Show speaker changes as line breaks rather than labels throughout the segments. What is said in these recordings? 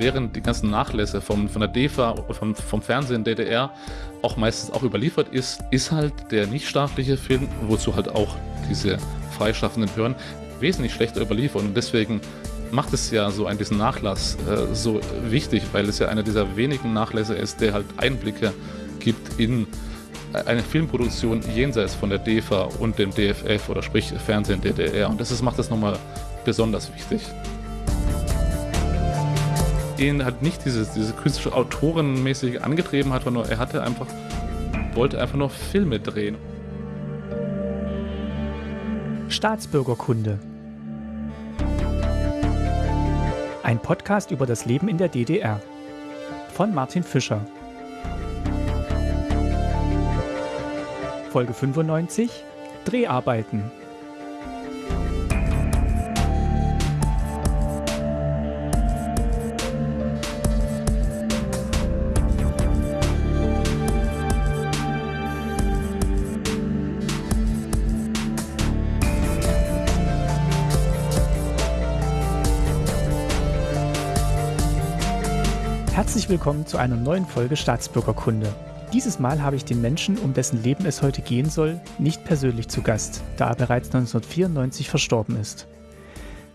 während die ganzen Nachlässe vom, von der DEFA vom, vom Fernsehen DDR auch meistens auch überliefert ist, ist halt der nichtstaatliche Film, wozu halt auch diese freischaffenden Behörden wesentlich schlechter überliefert und deswegen macht es ja so einen diesen Nachlass äh, so wichtig, weil es ja einer dieser wenigen Nachlässe ist, der halt Einblicke gibt in eine Filmproduktion jenseits von der DEFA und dem DFF oder sprich Fernsehen DDR. Und das ist, macht das nochmal besonders wichtig. Ihn halt nicht dieses, diese künstlerische Autorenmäßig angetrieben hat, sondern er hatte einfach, wollte einfach nur Filme drehen.
Staatsbürgerkunde. Ein Podcast über das Leben in der DDR. Von Martin Fischer. Folge 95 Dreharbeiten. Herzlich willkommen zu einer neuen Folge Staatsbürgerkunde. Dieses Mal habe ich den Menschen, um dessen Leben es heute gehen soll, nicht persönlich zu Gast, da er bereits 1994 verstorben ist.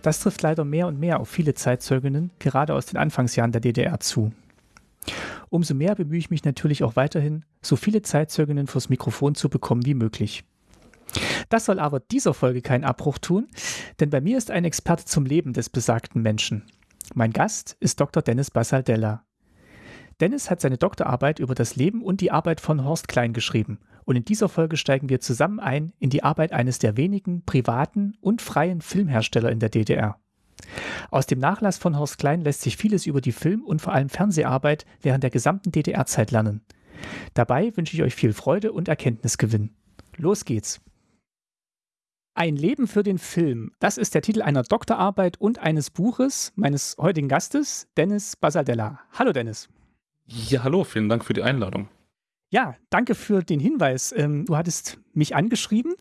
Das trifft leider mehr und mehr auf viele Zeitzeuginnen, gerade aus den Anfangsjahren der DDR zu. Umso mehr bemühe ich mich natürlich auch weiterhin, so viele Zeitzeuginnen vors Mikrofon zu bekommen wie möglich. Das soll aber dieser Folge keinen Abbruch tun, denn bei mir ist ein Experte zum Leben des besagten Menschen. Mein Gast ist Dr. Dennis Basaldella. Dennis hat seine Doktorarbeit über das Leben und die Arbeit von Horst Klein geschrieben. Und in dieser Folge steigen wir zusammen ein in die Arbeit eines der wenigen privaten und freien Filmhersteller in der DDR. Aus dem Nachlass von Horst Klein lässt sich vieles über die Film- und vor allem Fernseharbeit während der gesamten DDR-Zeit lernen. Dabei wünsche ich euch viel Freude und Erkenntnisgewinn. Los geht's! Ein Leben für den Film. Das ist der Titel einer Doktorarbeit und eines Buches meines heutigen Gastes, Dennis Basaldella. Hallo Dennis.
Ja, hallo, vielen Dank für die Einladung.
Ja, danke für den Hinweis. Ähm, du hattest mich angeschrieben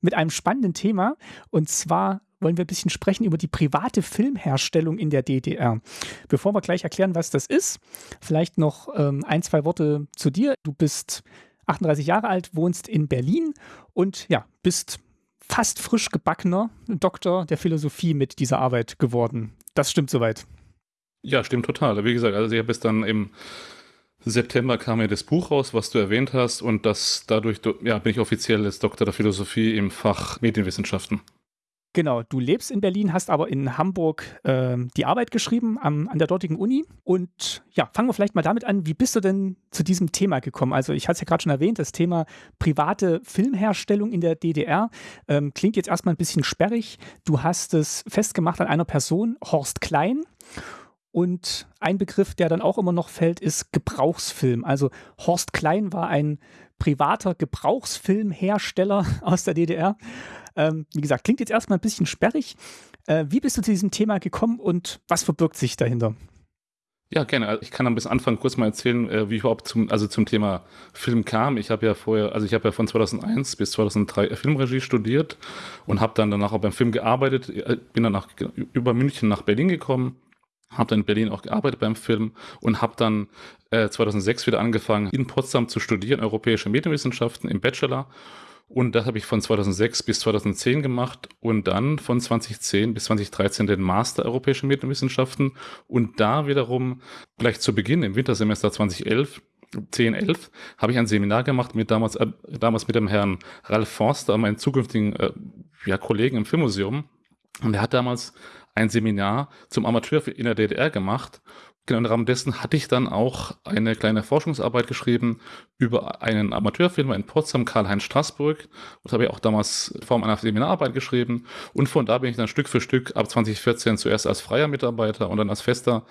mit einem spannenden Thema und zwar wollen wir ein bisschen sprechen über die private Filmherstellung in der DDR. Bevor wir gleich erklären, was das ist, vielleicht noch ähm, ein, zwei Worte zu dir. Du bist 38 Jahre alt, wohnst in Berlin und ja, bist fast frisch gebackener Doktor der Philosophie mit dieser Arbeit geworden. Das stimmt soweit.
Ja, stimmt total. Wie gesagt, also ich habe es dann im September kam ja das Buch raus, was du erwähnt hast, und das dadurch ja, bin ich offiziell als Doktor der Philosophie im Fach Medienwissenschaften.
Genau, du lebst in Berlin, hast aber in Hamburg äh, die Arbeit geschrieben am, an der dortigen Uni. Und ja, fangen wir vielleicht mal damit an, wie bist du denn zu diesem Thema gekommen? Also ich hatte es ja gerade schon erwähnt, das Thema private Filmherstellung in der DDR ähm, klingt jetzt erstmal ein bisschen sperrig. Du hast es festgemacht an einer Person, Horst Klein. Und ein Begriff, der dann auch immer noch fällt, ist Gebrauchsfilm. Also Horst Klein war ein privater Gebrauchsfilmhersteller aus der DDR. Ähm, wie gesagt, klingt jetzt erstmal ein bisschen sperrig. Äh, wie bist du zu diesem Thema gekommen und was verbirgt sich dahinter?
Ja, gerne. Also ich kann am bis Anfang kurz mal erzählen, äh, wie ich überhaupt zum, also zum Thema Film kam. Ich habe ja vorher, also ich habe ja von 2001 bis 2003 Filmregie studiert und habe dann danach auch beim Film gearbeitet. Äh, bin dann über München nach Berlin gekommen habe dann in Berlin auch gearbeitet beim Film und habe dann äh, 2006 wieder angefangen, in Potsdam zu studieren, europäische Medienwissenschaften im Bachelor. Und das habe ich von 2006 bis 2010 gemacht und dann von 2010 bis 2013 den Master Europäische Medienwissenschaften. Und da wiederum gleich zu Beginn im Wintersemester 2011 10, 11 habe ich ein Seminar gemacht mit damals, äh, damals mit dem Herrn Ralf Forster, meinem zukünftigen äh, ja, Kollegen im Filmmuseum. Und er hat damals ein Seminar zum Amateurfilm in der DDR gemacht. Genau im Rahmen dessen hatte ich dann auch eine kleine Forschungsarbeit geschrieben über einen Amateurfilmer in Potsdam, Karl-Heinz Straßburg. Das habe ich auch damals in Form einer Seminararbeit geschrieben. Und von da bin ich dann Stück für Stück ab 2014 zuerst als freier Mitarbeiter und dann als fester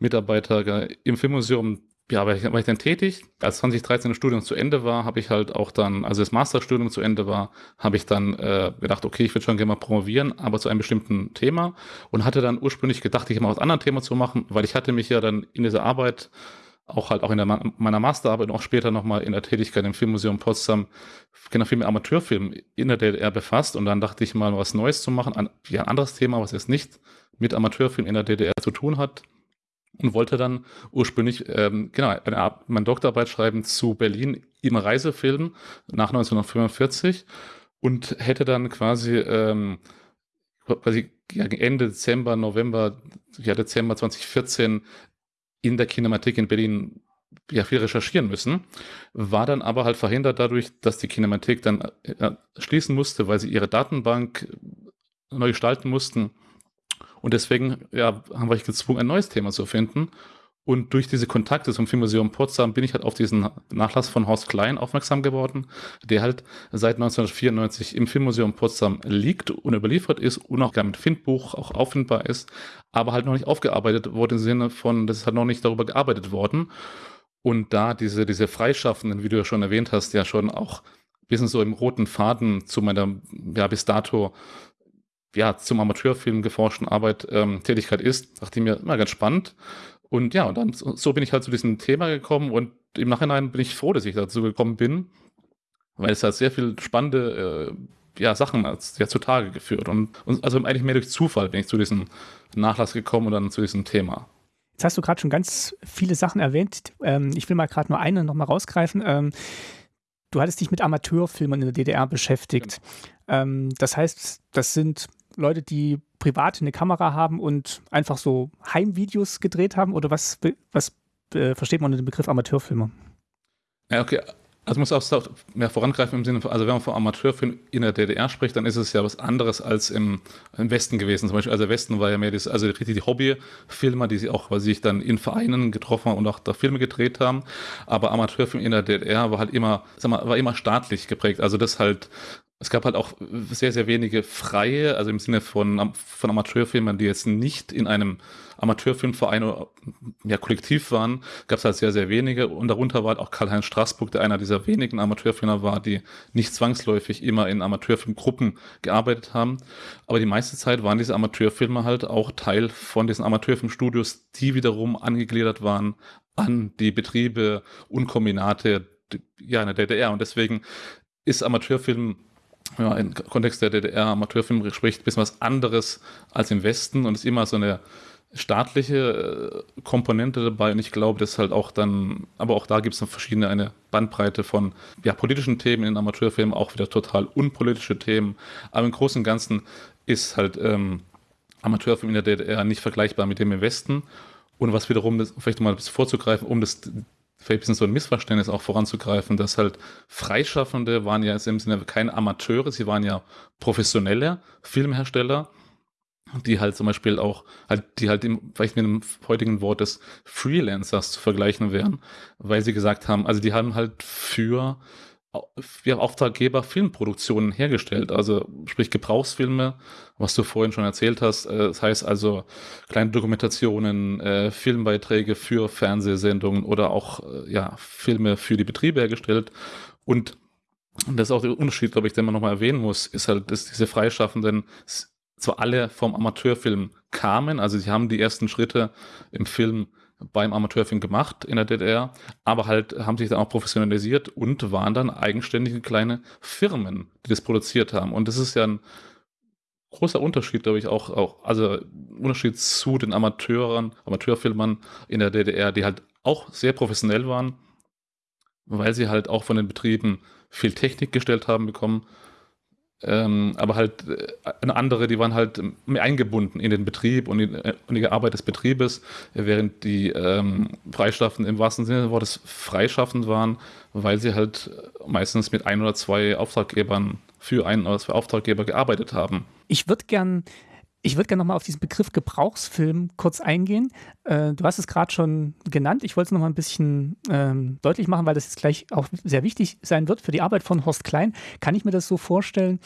Mitarbeiter im Filmmuseum ja, war ich, war ich dann tätig. Als 2013 das Studium zu Ende war, habe ich halt auch dann, also das Masterstudium zu Ende war, habe ich dann äh, gedacht, okay, ich würde schon gerne mal promovieren, aber zu einem bestimmten Thema und hatte dann ursprünglich gedacht, ich mal was anderes Thema zu machen, weil ich hatte mich ja dann in dieser Arbeit auch halt auch in der, meiner Masterarbeit und auch später nochmal in der Tätigkeit im Filmmuseum Potsdam genau viel mit Amateurfilm in der DDR befasst und dann dachte ich mal was Neues zu machen, ein, ja, ein anderes Thema, was jetzt nicht mit Amateurfilm in der DDR zu tun hat und wollte dann ursprünglich ähm, genau eine, meine Doktorarbeit schreiben zu Berlin im Reisefilm nach 1945 und hätte dann quasi ähm, quasi Ende Dezember, November, ja Dezember 2014 in der Kinematik in Berlin ja viel recherchieren müssen, war dann aber halt verhindert dadurch, dass die Kinematik dann äh, schließen musste, weil sie ihre Datenbank neu gestalten mussten. Und deswegen ja, haben wir gezwungen, ein neues Thema zu finden. Und durch diese Kontakte zum Filmmuseum Potsdam bin ich halt auf diesen Nachlass von Horst Klein aufmerksam geworden, der halt seit 1994 im Filmmuseum Potsdam liegt und überliefert ist und auch mit Findbuch auch auffindbar ist, aber halt noch nicht aufgearbeitet wurde im Sinne von, das ist halt noch nicht darüber gearbeitet worden. Und da diese, diese Freischaffenden, wie du ja schon erwähnt hast, ja schon auch bisschen so im roten Faden zu meiner, ja, bis dato, ja, zum Amateurfilm geforschten Arbeit, ähm, Tätigkeit ist, dachte ich mir immer ganz spannend. Und ja, und dann so bin ich halt zu diesem Thema gekommen und im Nachhinein bin ich froh, dass ich dazu gekommen bin, weil es halt sehr viel spannende äh, ja, Sachen ja, zutage geführt. Und, und also eigentlich mehr durch Zufall bin ich zu diesem Nachlass gekommen und dann zu diesem Thema.
Jetzt hast du gerade schon ganz viele Sachen erwähnt. Ähm, ich will mal gerade nur eine nochmal rausgreifen. Ähm, du hattest dich mit Amateurfilmern in der DDR beschäftigt. Genau. Ähm, das heißt, das sind Leute, die privat eine Kamera haben und einfach so Heimvideos gedreht haben? Oder was, was äh, versteht man unter dem Begriff Amateurfilmer?
Ja, okay. Also muss auch mehr vorangreifen im Sinne von, also wenn man von Amateurfilm in der DDR spricht, dann ist es ja was anderes als im, im Westen gewesen. Zum Beispiel, also der Westen war ja mehr das, also richtig die Hobbyfilmer, die sie auch, weil sich dann in Vereinen getroffen haben und auch da Filme gedreht haben. Aber Amateurfilm in der DDR war halt immer, sag mal, war immer staatlich geprägt. Also das halt es gab halt auch sehr, sehr wenige freie, also im Sinne von, von Amateurfilmern, die jetzt nicht in einem Amateurfilmverein oder ja, Kollektiv waren, gab es halt sehr, sehr wenige. Und darunter war halt auch Karl-Heinz Straßburg, der einer dieser wenigen Amateurfilmer war, die nicht zwangsläufig immer in Amateurfilmgruppen gearbeitet haben. Aber die meiste Zeit waren diese Amateurfilmer halt auch Teil von diesen Amateurfilmstudios, die wiederum angegliedert waren an die Betriebe und Kombinate ja, in der DDR. Und deswegen ist Amateurfilm man im Kontext der DDR-Amateurfilm spricht, ein bisschen was anderes als im Westen und ist immer so eine staatliche äh, Komponente dabei. Und ich glaube, dass halt auch dann, aber auch da gibt es verschiedene, eine Bandbreite von ja, politischen Themen in Amateurfilmen, auch wieder total unpolitische Themen, aber im Großen und Ganzen ist halt ähm, Amateurfilm in der DDR nicht vergleichbar mit dem im Westen. Und was wiederum, das, vielleicht mal ein bisschen vorzugreifen, um das vielleicht ein bisschen so ein Missverständnis auch voranzugreifen, dass halt Freischaffende waren ja im Sinne keine Amateure, sie waren ja professionelle Filmhersteller, die halt zum Beispiel auch, halt, die halt im, vielleicht mit dem heutigen Wort des Freelancers zu vergleichen wären, weil sie gesagt haben, also die haben halt für ja, Auftraggeber Filmproduktionen hergestellt, also sprich Gebrauchsfilme, was du vorhin schon erzählt hast. Äh, das heißt also kleine Dokumentationen, äh, Filmbeiträge für Fernsehsendungen oder auch äh, ja, Filme für die Betriebe hergestellt. Und das ist auch der Unterschied, glaube ich, den man nochmal erwähnen muss, ist halt, dass diese Freischaffenden zwar alle vom Amateurfilm kamen, also sie haben die ersten Schritte im Film beim Amateurfilm gemacht in der DDR, aber halt haben sich dann auch professionalisiert und waren dann eigenständige kleine Firmen, die das produziert haben. Und das ist ja ein großer Unterschied, glaube ich, auch, auch also Unterschied zu den Amateuren, Amateurfilmern in der DDR, die halt auch sehr professionell waren, weil sie halt auch von den Betrieben viel Technik gestellt haben bekommen ähm, aber halt äh, eine andere, die waren halt mehr eingebunden in den Betrieb und in, äh, in die Arbeit des Betriebes, während die ähm, Freischaffenden im wahrsten Sinne des Wortes freischaffend waren, weil sie halt meistens mit ein oder zwei Auftraggebern für einen oder zwei Auftraggeber gearbeitet haben.
Ich würde gern ich würde gerne nochmal auf diesen Begriff Gebrauchsfilm kurz eingehen. Äh, du hast es gerade schon genannt. Ich wollte es nochmal ein bisschen ähm, deutlich machen, weil das jetzt gleich auch sehr wichtig sein wird für die Arbeit von Horst Klein. Kann ich mir das so vorstellen,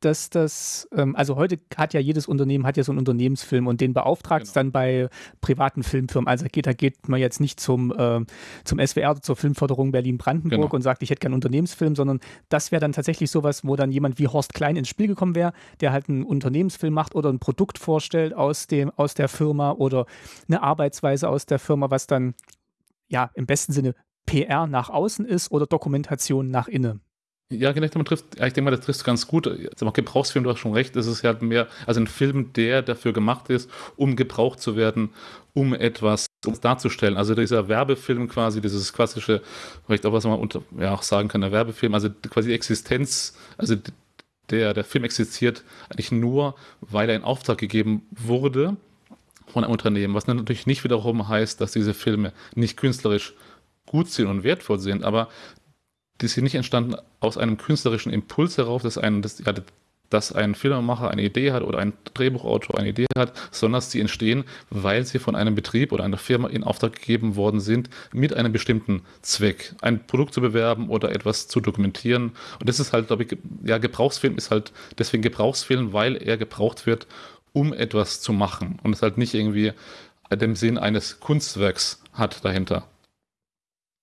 dass das, ähm, also heute hat ja jedes Unternehmen hat ja so einen Unternehmensfilm und den beauftragt es genau. dann bei privaten Filmfirmen. Also geht, da geht man jetzt nicht zum, äh, zum SWR, zur Filmförderung Berlin-Brandenburg genau. und sagt, ich hätte gerne einen Unternehmensfilm, sondern das wäre dann tatsächlich sowas, wo dann jemand wie Horst Klein ins Spiel gekommen wäre, der halt einen Unternehmensfilm macht oder ein Produkt vorstellt aus, dem, aus der Firma oder eine Arbeitsweise aus der Firma, was dann ja im besten Sinne PR nach außen ist oder Dokumentation nach innen.
Ja, genau, man trifft, ich denke mal, das trifft ganz gut. Auch Gebrauchsfilm, du hast schon recht, es ist halt mehr, also ein Film, der dafür gemacht ist, um gebraucht zu werden, um etwas um darzustellen. Also dieser Werbefilm quasi, dieses klassische, vielleicht auch was man unter, ja, auch sagen kann, der Werbefilm, also quasi die Existenz, also der, der Film existiert eigentlich nur, weil er in Auftrag gegeben wurde von einem Unternehmen, was natürlich nicht wiederum heißt, dass diese Filme nicht künstlerisch gut sind und wertvoll sind, aber die sind nicht entstanden aus einem künstlerischen Impuls heraus, dass ein, das, ja, dass ein Filmemacher eine Idee hat oder ein Drehbuchautor eine Idee hat, sondern sie entstehen, weil sie von einem Betrieb oder einer Firma in Auftrag gegeben worden sind, mit einem bestimmten Zweck, ein Produkt zu bewerben oder etwas zu dokumentieren. Und das ist halt, glaube ich, ja, Gebrauchsfilm ist halt deswegen Gebrauchsfilm, weil er gebraucht wird, um etwas zu machen und es halt nicht irgendwie den Sinn eines Kunstwerks hat dahinter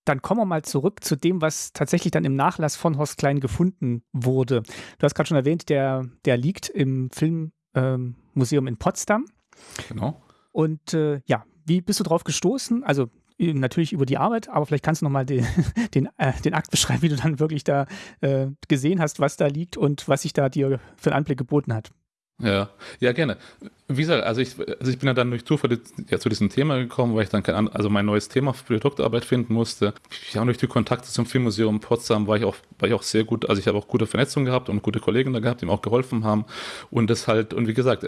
dann kommen wir mal zurück zu dem, was tatsächlich dann im Nachlass von Horst Klein gefunden wurde. Du hast gerade schon erwähnt, der, der liegt im Filmmuseum ähm, in Potsdam.
Genau.
Und äh, ja, wie bist du drauf gestoßen? Also natürlich über die Arbeit, aber vielleicht kannst du nochmal den, den, äh, den Akt beschreiben, wie du dann wirklich da äh, gesehen hast, was da liegt und was sich da dir für einen Anblick geboten hat.
Ja, ja, gerne. Wie gesagt, also ich, also ich bin ja dann durch Zufall ja, zu diesem Thema gekommen, weil ich dann kein, also mein neues Thema für die Doktorarbeit finden musste. Ich habe durch die Kontakte zum Filmmuseum Potsdam war ich auch, war ich auch sehr gut, also ich habe auch gute Vernetzung gehabt und gute Kollegen da gehabt, die mir auch geholfen haben. Und das halt, und wie gesagt,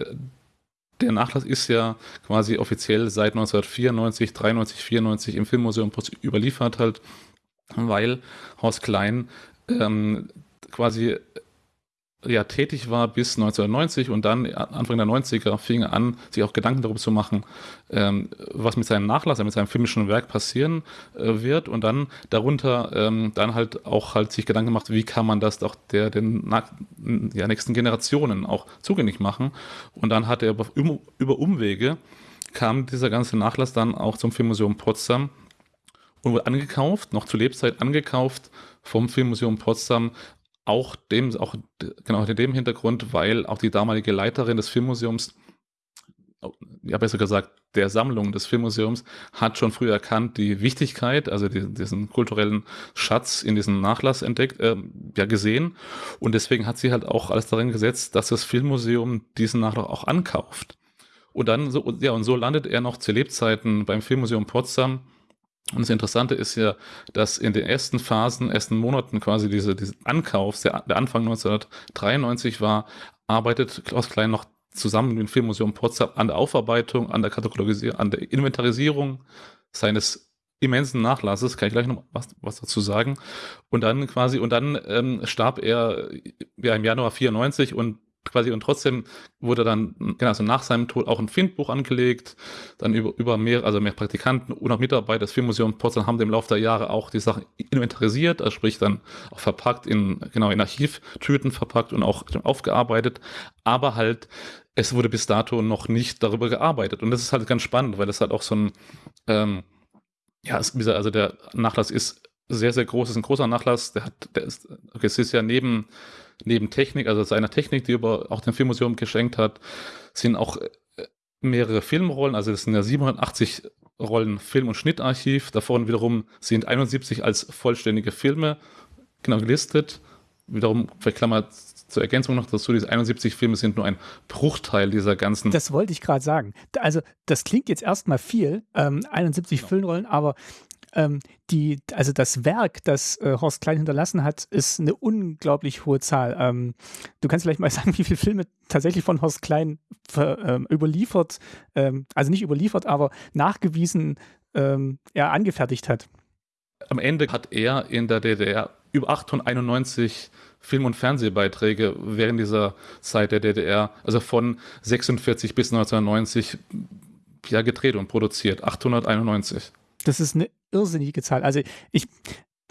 der Nachlass ist ja quasi offiziell seit 1994, 93, 94 im Filmmuseum überliefert halt, weil Horst Klein ähm, quasi ja, tätig war bis 1990 und dann Anfang der 90er fing er an, sich auch Gedanken darüber zu machen, ähm, was mit seinem Nachlass, mit seinem filmischen Werk passieren äh, wird. Und dann darunter ähm, dann halt auch halt sich Gedanken gemacht, wie kann man das doch der den ja, nächsten Generationen auch zugänglich machen. Und dann hat er über, über Umwege kam dieser ganze Nachlass dann auch zum Filmmuseum Potsdam und wurde angekauft, noch zu Lebzeit angekauft vom Filmmuseum Potsdam auch dem, auch genau in dem Hintergrund, weil auch die damalige Leiterin des Filmmuseums, ja besser gesagt, der Sammlung des Filmmuseums, hat schon früh erkannt, die Wichtigkeit, also die, diesen kulturellen Schatz in diesem Nachlass entdeckt, äh, ja gesehen. Und deswegen hat sie halt auch alles darin gesetzt, dass das Filmmuseum diesen Nachlass auch ankauft. Und dann so, ja, und so landet er noch zu Lebzeiten beim Filmmuseum Potsdam und das Interessante ist ja, dass in den ersten Phasen, ersten Monaten quasi diese, diese Ankaufs, der, der Anfang 1993 war, arbeitet Klaus Klein noch zusammen mit dem Filmmuseum Potsdam an der Aufarbeitung, an der Katalogisierung, an der Inventarisierung seines immensen Nachlasses, kann ich gleich noch was, was dazu sagen. Und dann quasi, und dann ähm, starb er ja im Januar 94 und quasi und trotzdem wurde dann, genau, also nach seinem Tod auch ein Findbuch angelegt, dann über, über mehr, also mehr Praktikanten und auch Mitarbeiter des Filmmuseums Potsdam haben im Laufe der Jahre auch die Sachen inventarisiert, also sprich dann auch verpackt in, genau, in Archivtüten verpackt und auch aufgearbeitet, aber halt, es wurde bis dato noch nicht darüber gearbeitet. Und das ist halt ganz spannend, weil das halt auch so ein, ähm, ja, also der Nachlass ist sehr, sehr groß, ist ein großer Nachlass, der hat, der ist, okay, es ist ja neben neben Technik, also seiner Technik, die er auch dem Filmmuseum geschenkt hat, sind auch äh, mehrere Filmrollen, also das sind ja 780 Rollen Film- und Schnittarchiv. Davon wiederum sind 71 als vollständige Filme genau gelistet. Wiederum, vielleicht Klammer zur Ergänzung noch dazu, diese 71 Filme sind nur ein Bruchteil dieser ganzen.
Das wollte ich gerade sagen. Also, das klingt jetzt erstmal viel, ähm, 71 genau. Filmrollen, aber ähm, die, also das Werk, das äh, Horst Klein hinterlassen hat, ist eine unglaublich hohe Zahl. Ähm, du kannst vielleicht mal sagen, wie viele Filme tatsächlich von Horst Klein ver, ähm, überliefert, ähm, also nicht überliefert, aber nachgewiesen ähm, er angefertigt hat.
Am Ende hat er in der DDR über 891 Film- und Fernsehbeiträge während dieser Zeit der DDR, also von 46 bis 1990, ja, gedreht und produziert. 891.
Das ist eine irrsinnige Zahl. Also ich,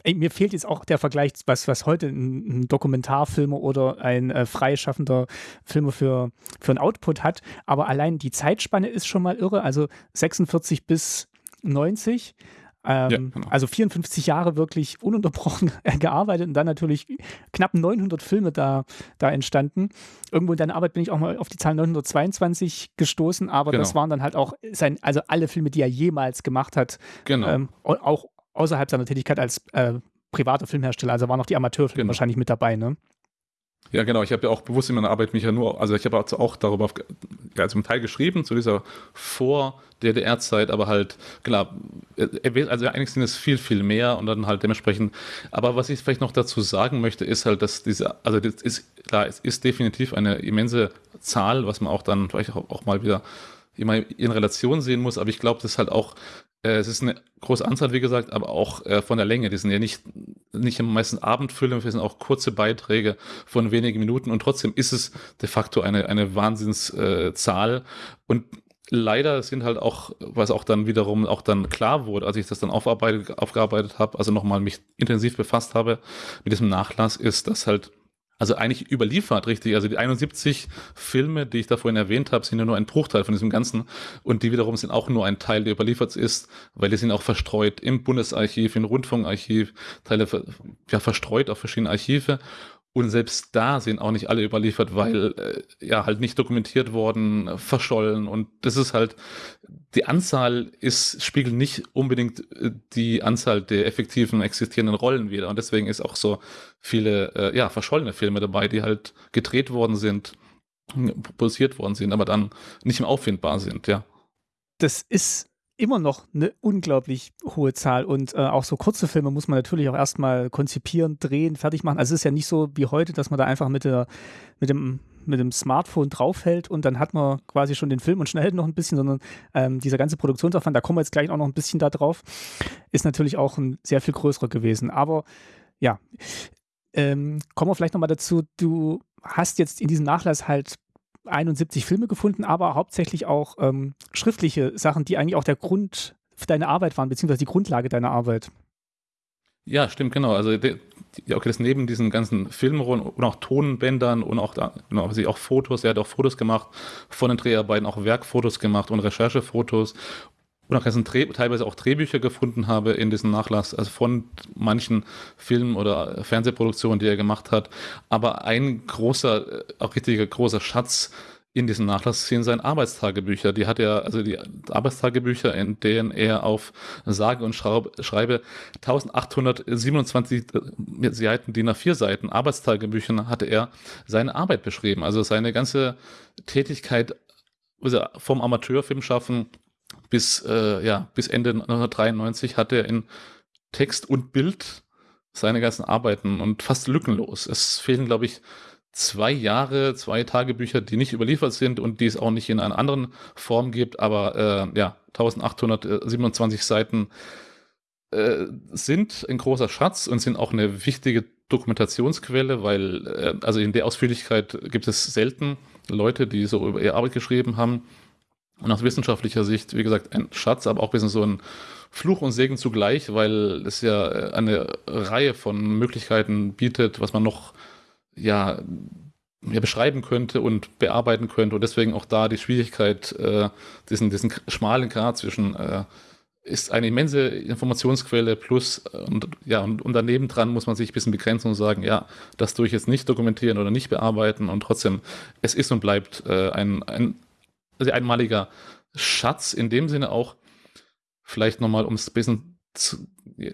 ey, mir fehlt jetzt auch der Vergleich, was, was heute ein, ein Dokumentarfilmer oder ein äh, freischaffender Filmer für, für ein Output hat. Aber allein die Zeitspanne ist schon mal irre. Also 46 bis 90. Ähm, ja, genau. Also 54 Jahre wirklich ununterbrochen gearbeitet und dann natürlich knapp 900 Filme da, da entstanden. Irgendwo in deiner Arbeit bin ich auch mal auf die Zahl 922 gestoßen, aber genau. das waren dann halt auch sein, also alle Filme, die er jemals gemacht hat.
Genau. Ähm,
auch außerhalb seiner Tätigkeit als äh, privater Filmhersteller. Also waren auch die Amateurfilme genau. wahrscheinlich mit dabei, ne?
Ja, genau. Ich habe ja auch bewusst in meiner Arbeit mich ja nur, also ich habe auch darüber ja, zum Teil geschrieben, zu dieser Vor-DDR-Zeit, aber halt, klar, also eigentlich sind es viel, viel mehr und dann halt dementsprechend. Aber was ich vielleicht noch dazu sagen möchte, ist halt, dass diese, also das ist, klar, es ist definitiv eine immense Zahl, was man auch dann vielleicht auch, auch mal wieder immer in Relation sehen muss, aber ich glaube, das ist halt auch äh, es ist eine große Anzahl, wie gesagt, aber auch äh, von der Länge. Die sind ja nicht, nicht meistens Abendfilme, das sind auch kurze Beiträge von wenigen Minuten und trotzdem ist es de facto eine, eine Wahnsinnszahl. Äh, und leider sind halt auch, was auch dann wiederum auch dann klar wurde, als ich das dann aufgearbeitet habe, also nochmal mich intensiv befasst habe mit diesem Nachlass, ist, dass halt also eigentlich überliefert, richtig. Also die 71 Filme, die ich da vorhin erwähnt habe, sind ja nur ein Bruchteil von diesem Ganzen. Und die wiederum sind auch nur ein Teil, der überliefert ist, weil die sind auch verstreut im Bundesarchiv, im Rundfunkarchiv, Teile ja, verstreut auf verschiedene Archive. Und selbst da sind auch nicht alle überliefert, weil äh, ja halt nicht dokumentiert worden, verschollen. Und das ist halt, die Anzahl ist, spiegelt nicht unbedingt äh, die Anzahl der effektiven existierenden Rollen wieder. Und deswegen ist auch so viele, äh, ja, verschollene Filme dabei, die halt gedreht worden sind, produziert worden sind, aber dann nicht mehr auffindbar sind, ja.
Das ist immer noch eine unglaublich hohe Zahl. Und äh, auch so kurze Filme muss man natürlich auch erstmal konzipieren, drehen, fertig machen. Also es ist ja nicht so wie heute, dass man da einfach mit, der, mit, dem, mit dem Smartphone draufhält und dann hat man quasi schon den Film und schnell noch ein bisschen, sondern ähm, dieser ganze Produktionsaufwand, da kommen wir jetzt gleich auch noch ein bisschen da drauf, ist natürlich auch ein sehr viel größerer gewesen. Aber ja, ähm, kommen wir vielleicht nochmal dazu, du hast jetzt in diesem Nachlass halt 71 Filme gefunden, aber hauptsächlich auch ähm, schriftliche Sachen, die eigentlich auch der Grund für deine Arbeit waren, beziehungsweise die Grundlage deiner Arbeit.
Ja, stimmt, genau. Also okay, das neben diesen ganzen Filmrollen und auch Tonbändern und auch, genau, auch Fotos, er hat auch Fotos gemacht von den Dreharbeiten, auch Werkfotos gemacht und Recherchefotos und auch teilweise auch Drehbücher gefunden habe in diesem Nachlass, also von manchen Filmen oder Fernsehproduktionen, die er gemacht hat. Aber ein großer, auch richtiger großer Schatz in diesem Nachlass sind seine Arbeitstagebücher. Die hat er, also die Arbeitstagebücher, in denen er auf sage und schreibe 1827 Seiten, die nach vier Seiten Arbeitstagebüchern hatte er seine Arbeit beschrieben. Also seine ganze Tätigkeit also vom Amateurfilm schaffen bis, äh, ja, bis Ende 1993 hat er in Text und Bild seine ganzen Arbeiten und fast lückenlos. Es fehlen, glaube ich, zwei Jahre, zwei Tagebücher, die nicht überliefert sind und die es auch nicht in einer anderen Form gibt, aber äh, ja, 1827 Seiten äh, sind ein großer Schatz und sind auch eine wichtige Dokumentationsquelle, weil äh, also in der Ausführlichkeit gibt es selten Leute, die so über ihre Arbeit geschrieben haben. Und aus wissenschaftlicher Sicht, wie gesagt, ein Schatz, aber auch ein bisschen so ein Fluch und Segen zugleich, weil es ja eine Reihe von Möglichkeiten bietet, was man noch ja, ja beschreiben könnte und bearbeiten könnte. Und deswegen auch da die Schwierigkeit, äh, diesen, diesen schmalen Grad zwischen äh, ist eine immense Informationsquelle plus und ja und, und daneben dran muss man sich ein bisschen begrenzen und sagen, ja, das tue ich jetzt nicht dokumentieren oder nicht bearbeiten und trotzdem, es ist und bleibt äh, ein, ein also einmaliger Schatz, in dem Sinne auch, vielleicht nochmal, um es ein bisschen zu,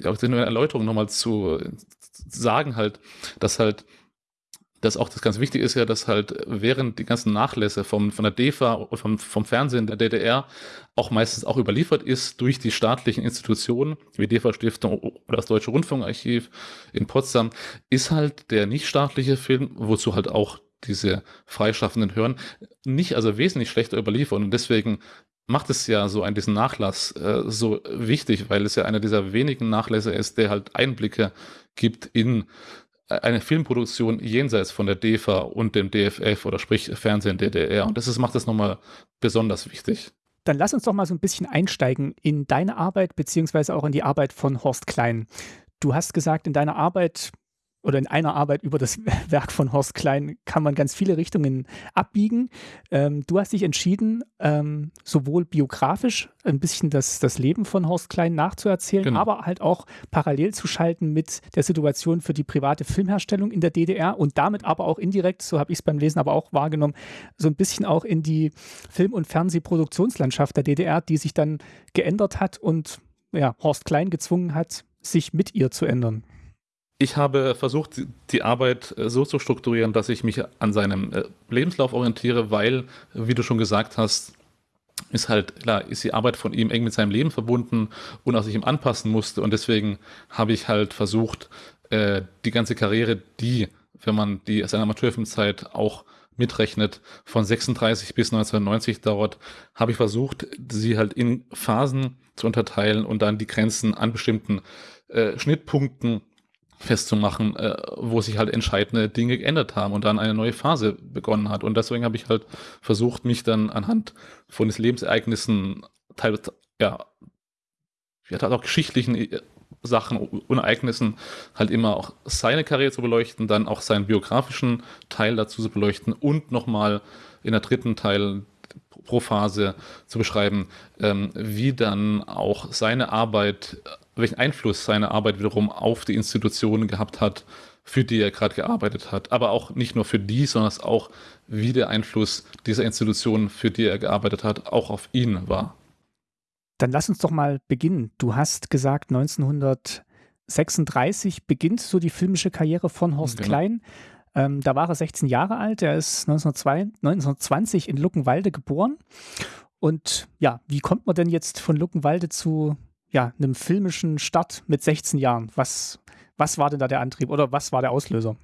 auch eine Erläuterung nochmal zu, zu sagen, halt, dass halt dass auch das ganz Wichtige ist ja, dass halt während die ganzen Nachlässe vom, von der DEFA vom, vom Fernsehen der DDR auch meistens auch überliefert ist durch die staatlichen Institutionen, wie DEFA-Stiftung oder das Deutsche Rundfunkarchiv in Potsdam, ist halt der nichtstaatliche Film, wozu halt auch diese freischaffenden hören, nicht also wesentlich schlechter überliefern. Und deswegen macht es ja so ein, diesen Nachlass äh, so wichtig, weil es ja einer dieser wenigen Nachlässe ist, der halt Einblicke gibt in äh, eine Filmproduktion jenseits von der DEFA und dem DFF oder sprich Fernsehen DDR. Und das ist, macht das nochmal besonders wichtig.
Dann lass uns doch mal so ein bisschen einsteigen in deine Arbeit, beziehungsweise auch in die Arbeit von Horst Klein. Du hast gesagt, in deiner Arbeit oder in einer Arbeit über das Werk von Horst Klein kann man ganz viele Richtungen abbiegen. Ähm, du hast dich entschieden, ähm, sowohl biografisch ein bisschen das, das Leben von Horst Klein nachzuerzählen, genau. aber halt auch parallel zu schalten mit der Situation für die private Filmherstellung in der DDR und damit aber auch indirekt, so habe ich es beim Lesen aber auch wahrgenommen, so ein bisschen auch in die Film- und Fernsehproduktionslandschaft der DDR, die sich dann geändert hat und ja, Horst Klein gezwungen hat, sich mit ihr zu ändern.
Ich habe versucht, die Arbeit äh, so zu strukturieren, dass ich mich an seinem äh, Lebenslauf orientiere, weil, wie du schon gesagt hast, ist halt, klar, ist die Arbeit von ihm eng mit seinem Leben verbunden und auch sich ihm anpassen musste. Und deswegen habe ich halt versucht, äh, die ganze Karriere, die, wenn man die seine Amateurfilmzeit auch mitrechnet, von 36 bis 1990 dauert, habe ich versucht, sie halt in Phasen zu unterteilen und dann die Grenzen an bestimmten äh, Schnittpunkten festzumachen, äh, wo sich halt entscheidende Dinge geändert haben und dann eine neue Phase begonnen hat. Und deswegen habe ich halt versucht, mich dann anhand von den Lebensereignissen, teilweise, ja, ja, halt auch geschichtlichen äh, Sachen und Ereignissen halt immer auch seine Karriere zu beleuchten, dann auch seinen biografischen Teil dazu zu beleuchten und nochmal in der dritten Teil pro Phase zu beschreiben, ähm, wie dann auch seine Arbeit welchen Einfluss seine Arbeit wiederum auf die Institutionen gehabt hat, für die er gerade gearbeitet hat. Aber auch nicht nur für die, sondern auch, wie der Einfluss dieser Institutionen, für die er gearbeitet hat, auch auf ihn war.
Dann lass uns doch mal beginnen. Du hast gesagt, 1936 beginnt so die filmische Karriere von Horst genau. Klein. Ähm, da war er 16 Jahre alt. Er ist 1920 in Luckenwalde geboren. Und ja, wie kommt man denn jetzt von Luckenwalde zu ja, einem filmischen Start mit 16 Jahren. Was, was war denn da der Antrieb oder was war der Auslöser?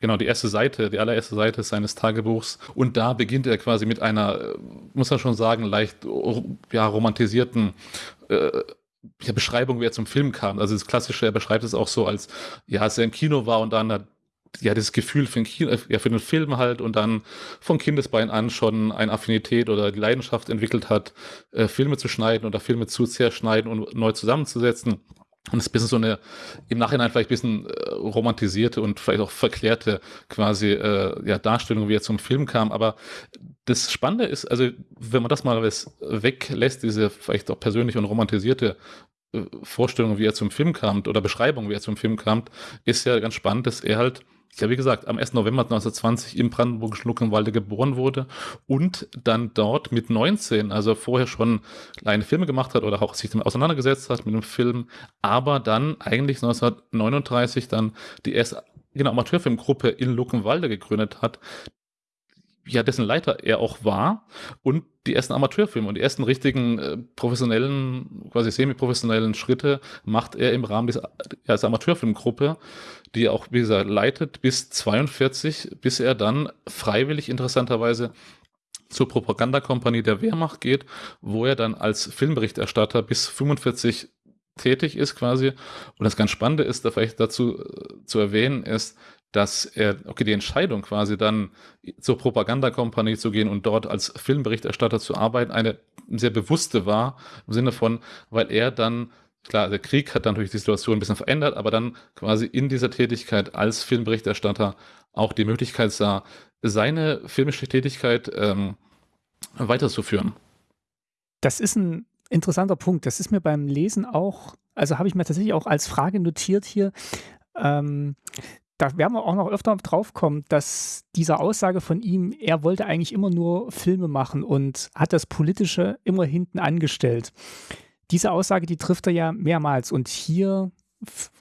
Genau, die erste Seite, die allererste Seite seines Tagebuchs. Und da beginnt er quasi mit einer, muss man schon sagen, leicht ja, romantisierten äh, ja, Beschreibung, wie er zum Film kam. Also das Klassische, er beschreibt es auch so als, ja, als er im Kino war und dann hat ja, das Gefühl für den, Kino, ja, für den Film halt und dann von Kindesbein an schon eine Affinität oder die Leidenschaft entwickelt hat, äh, Filme zu schneiden oder Filme zu zerschneiden und neu zusammenzusetzen. Und es ist ein bisschen so eine, im Nachhinein vielleicht ein bisschen äh, romantisierte und vielleicht auch verklärte quasi äh, ja, Darstellung, wie er zum Film kam. Aber das Spannende ist, also wenn man das mal weglässt, diese vielleicht auch persönliche und romantisierte äh, Vorstellung, wie er zum Film kam oder Beschreibung, wie er zum Film kam, ist ja ganz spannend, dass er halt ja, wie gesagt, am 1. November 1920 im brandenburgischen Luckenwalde geboren wurde und dann dort mit 19, also vorher schon kleine Filme gemacht hat oder auch sich damit auseinandergesetzt hat mit dem Film, aber dann eigentlich 1939 dann die erste genau, Amateurfilmgruppe in Luckenwalde gegründet hat, ja, dessen Leiter er auch war und die ersten Amateurfilme und die ersten richtigen äh, professionellen, quasi semi-professionellen Schritte macht er im Rahmen dieser, dieser Amateurfilmgruppe, die er auch, wie gesagt, leitet bis 42, bis er dann freiwillig interessanterweise zur Propagandakompanie der Wehrmacht geht, wo er dann als Filmberichterstatter bis 45 tätig ist quasi. Und das ganz Spannende ist, da vielleicht dazu äh, zu erwähnen ist, dass er, okay, die Entscheidung quasi dann zur Propagandakompanie zu gehen und dort als Filmberichterstatter zu arbeiten, eine sehr bewusste war, im Sinne von, weil er dann, klar, der Krieg hat dann natürlich die Situation ein bisschen verändert, aber dann quasi in dieser Tätigkeit als Filmberichterstatter auch die Möglichkeit sah, seine filmische Tätigkeit ähm, weiterzuführen.
Das ist ein interessanter Punkt. Das ist mir beim Lesen auch, also habe ich mir tatsächlich auch als Frage notiert hier. Ähm, da werden wir auch noch öfter drauf kommen, dass diese Aussage von ihm, er wollte eigentlich immer nur Filme machen und hat das Politische immer hinten angestellt. Diese Aussage, die trifft er ja mehrmals und hier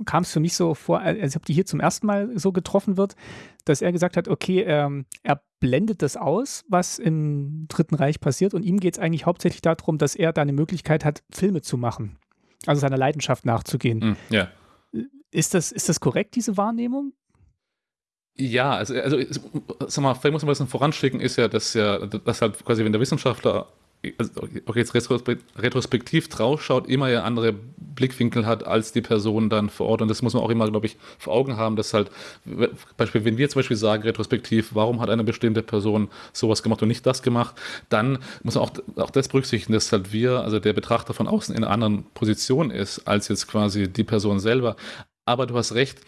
kam es für mich so vor, als ob die hier zum ersten Mal so getroffen wird, dass er gesagt hat, okay, ähm, er blendet das aus, was im Dritten Reich passiert und ihm geht es eigentlich hauptsächlich darum, dass er da eine Möglichkeit hat, Filme zu machen, also seiner Leidenschaft nachzugehen. Mm, ja. Ist das, ist das korrekt, diese Wahrnehmung?
Ja, also, also sag mal, vielleicht muss man ein voranschicken, ist ja, dass ja, dass halt quasi, wenn der Wissenschaftler also, okay, jetzt retrospektiv draufschaut, immer ja andere Blickwinkel hat als die Person dann vor Ort. Und das muss man auch immer, glaube ich, vor Augen haben, dass halt, Beispiel, wenn wir zum Beispiel sagen, retrospektiv, warum hat eine bestimmte Person sowas gemacht und nicht das gemacht, dann muss man auch, auch das berücksichtigen, dass halt wir, also der Betrachter von außen in einer anderen Position ist, als jetzt quasi die Person selber. Aber du hast recht,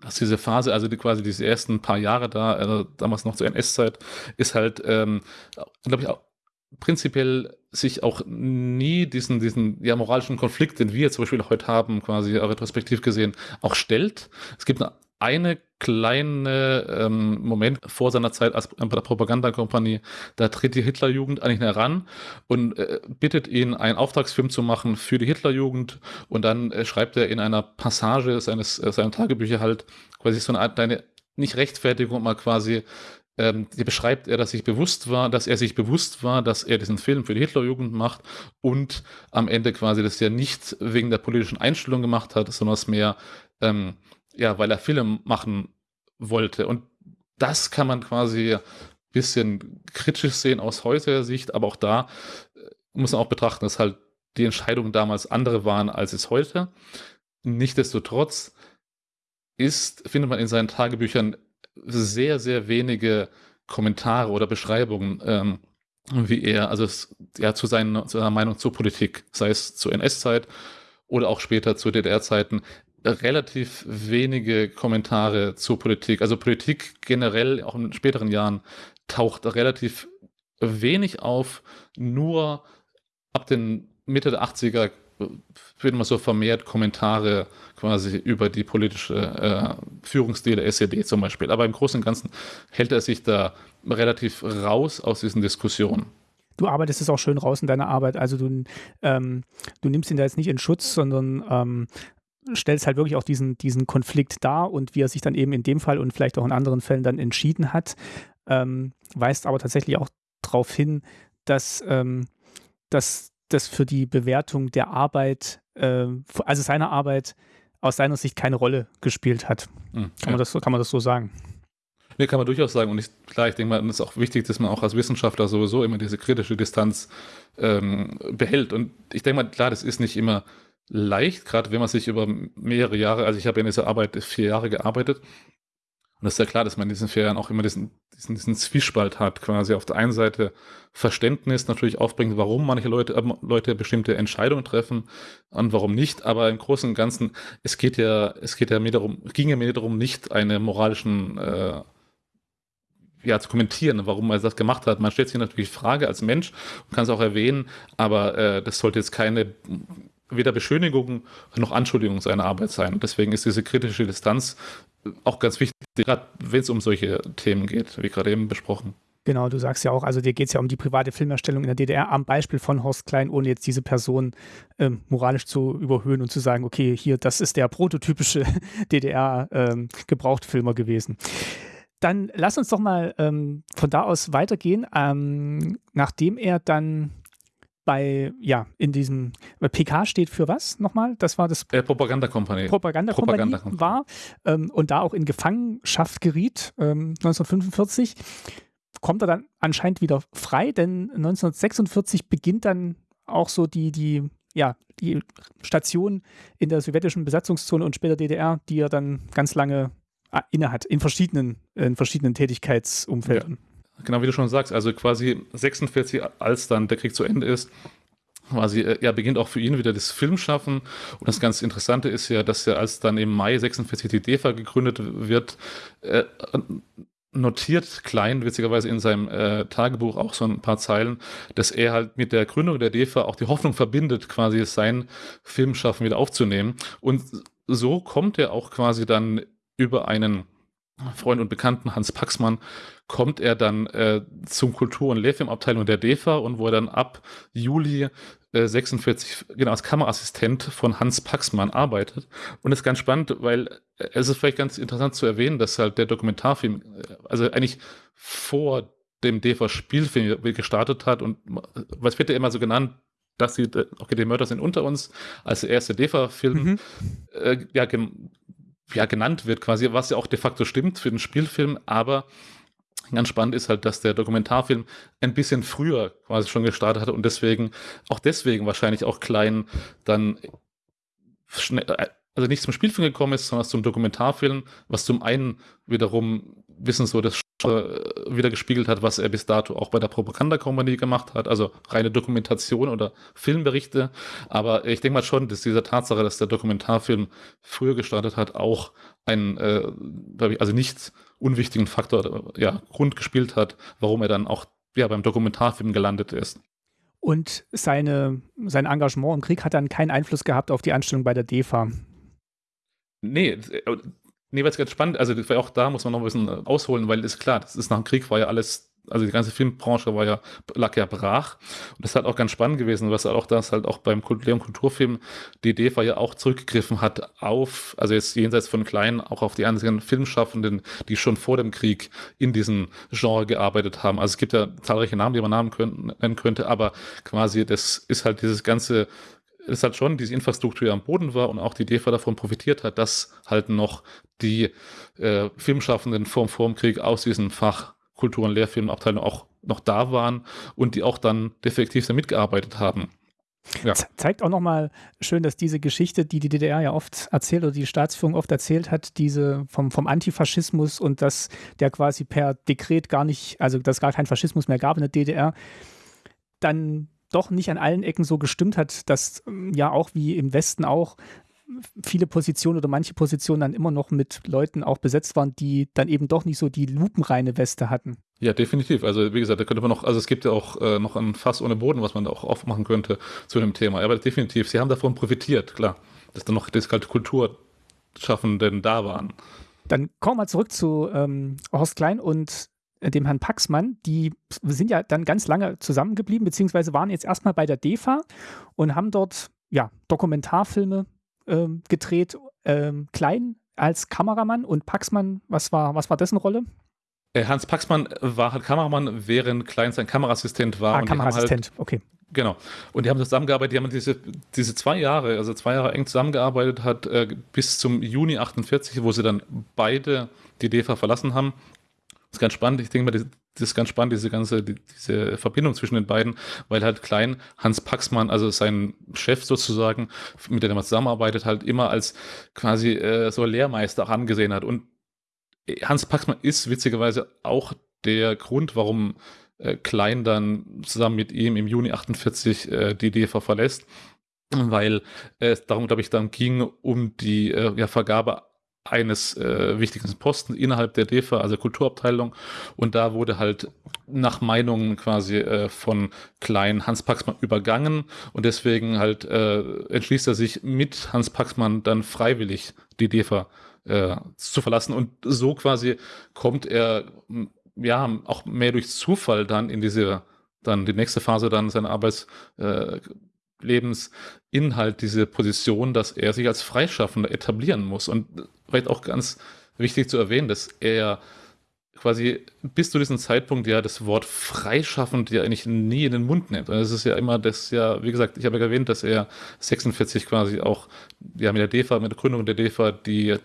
dass diese Phase, also die, quasi diese ersten paar Jahre da, äh, damals noch zur NS-Zeit, ist halt, ähm, glaube ich, auch prinzipiell sich auch nie diesen, diesen ja, moralischen Konflikt, den wir zum Beispiel heute haben, quasi retrospektiv gesehen, auch stellt. Es gibt eine eine kleine ähm, Moment vor seiner Zeit als Propagandakompanie, da tritt die Hitlerjugend an ihn heran und äh, bittet ihn, einen Auftragsfilm zu machen für die Hitlerjugend und dann äh, schreibt er in einer Passage seines äh, seiner Tagebücher halt quasi so eine Art eine nicht Rechtfertigung mal quasi ähm, beschreibt er, dass sich bewusst war, dass er sich bewusst war, dass er diesen Film für die Hitlerjugend macht und am Ende quasi das ja nicht wegen der politischen Einstellung gemacht hat, sondern es mehr ähm, ja, weil er Film machen wollte. Und das kann man quasi ein bisschen kritisch sehen aus heutiger Sicht, aber auch da äh, muss man auch betrachten, dass halt die Entscheidungen damals andere waren, als es heute. Nichtsdestotrotz ist, findet man in seinen Tagebüchern sehr, sehr wenige Kommentare oder Beschreibungen, ähm, wie er, also es, ja, zu, seinen, zu seiner Meinung zur Politik, sei es zur NS-Zeit oder auch später zu DDR-Zeiten, relativ wenige Kommentare zur Politik. Also Politik generell, auch in späteren Jahren, taucht relativ wenig auf. Nur ab den Mitte der 80er finden wir so vermehrt Kommentare quasi über die politische äh, Führungsstil der SED zum Beispiel. Aber im Großen und Ganzen hält er sich da relativ raus aus diesen Diskussionen
du arbeitest es auch schön raus in deiner Arbeit. Also du, ähm, du nimmst ihn da jetzt nicht in Schutz, sondern ähm, stellst halt wirklich auch diesen, diesen Konflikt dar und wie er sich dann eben in dem Fall und vielleicht auch in anderen Fällen dann entschieden hat, ähm, weist aber tatsächlich auch darauf hin, dass, ähm, dass das für die Bewertung der Arbeit, äh, also seiner Arbeit, aus seiner Sicht keine Rolle gespielt hat. Mhm, kann, man das, kann man das so sagen?
Nee, kann man durchaus sagen. Und ich, klar, ich denke mal, es ist auch wichtig, dass man auch als Wissenschaftler sowieso immer diese kritische Distanz ähm, behält. Und ich denke mal, klar, das ist nicht immer leicht, gerade wenn man sich über mehrere Jahre, also ich habe in dieser Arbeit vier Jahre gearbeitet. Und es ist ja klar, dass man in diesen vier Jahren auch immer diesen, diesen, diesen Zwiespalt hat, quasi auf der einen Seite Verständnis natürlich aufbringt, warum manche Leute, äh, Leute bestimmte Entscheidungen treffen und warum nicht. Aber im Großen und Ganzen, es geht ja, es geht ja mir darum, ging ja mir darum, nicht eine moralischen äh, ja, zu kommentieren, warum er das gemacht hat. Man stellt sich natürlich Frage als Mensch und kann es auch erwähnen, aber äh, das sollte jetzt keine weder Beschönigung noch Anschuldigung seiner Arbeit sein. Deswegen ist diese kritische Distanz auch ganz wichtig, gerade wenn es um solche Themen geht, wie gerade eben besprochen.
Genau, du sagst ja auch, also dir geht es ja um die private Filmerstellung in der DDR am Beispiel von Horst Klein, ohne jetzt diese Person ähm, moralisch zu überhöhen und zu sagen, okay, hier, das ist der prototypische DDR-Gebrauchtfilmer ähm, gewesen. Dann lass uns doch mal ähm, von da aus weitergehen. Ähm, nachdem er dann bei, ja, in diesem, PK steht für was nochmal? Das war das
äh, Propagandakompanie.
Propagandakompanie Propaganda war ähm, und da auch in Gefangenschaft geriet, ähm, 1945, kommt er dann anscheinend wieder frei, denn 1946 beginnt dann auch so die, die, ja, die Station in der sowjetischen Besatzungszone und später DDR, die er dann ganz lange äh, innehat, in verschiedenen, in verschiedenen Tätigkeitsumfeldern. Ja.
Genau wie du schon sagst, also quasi 46, als dann der Krieg zu Ende ist, quasi, äh, ja, beginnt auch für ihn wieder das Filmschaffen. Und das ganz Interessante ist ja, dass er, als dann im Mai 46 die DEFA gegründet wird, äh, notiert Klein, witzigerweise in seinem äh, Tagebuch auch so ein paar Zeilen, dass er halt mit der Gründung der DEFA auch die Hoffnung verbindet, quasi sein Filmschaffen wieder aufzunehmen. Und so kommt er auch quasi dann über einen Freund und Bekannten Hans Paxmann kommt er dann äh, zum Kultur- und Lehrfilmabteilung der DEFA und wo er dann ab Juli äh, 46 genau als Kameraassistent von Hans Paxmann arbeitet. Und das ist ganz spannend, weil äh, es ist vielleicht ganz interessant zu erwähnen, dass halt der Dokumentarfilm, äh, also eigentlich vor dem DEFA-Spielfilm gestartet hat und was wird ja immer so genannt, dass sie, äh, okay, die Mörder sind unter uns, als der erste DEFA-Film, mhm. äh, ja, ja, genannt wird, quasi, was ja auch de facto stimmt für den Spielfilm, aber ganz spannend ist halt, dass der Dokumentarfilm ein bisschen früher quasi schon gestartet hat und deswegen, auch deswegen wahrscheinlich auch klein dann schnell, äh, also nicht zum Spielfilm gekommen ist, sondern zum Dokumentarfilm, was zum einen wiederum wissen so das wieder gespiegelt hat, was er bis dato auch bei der Propagandakompanie gemacht hat, also reine Dokumentation oder Filmberichte. Aber ich denke mal schon, dass diese Tatsache, dass der Dokumentarfilm früher gestartet hat, auch einen, äh, also nicht unwichtigen Faktor, ja, Grund gespielt hat, warum er dann auch ja, beim Dokumentarfilm gelandet ist.
Und seine, sein Engagement im Krieg hat dann keinen Einfluss gehabt auf die Anstellung bei der DEFA.
Nee, äh, Nee, weil es ganz spannend, also auch da muss man noch ein bisschen ausholen, weil ist klar, das ist nach dem Krieg war ja alles also die ganze Filmbranche war ja, lag ja brach. Und das ist halt auch ganz spannend gewesen, was halt auch das halt auch beim Leon Kulturfilm die war ja auch zurückgegriffen hat auf, also jetzt jenseits von Kleinen, auch auf die anderen Filmschaffenden, die schon vor dem Krieg in diesem Genre gearbeitet haben. Also es gibt ja zahlreiche Namen, die man Namen können, nennen könnte, aber quasi das ist halt dieses ganze es hat schon diese Infrastruktur am Boden war und auch die DEFA davon profitiert hat, dass halt noch die äh, Filmschaffenden vorm Krieg aus diesem Fach Kultur- und Lehrfilmabteilung auch noch da waren und die auch dann defektiv mitgearbeitet haben.
Ja. Zeigt auch nochmal schön, dass diese Geschichte, die die DDR ja oft erzählt oder die Staatsführung oft erzählt hat, diese vom, vom Antifaschismus und dass der quasi per Dekret gar nicht, also dass gar kein Faschismus mehr gab in der DDR, dann doch nicht an allen Ecken so gestimmt hat, dass ja auch wie im Westen auch viele Positionen oder manche Positionen dann immer noch mit Leuten auch besetzt waren, die dann eben doch nicht so die lupenreine Weste hatten.
Ja, definitiv. Also wie gesagt, da könnte man noch, also es gibt ja auch äh, noch ein Fass ohne Boden, was man da auch aufmachen könnte zu dem Thema. Aber definitiv, sie haben davon profitiert, klar, dass dann noch das kalte Kulturschaffenden da waren.
Dann kommen wir zurück zu ähm, Horst Klein und dem Herrn Paxmann, die sind ja dann ganz lange zusammengeblieben, beziehungsweise waren jetzt erstmal bei der DEFA und haben dort ja, Dokumentarfilme ähm, gedreht. Ähm, Klein als Kameramann und Paxmann, was war, was war dessen Rolle?
Äh, Hans Paxmann war halt Kameramann, während Klein sein Kameraassistent war.
Ah, Kameraassistent, halt, okay.
Genau. Und die haben zusammengearbeitet, die haben diese, diese zwei Jahre, also zwei Jahre eng zusammengearbeitet hat, äh, bis zum Juni 48, wo sie dann beide die DEFA verlassen haben. Das ist ganz spannend. Ich denke mal, das ist ganz spannend, diese ganze, die, diese Verbindung zwischen den beiden, weil halt Klein, Hans Paxmann, also sein Chef sozusagen, mit dem er zusammenarbeitet, halt immer als quasi äh, so Lehrmeister auch angesehen hat. Und Hans Paxmann ist witzigerweise auch der Grund, warum äh, Klein dann zusammen mit ihm im Juni 48 äh, die DEFA verlässt, weil es darum, glaube ich, dann ging um die äh, ja, Vergabe eines äh, wichtigen Posten innerhalb der DEFA, also Kulturabteilung. Und da wurde halt nach Meinungen quasi äh, von Klein Hans Paxmann übergangen. Und deswegen halt äh, entschließt er sich mit Hans Paxmann dann freiwillig die DEFA äh, zu verlassen. Und so quasi kommt er ja auch mehr durch Zufall dann in diese dann die nächste Phase dann seiner Arbeits äh, Lebensinhalt diese Position, dass er sich als Freischaffender etablieren muss. Und vielleicht auch ganz wichtig zu erwähnen, dass er quasi bis zu diesem Zeitpunkt ja das Wort freischaffend ja eigentlich nie in den Mund nimmt. Und es ist ja immer das ja, wie gesagt, ich habe ja erwähnt, dass er 46 quasi auch ja mit der DEFA, mit der Gründung der DEFA die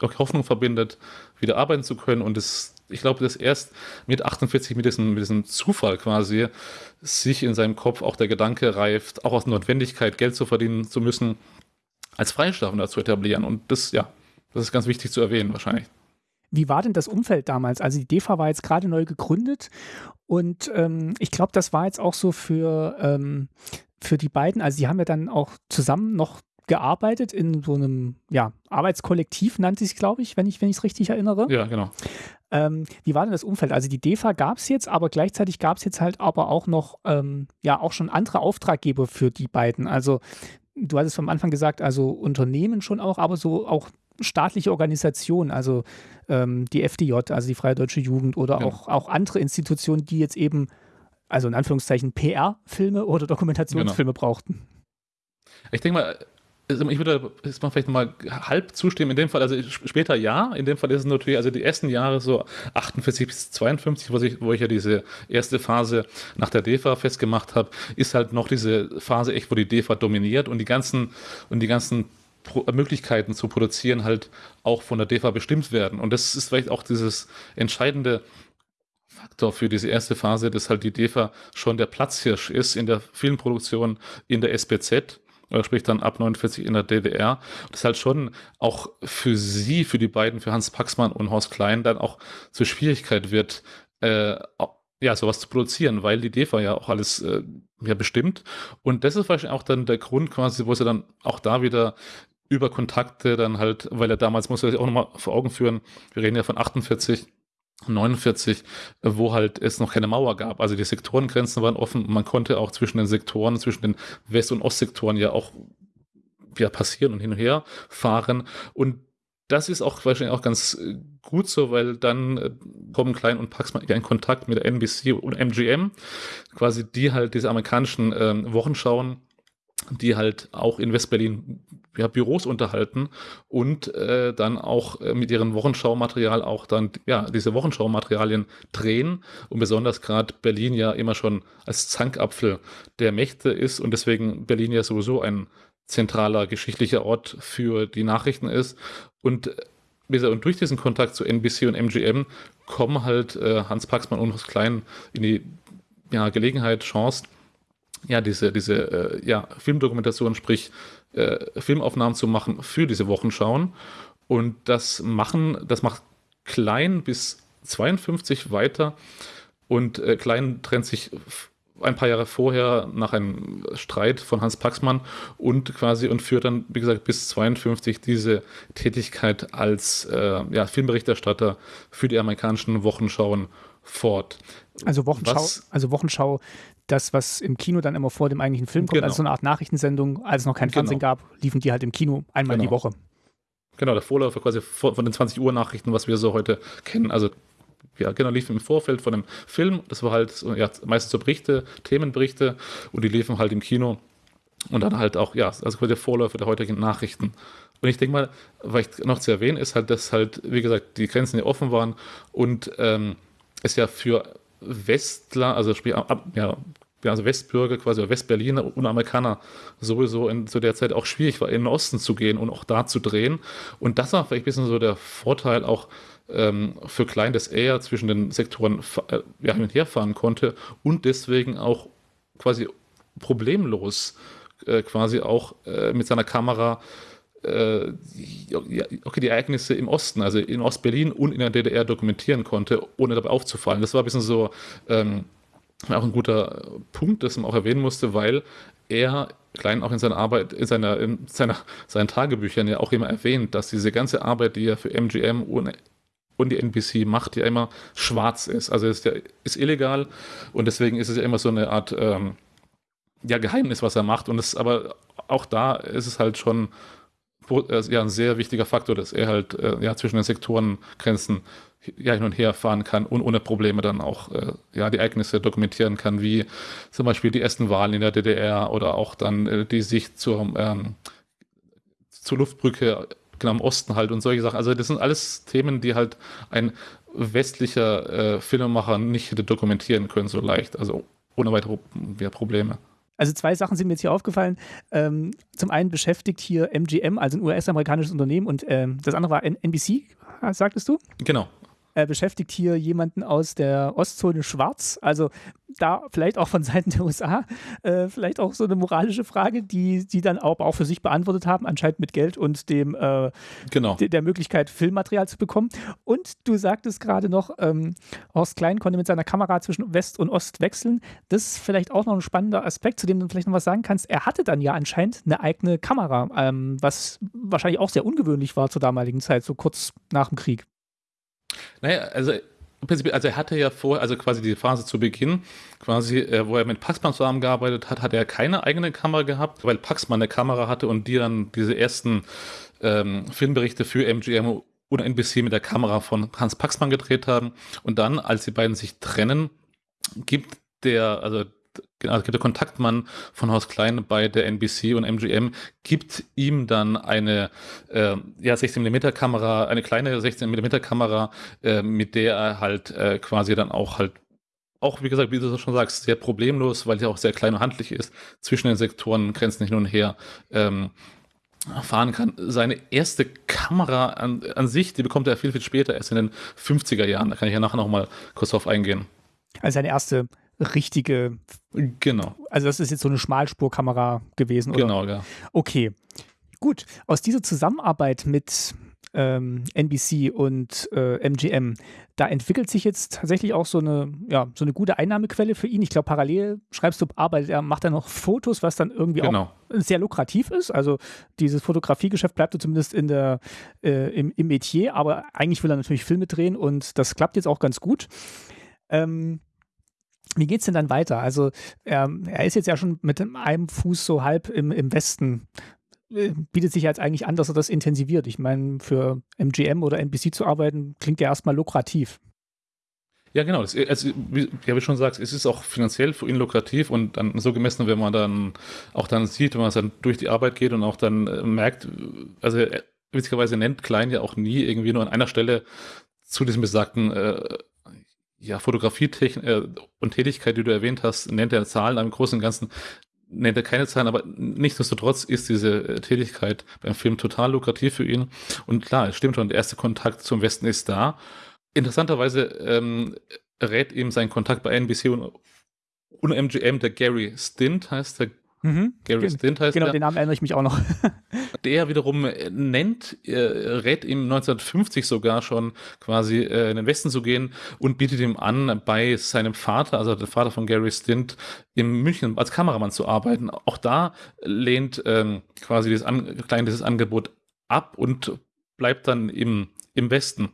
Hoffnung verbindet, wieder arbeiten zu können und es ich glaube, dass erst mit 48, mit diesem, mit diesem Zufall quasi, sich in seinem Kopf auch der Gedanke reift, auch aus Notwendigkeit Geld zu verdienen zu müssen, als Freischaffender zu etablieren. Und das, ja, das ist ganz wichtig zu erwähnen wahrscheinlich.
Wie war denn das Umfeld damals? Also die DEFA war jetzt gerade neu gegründet und ähm, ich glaube, das war jetzt auch so für, ähm, für die beiden, also die haben ja dann auch zusammen noch gearbeitet in so einem ja, Arbeitskollektiv, nannte sich, glaube ich, wenn ich es richtig erinnere.
Ja, genau.
Ähm, wie war denn das Umfeld? Also die DEFA gab es jetzt, aber gleichzeitig gab es jetzt halt aber auch noch, ähm, ja, auch schon andere Auftraggeber für die beiden. Also du hattest vom Anfang gesagt, also Unternehmen schon auch, aber so auch staatliche Organisationen, also ähm, die FDJ, also die Freie Deutsche Jugend oder genau. auch, auch andere Institutionen, die jetzt eben, also in Anführungszeichen PR-Filme oder Dokumentationsfilme genau. brauchten.
Ich denke mal, ich würde jetzt mal vielleicht nochmal halb zustimmen. In dem Fall, also später ja, in dem Fall ist es natürlich, also die ersten Jahre so 48 bis 52, wo ich, wo ich ja diese erste Phase nach der DEFA festgemacht habe, ist halt noch diese Phase echt, wo die DEFA dominiert und die ganzen, und die ganzen Möglichkeiten zu produzieren halt auch von der DEFA bestimmt werden. Und das ist vielleicht auch dieses entscheidende Faktor für diese erste Phase, dass halt die DEFA schon der Platzhirsch ist in der Filmproduktion in der SPZ sprich dann ab 49 in der DDR. Das ist halt schon auch für sie, für die beiden, für Hans Paxmann und Horst Klein dann auch zur Schwierigkeit wird, äh, ja, sowas zu produzieren, weil die DEFA ja auch alles äh, ja bestimmt. Und das ist wahrscheinlich auch dann der Grund quasi, wo sie dann auch da wieder über Kontakte dann halt, weil er damals, muss er sich auch nochmal vor Augen führen, wir reden ja von 48, 49, wo halt es noch keine Mauer gab. Also die Sektorengrenzen waren offen und man konnte auch zwischen den Sektoren, zwischen den West- und Ostsektoren ja auch ja, passieren und hin und her fahren. Und das ist auch wahrscheinlich auch ganz äh, gut so, weil dann äh, kommen Klein und Paxman in Kontakt mit der NBC und MGM, quasi die halt diese amerikanischen ähm, Wochenschauen, die halt auch in Westberlin ja, Büros unterhalten und äh, dann auch äh, mit ihrem Wochenschaumaterial auch dann ja diese Wochenschaumaterialien drehen und besonders gerade Berlin ja immer schon als Zankapfel der Mächte ist und deswegen Berlin ja sowieso ein zentraler geschichtlicher Ort für die Nachrichten ist. Und, äh, und durch diesen Kontakt zu NBC und MGM kommen halt äh, Hans Paxmann und Hans Klein in die ja, Gelegenheit, Chance, ja, diese, diese äh, ja, Filmdokumentation, sprich äh, Filmaufnahmen zu machen für diese Wochenschauen. Und das machen, das macht Klein bis 52 weiter. Und äh, Klein trennt sich ein paar Jahre vorher nach einem Streit von Hans Paxmann und quasi und führt dann, wie gesagt, bis 52 diese Tätigkeit als äh, ja, Filmberichterstatter für die amerikanischen Wochenschauen fort.
Also Wochenschau, was, also Wochenschau, das, was im Kino dann immer vor dem eigentlichen Film kommt, genau. also so eine Art Nachrichtensendung, als es noch kein genau. Fernsehen gab, liefen die halt im Kino einmal genau. die Woche.
Genau, der Vorläufer quasi von den 20 Uhr Nachrichten, was wir so heute kennen. Also ja, genau, liefen im Vorfeld von einem Film. Das war halt ja, meistens so Berichte, Themenberichte und die liefen halt im Kino. Und dann halt auch, ja, also quasi der Vorläufer der heutigen Nachrichten. Und ich denke mal, was ich noch zu erwähnen ist halt, dass halt, wie gesagt, die Grenzen ja offen waren und ähm, es ja für Westler, also sprich, ja, also Westbürger quasi, Westberliner und Amerikaner sowieso in, zu der Zeit auch schwierig war, in den Osten zu gehen und auch da zu drehen. Und das war vielleicht ein bisschen so der Vorteil auch ähm, für Klein, dass er zwischen den Sektoren äh, ja, hin und her fahren konnte und deswegen auch quasi problemlos äh, quasi auch äh, mit seiner Kamera äh, okay, die Ereignisse im Osten, also in Ostberlin und in der DDR dokumentieren konnte, ohne dabei aufzufallen. Das war ein bisschen so ähm, auch ein guter Punkt, das man auch erwähnen musste, weil er Klein auch in seiner Arbeit, in seiner, in seiner, seinen Tagebüchern ja auch immer erwähnt, dass diese ganze Arbeit, die er für MGM und, und die NBC macht, ja immer schwarz ist. Also ist ja ist illegal und deswegen ist es ja immer so eine Art ähm, ja, Geheimnis, was er macht. Und es, aber auch da ist es halt schon äh, ja, ein sehr wichtiger Faktor, dass er halt äh, ja, zwischen den Sektorengrenzen ja, hin und her fahren kann und ohne Probleme dann auch äh, ja, die Ereignisse dokumentieren kann, wie zum Beispiel die ersten Wahlen in der DDR oder auch dann äh, die Sicht zur, ähm, zur Luftbrücke genau im Osten halt und solche Sachen. Also das sind alles Themen, die halt ein westlicher äh, Filmemacher nicht hätte dokumentieren können so leicht, also ohne weitere Probleme.
Also zwei Sachen sind mir jetzt hier aufgefallen. Ähm, zum einen beschäftigt hier MGM, also ein US-amerikanisches Unternehmen, und ähm, das andere war NBC, sagtest du?
Genau
äh, beschäftigt hier jemanden aus der Ostzone Schwarz. Also da vielleicht auch von Seiten der USA, äh, vielleicht auch so eine moralische Frage, die die dann auch, auch für sich beantwortet haben, anscheinend mit Geld und dem äh,
genau.
de der Möglichkeit, Filmmaterial zu bekommen. Und du sagtest gerade noch, ähm, Horst Klein konnte mit seiner Kamera zwischen West und Ost wechseln. Das ist vielleicht auch noch ein spannender Aspekt, zu dem du vielleicht noch was sagen kannst. Er hatte dann ja anscheinend eine eigene Kamera, ähm, was wahrscheinlich auch sehr ungewöhnlich war zur damaligen Zeit, so kurz nach dem Krieg.
Naja, also im Prinzip, also er hatte ja vorher, also quasi die Phase zu Beginn, quasi, äh, wo er mit Paxman zusammengearbeitet hat, hat er keine eigene Kamera gehabt, weil Paxman eine Kamera hatte und die dann diese ersten ähm, Filmberichte für MGM oder NBC mit der Kamera von Hans Paxman gedreht haben. Und dann, als die beiden sich trennen, gibt der, also also der Kontaktmann von Haus Klein bei der NBC und MGM gibt ihm dann eine äh, ja, 16 mm Kamera, eine kleine 16 mm Kamera, äh, mit der er halt äh, quasi dann auch halt auch, wie gesagt, wie du schon sagst, sehr problemlos, weil sie auch sehr klein und handlich ist, zwischen den Sektoren Grenzen hin und her ähm, fahren kann. Seine erste Kamera an, an sich, die bekommt er viel, viel später, erst in den 50er Jahren. Da kann ich ja nachher noch mal kurz drauf eingehen.
Also seine erste richtige.
Genau.
Also das ist jetzt so eine Schmalspurkamera gewesen, oder?
Genau, ja.
Okay. Gut. Aus dieser Zusammenarbeit mit ähm, NBC und äh, MGM, da entwickelt sich jetzt tatsächlich auch so eine, ja, so eine gute Einnahmequelle für ihn. Ich glaube, parallel schreibst du, arbeitet er, macht er noch Fotos, was dann irgendwie genau. auch sehr lukrativ ist. Also dieses Fotografiegeschäft bleibt zumindest in der, äh, im, im Metier, aber eigentlich will er natürlich Filme drehen und das klappt jetzt auch ganz gut. Ähm, wie geht es denn dann weiter? Also ähm, er ist jetzt ja schon mit einem Fuß so halb im, im Westen äh, bietet sich jetzt eigentlich an, dass er das intensiviert. Ich meine, für MGM oder NBC zu arbeiten, klingt ja erstmal lukrativ.
Ja, genau. Das, also, wie, wie schon sagst, es ist auch finanziell für ihn lukrativ und dann so gemessen, wenn man dann auch dann sieht, wenn man dann durch die Arbeit geht und auch dann äh, merkt, also er, witzigerweise nennt Klein ja auch nie irgendwie nur an einer Stelle zu diesem besagten äh, ja, Fotografietechnik äh, und Tätigkeit, die du erwähnt hast, nennt er Zahlen, im Großen und Ganzen nennt er keine Zahlen, aber nichtsdestotrotz ist diese äh, Tätigkeit beim Film total lukrativ für ihn. Und klar, es stimmt schon, der erste Kontakt zum Westen ist da. Interessanterweise ähm, rät ihm sein Kontakt bei NBC und, und MGM, der Gary Stint heißt der.
Mhm. Gary Gen Stint heißt Genau, der, den Namen erinnere ich mich auch noch.
der wiederum äh, nennt, äh, rät ihm 1950 sogar schon quasi äh, in den Westen zu gehen und bietet ihm an, bei seinem Vater, also der Vater von Gary Stint, in München als Kameramann zu arbeiten. Auch da lehnt ähm, quasi dieses, an, dieses Angebot ab und bleibt dann im, im Westen.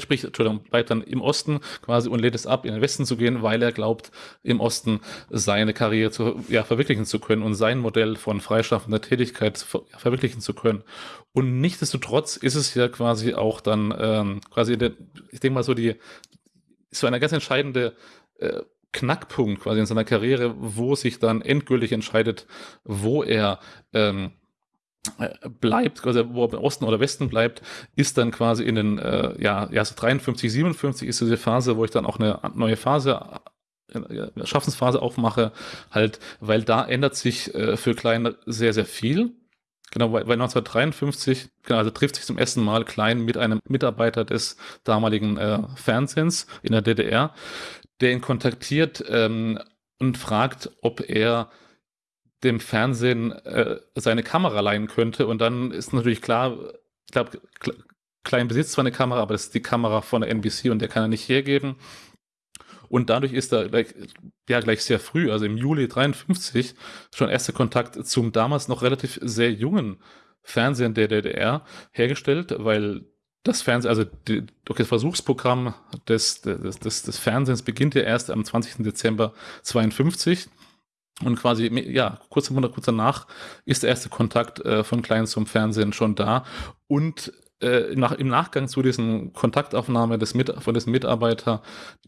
Sprich, Entschuldigung, bleibt dann im Osten quasi und lädt es ab, in den Westen zu gehen, weil er glaubt, im Osten seine Karriere zu, ja, verwirklichen zu können und sein Modell von freischaffender Tätigkeit ver verwirklichen zu können. Und nichtsdestotrotz ist es ja quasi auch dann ähm, quasi, der, ich denke mal so die, so eine ganz entscheidende äh, Knackpunkt quasi in seiner Karriere, wo sich dann endgültig entscheidet, wo er ähm, äh, bleibt, also wo er im Osten oder Westen bleibt, ist dann quasi in den, äh, ja, so 53, 57 ist diese Phase, wo ich dann auch eine neue Phase äh, Schaffensphase aufmache, halt, weil da ändert sich äh, für Klein sehr, sehr viel. Genau, weil, weil 1953, genau, also trifft sich zum ersten Mal Klein mit einem Mitarbeiter des damaligen äh, Fernsehens in der DDR, der ihn kontaktiert ähm, und fragt, ob er dem Fernsehen äh, seine Kamera leihen könnte. Und dann ist natürlich klar, ich glaube, Klein besitzt zwar eine Kamera, aber das ist die Kamera von der NBC und der kann er nicht hergeben. Und dadurch ist er gleich, ja, gleich sehr früh, also im Juli 53, schon erster Kontakt zum damals noch relativ sehr jungen Fernsehen der DDR hergestellt, weil das Fernsehen, also die, das Versuchsprogramm des, des, des, des Fernsehens beginnt ja erst am 20. Dezember 52 und quasi, ja, kurz, kurz danach ist der erste Kontakt äh, von Klein zum Fernsehen schon da. Und äh, nach, im Nachgang zu diesen Kontaktaufnahme des Mit von diesem Mitarbeiter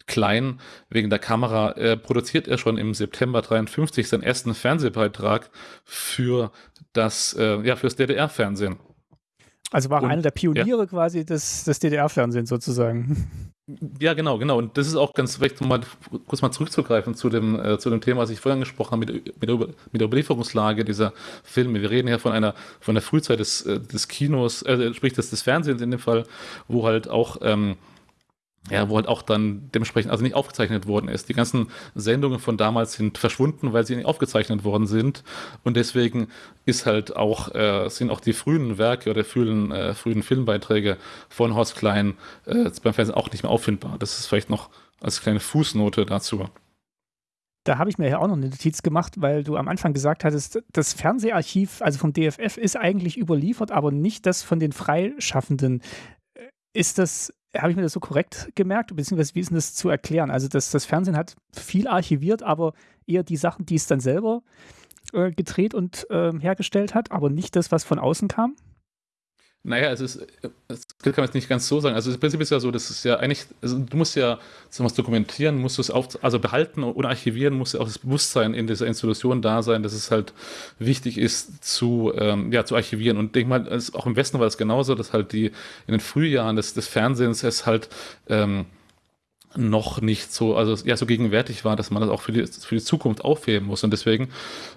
Klein wegen der Kamera äh, produziert er schon im September 53 seinen ersten Fernsehbeitrag für das, äh, ja, fürs DDR-Fernsehen.
Also war er einer der Pioniere ja. quasi des, des DDR-Fernsehens sozusagen.
Ja, genau, genau. Und das ist auch ganz vielleicht, um mal kurz mal zurückzugreifen zu dem, äh, zu dem Thema, was ich vorhin angesprochen habe, mit, mit, der, mit der Überlieferungslage dieser Filme. Wir reden ja von einer, von der Frühzeit des, äh, des Kinos, äh, sprich des, des Fernsehens in dem Fall, wo halt auch ähm, ja, wo halt auch dann dementsprechend also nicht aufgezeichnet worden ist. Die ganzen Sendungen von damals sind verschwunden, weil sie nicht aufgezeichnet worden sind. Und deswegen ist halt auch, äh, sind auch die frühen Werke oder frühen, äh, frühen Filmbeiträge von Horst Klein äh, beim Fernsehen auch nicht mehr auffindbar. Das ist vielleicht noch als kleine Fußnote dazu.
Da habe ich mir ja auch noch eine Notiz gemacht, weil du am Anfang gesagt hattest, das Fernseharchiv, also vom DFF, ist eigentlich überliefert, aber nicht das von den Freischaffenden. Äh, ist das habe ich mir das so korrekt gemerkt, beziehungsweise wie ist denn das zu erklären? Also das, das Fernsehen hat viel archiviert, aber eher die Sachen, die es dann selber äh, gedreht und äh, hergestellt hat, aber nicht das, was von außen kam?
Naja, es ist, das kann man jetzt nicht ganz so sagen. Also das Prinzip ist ja so, das ist ja eigentlich, also du musst ja was dokumentieren, musst du es auf, also behalten und archivieren, muss ja auch das Bewusstsein in dieser Institution da sein, dass es halt wichtig ist zu, ähm, ja, zu archivieren. Und denk mal, auch im Westen war das genauso, dass halt die in den Frühjahren des, des Fernsehens es halt ähm, noch nicht so, also ja, so gegenwärtig war, dass man das auch für die, für die Zukunft aufheben muss. Und deswegen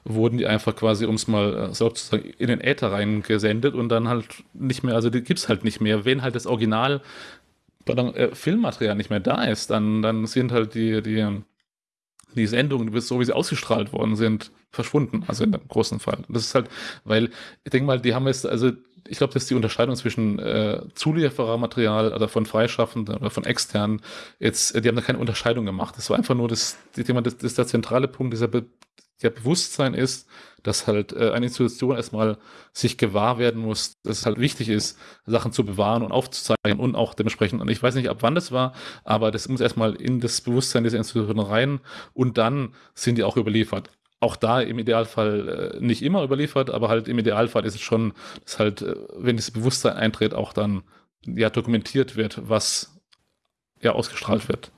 wurden die einfach quasi, um es mal äh, sozusagen in den Äther reingesendet und dann halt nicht mehr, also die gibt es halt nicht mehr. Wenn halt das Original pardon, äh, Filmmaterial nicht mehr da ist, dann, dann sind halt die, die, die Sendungen, so wie sie ausgestrahlt worden sind, verschwunden. Also in dem großen Fall. Das ist halt, weil ich denke mal, die haben jetzt, also ich glaube, das ist die Unterscheidung zwischen äh, Zulieferermaterial, also von Freischaffenden oder von externen. Jetzt, äh, die haben da keine Unterscheidung gemacht. Das war einfach nur das, das, das, das der zentrale Punkt dieser Be der Bewusstsein ist, dass halt äh, eine Institution erstmal sich gewahr werden muss, dass es halt wichtig ist, Sachen zu bewahren und aufzuzeichnen und auch dementsprechend, und ich weiß nicht, ab wann das war, aber das muss erstmal in das Bewusstsein dieser Institution rein und dann sind die auch überliefert auch da im Idealfall äh, nicht immer überliefert, aber halt im Idealfall ist es schon, dass halt, äh, wenn das Bewusstsein eintritt, auch dann ja dokumentiert wird, was ja ausgestrahlt wird.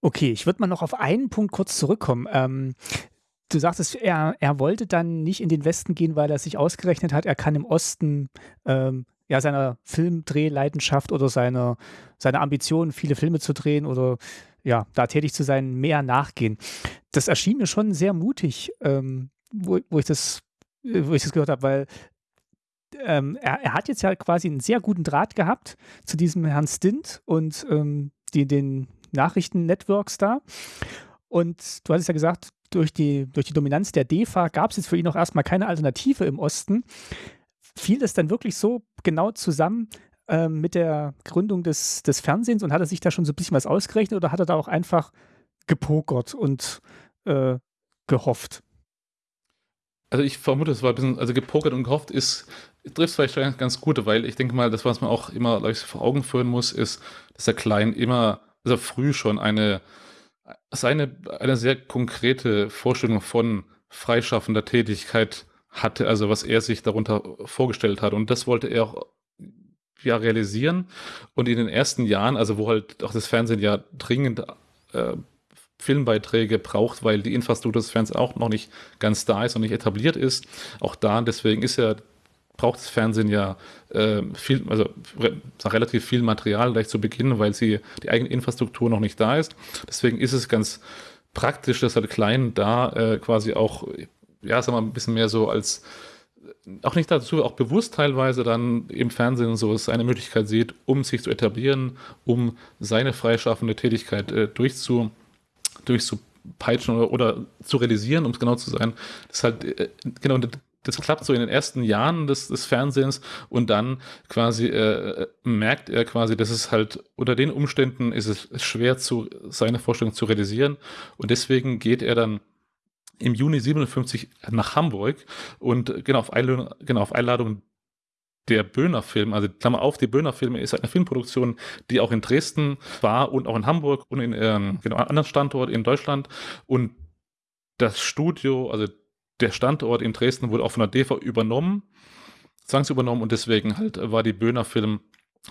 Okay, ich würde mal noch auf einen Punkt kurz zurückkommen. Ähm, du sagtest, er, er wollte dann nicht in den Westen gehen, weil er sich ausgerechnet hat, er kann im Osten ähm, ja seiner Filmdrehleidenschaft oder seiner, seiner Ambition, viele Filme zu drehen oder ja, da tätig zu sein, mehr nachgehen. Das erschien mir schon sehr mutig, ähm, wo, wo, ich das, wo ich das gehört habe, weil ähm, er, er, hat jetzt ja quasi einen sehr guten Draht gehabt zu diesem Herrn Stint und ähm, die, den Nachrichten-Networks da. Und du hattest ja gesagt, durch die, durch die Dominanz der DEFA gab es jetzt für ihn auch erstmal keine Alternative im Osten. Fiel es dann wirklich so genau zusammen äh, mit der Gründung des, des Fernsehens und hat er sich da schon so ein bisschen was ausgerechnet oder hat er da auch einfach gepokert und äh, gehofft?
Also ich vermute, es war ein bisschen, also gepokert und gehofft ist, trifft vielleicht ganz gut, weil ich denke mal, das, was man auch immer ich, vor Augen führen muss, ist, dass der Klein immer, also früh schon eine, seine, eine sehr konkrete Vorstellung von freischaffender Tätigkeit hatte, also was er sich darunter vorgestellt hat. Und das wollte er auch ja, realisieren. Und in den ersten Jahren, also wo halt auch das Fernsehen ja dringend äh, Filmbeiträge braucht, weil die Infrastruktur des Fernsehens auch noch nicht ganz da ist und nicht etabliert ist. Auch da, deswegen ist ja braucht das Fernsehen ja äh, viel, also re relativ viel Material gleich zu Beginn, weil sie die eigene Infrastruktur noch nicht da ist. Deswegen ist es ganz praktisch, dass halt Klein da äh, quasi auch, ja, sagen wir mal, ein bisschen mehr so als auch nicht dazu, auch bewusst teilweise dann im Fernsehen so es eine Möglichkeit sieht, um sich zu etablieren, um seine freischaffende Tätigkeit äh, durchzu, durchzupeitschen oder, oder zu realisieren, um es genau zu sein. Das halt äh, genau das klappt so in den ersten Jahren des, des Fernsehens und dann quasi äh, merkt er quasi, dass es halt unter den Umständen ist es schwer zu seine Vorstellung zu realisieren und deswegen geht er dann im Juni 57 nach Hamburg. Und genau auf Einladung, genau auf Einladung der Böhner Film, also Klammer auf, die Böhner Filme ist eine Filmproduktion, die auch in Dresden war und auch in Hamburg und in ähm, genau anderen Standorten in Deutschland. Und das Studio, also der Standort in Dresden wurde auch von der DEFA übernommen, zwangsübernommen. Und deswegen halt war die Böhner Film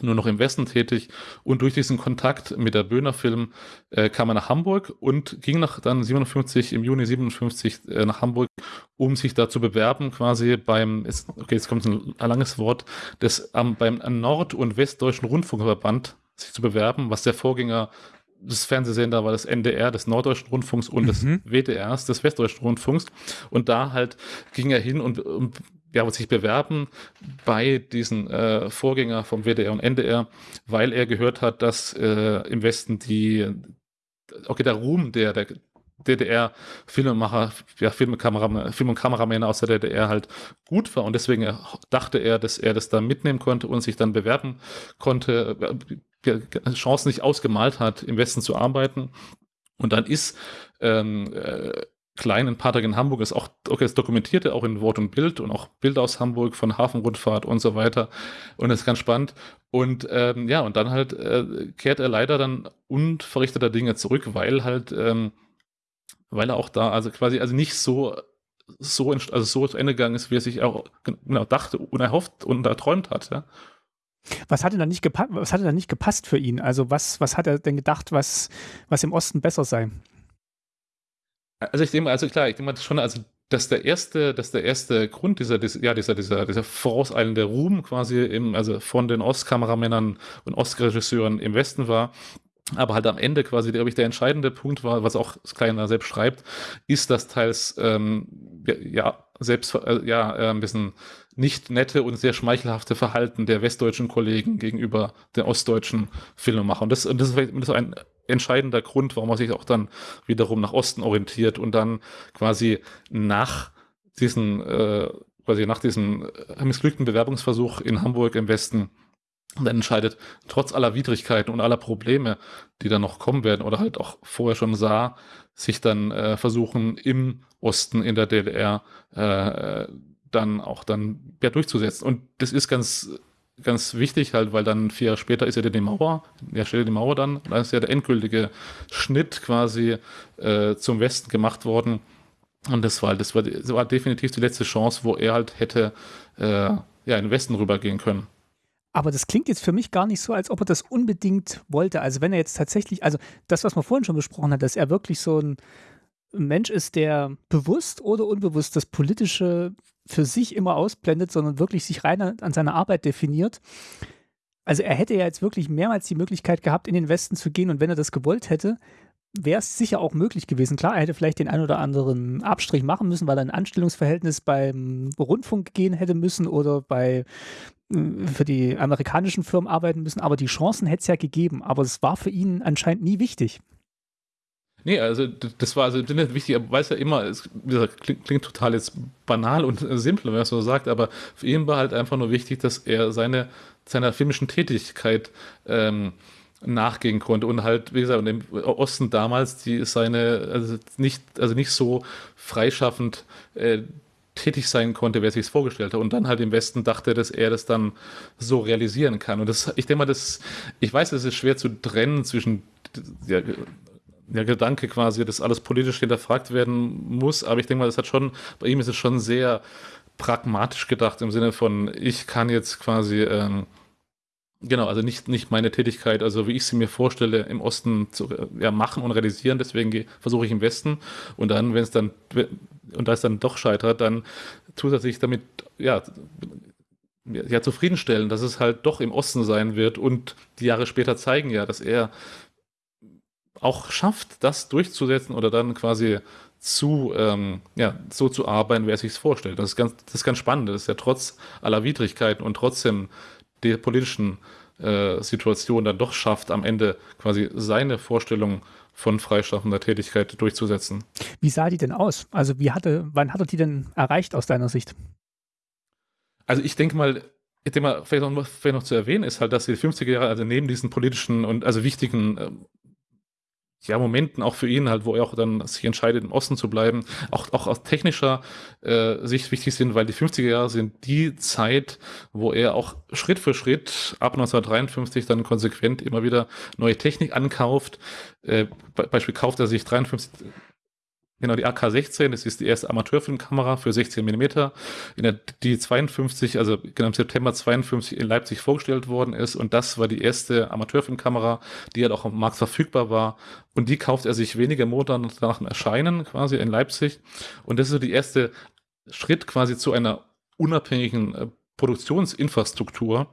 nur noch im Westen tätig und durch diesen Kontakt mit der Böhner Film äh, kam er nach Hamburg und ging nach dann 57 im Juni 57 äh, nach Hamburg, um sich da zu bewerben quasi beim ist, okay jetzt kommt ein, ein langes Wort des ähm, beim Nord- und Westdeutschen Rundfunkverband sich zu bewerben, was der Vorgänger des Fernsehsender war das NDR des Norddeutschen Rundfunks und mhm. des WDRs des Westdeutschen Rundfunks. Und da halt ging er hin und, und ja, sich bewerben bei diesen äh, Vorgänger vom WDR und NDR, weil er gehört hat, dass äh, im Westen die, okay, der Ruhm der, der DDR-Filmemacher, ja, Film- und Kameramänner aus der DDR halt gut war und deswegen dachte er, dass er das da mitnehmen konnte und sich dann bewerben konnte, Chancen nicht ausgemalt hat, im Westen zu arbeiten. Und dann ist ähm, äh, Klein ein paar Tage in Hamburg, ist auch, okay, das dokumentierte auch in Wort und Bild und auch Bilder aus Hamburg von Hafenrundfahrt und so weiter. Und das ist ganz spannend. Und ähm, ja, und dann halt äh, kehrt er leider dann unverrichteter Dinge zurück, weil halt, ähm, weil er auch da, also quasi, also nicht so so, also so zu Ende gegangen ist, wie er sich auch genau dachte und erhofft und erträumt hat, ja.
Was hat denn da nicht gepasst, was hat denn da nicht gepasst für ihn? Also was, was hat er denn gedacht, was, was im Osten besser sei?
Also ich denke, also klar, ich denke mal schon, also dass der erste, dass der erste Grund dieser, ja, dieser, dieser, dieser vorauseilende Ruhm quasi im, also von den Ostkameramännern und Ostregisseuren im Westen war, aber halt am Ende quasi, glaube ich, der entscheidende Punkt war, was auch Kleiner selbst schreibt, ist, dass teils ähm, ja selbst äh, ja äh, ein bisschen nicht nette und sehr schmeichelhafte Verhalten der westdeutschen Kollegen gegenüber den ostdeutschen Filmemachern. Und das, und das ist ein entscheidender Grund, warum man sich auch dann wiederum nach Osten orientiert und dann quasi nach diesen äh, quasi nach diesem missglückten Bewerbungsversuch in Hamburg im Westen dann entscheidet, trotz aller Widrigkeiten und aller Probleme, die dann noch kommen werden oder halt auch vorher schon sah, sich dann äh, versuchen im Osten in der DDR äh, dann auch dann ja, durchzusetzen. Und das ist ganz ganz wichtig halt, weil dann vier Jahre später ist ja die Mauer, ja steht die Mauer dann, dann ist ja der endgültige Schnitt quasi äh, zum Westen gemacht worden Und das war, das war, das war definitiv die letzte Chance, wo er halt hätte äh, ja, in den Westen rübergehen können.
Aber das klingt jetzt für mich gar nicht so, als ob er das unbedingt wollte. Also wenn er jetzt tatsächlich, also das, was man vorhin schon besprochen hat, dass er wirklich so ein Mensch ist, der bewusst oder unbewusst das Politische für sich immer ausblendet, sondern wirklich sich rein an, seiner Arbeit definiert. Also er hätte ja jetzt wirklich mehrmals die Möglichkeit gehabt, in den Westen zu gehen und wenn er das gewollt hätte, wäre es sicher auch möglich gewesen. Klar, er hätte vielleicht den ein oder anderen Abstrich machen müssen, weil er ein Anstellungsverhältnis beim Rundfunk gehen hätte müssen oder bei äh, für die amerikanischen Firmen arbeiten müssen, aber die Chancen hätte es ja gegeben. Aber es war für ihn anscheinend nie wichtig.
Nee, also das war also wichtig, er weiß ja immer, es klingt, klingt, total jetzt banal und simpel, wenn man es so sagt, aber für ihn war halt einfach nur wichtig, dass er seine, seiner filmischen Tätigkeit ähm, nachgehen konnte und halt, wie gesagt, im Osten damals, die seine, also nicht, also nicht so freischaffend äh, tätig sein konnte, wer sich es vorgestellt hat. Und dann halt im Westen dachte, dass er das dann so realisieren kann. Und das, ich denke mal, das, ich weiß, es ist schwer zu trennen zwischen ja, der Gedanke quasi, dass alles politisch hinterfragt werden muss, aber ich denke mal, das hat schon, bei ihm ist es schon sehr pragmatisch gedacht im Sinne von, ich kann jetzt quasi ähm, Genau, also nicht, nicht meine Tätigkeit, also wie ich sie mir vorstelle, im Osten zu ja, machen und realisieren. Deswegen versuche ich im Westen. Und dann, wenn es dann, und da es dann doch scheitert, dann sich damit, ja, ja, zufriedenstellen, dass es halt doch im Osten sein wird. Und die Jahre später zeigen ja, dass er auch schafft, das durchzusetzen oder dann quasi zu, ähm, ja, so zu arbeiten, wie er sich es vorstellt. Das ist ganz, das ist ganz spannend. Das ist ja trotz aller Widrigkeiten und trotzdem der politischen äh, Situation dann doch schafft, am Ende quasi seine Vorstellung von freischaffender Tätigkeit durchzusetzen.
Wie sah die denn aus? Also wie hatte, wann hat er die denn erreicht aus deiner Sicht?
Also ich denke mal, mal, vielleicht noch, vielleicht noch zu erwähnen ist halt, dass die 50er Jahre, also neben diesen politischen und also wichtigen äh, ja, Momenten auch für ihn halt, wo er auch dann sich entscheidet, im Osten zu bleiben, auch, auch aus technischer äh, Sicht wichtig sind, weil die 50er Jahre sind die Zeit, wo er auch Schritt für Schritt ab 1953 dann konsequent immer wieder neue Technik ankauft. Äh, Beispiel kauft er sich 53 Genau, die AK-16, das ist die erste Amateurfilmkamera für 16 mm, in der die 52, also genau im September 52 in Leipzig vorgestellt worden ist. Und das war die erste Amateurfilmkamera, die halt auch am Markt verfügbar war. Und die kauft er sich wenige Monate nach dem Erscheinen quasi in Leipzig. Und das ist so die erste Schritt quasi zu einer unabhängigen äh, Produktionsinfrastruktur.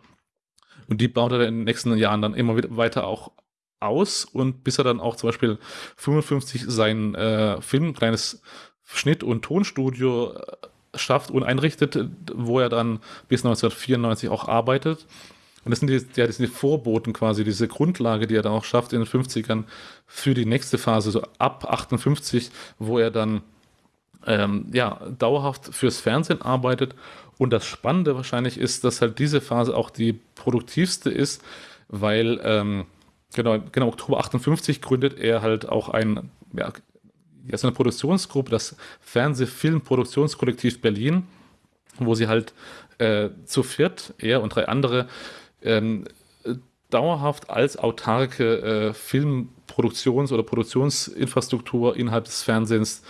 Und die baut er in den nächsten Jahren dann immer weiter auch aus und bis er dann auch zum Beispiel 55 sein äh, Film, kleines Schnitt- und Tonstudio äh, schafft und einrichtet, wo er dann bis 1994 auch arbeitet. Und das sind die, ja, das sind die Vorboten quasi, diese Grundlage, die er dann auch schafft in den 50ern für die nächste Phase, so ab 58, wo er dann ähm, ja, dauerhaft fürs Fernsehen arbeitet. Und das Spannende wahrscheinlich ist, dass halt diese Phase auch die produktivste ist, weil ähm, Genau, genau, Oktober 58 gründet er halt auch ein, ja, ja, so eine Produktionsgruppe, das Fernsehfilmproduktionskollektiv Berlin, wo sie halt äh, zu viert, er und drei andere, ähm, dauerhaft als autarke äh, Filmproduktions- oder Produktionsinfrastruktur innerhalb des Fernsehens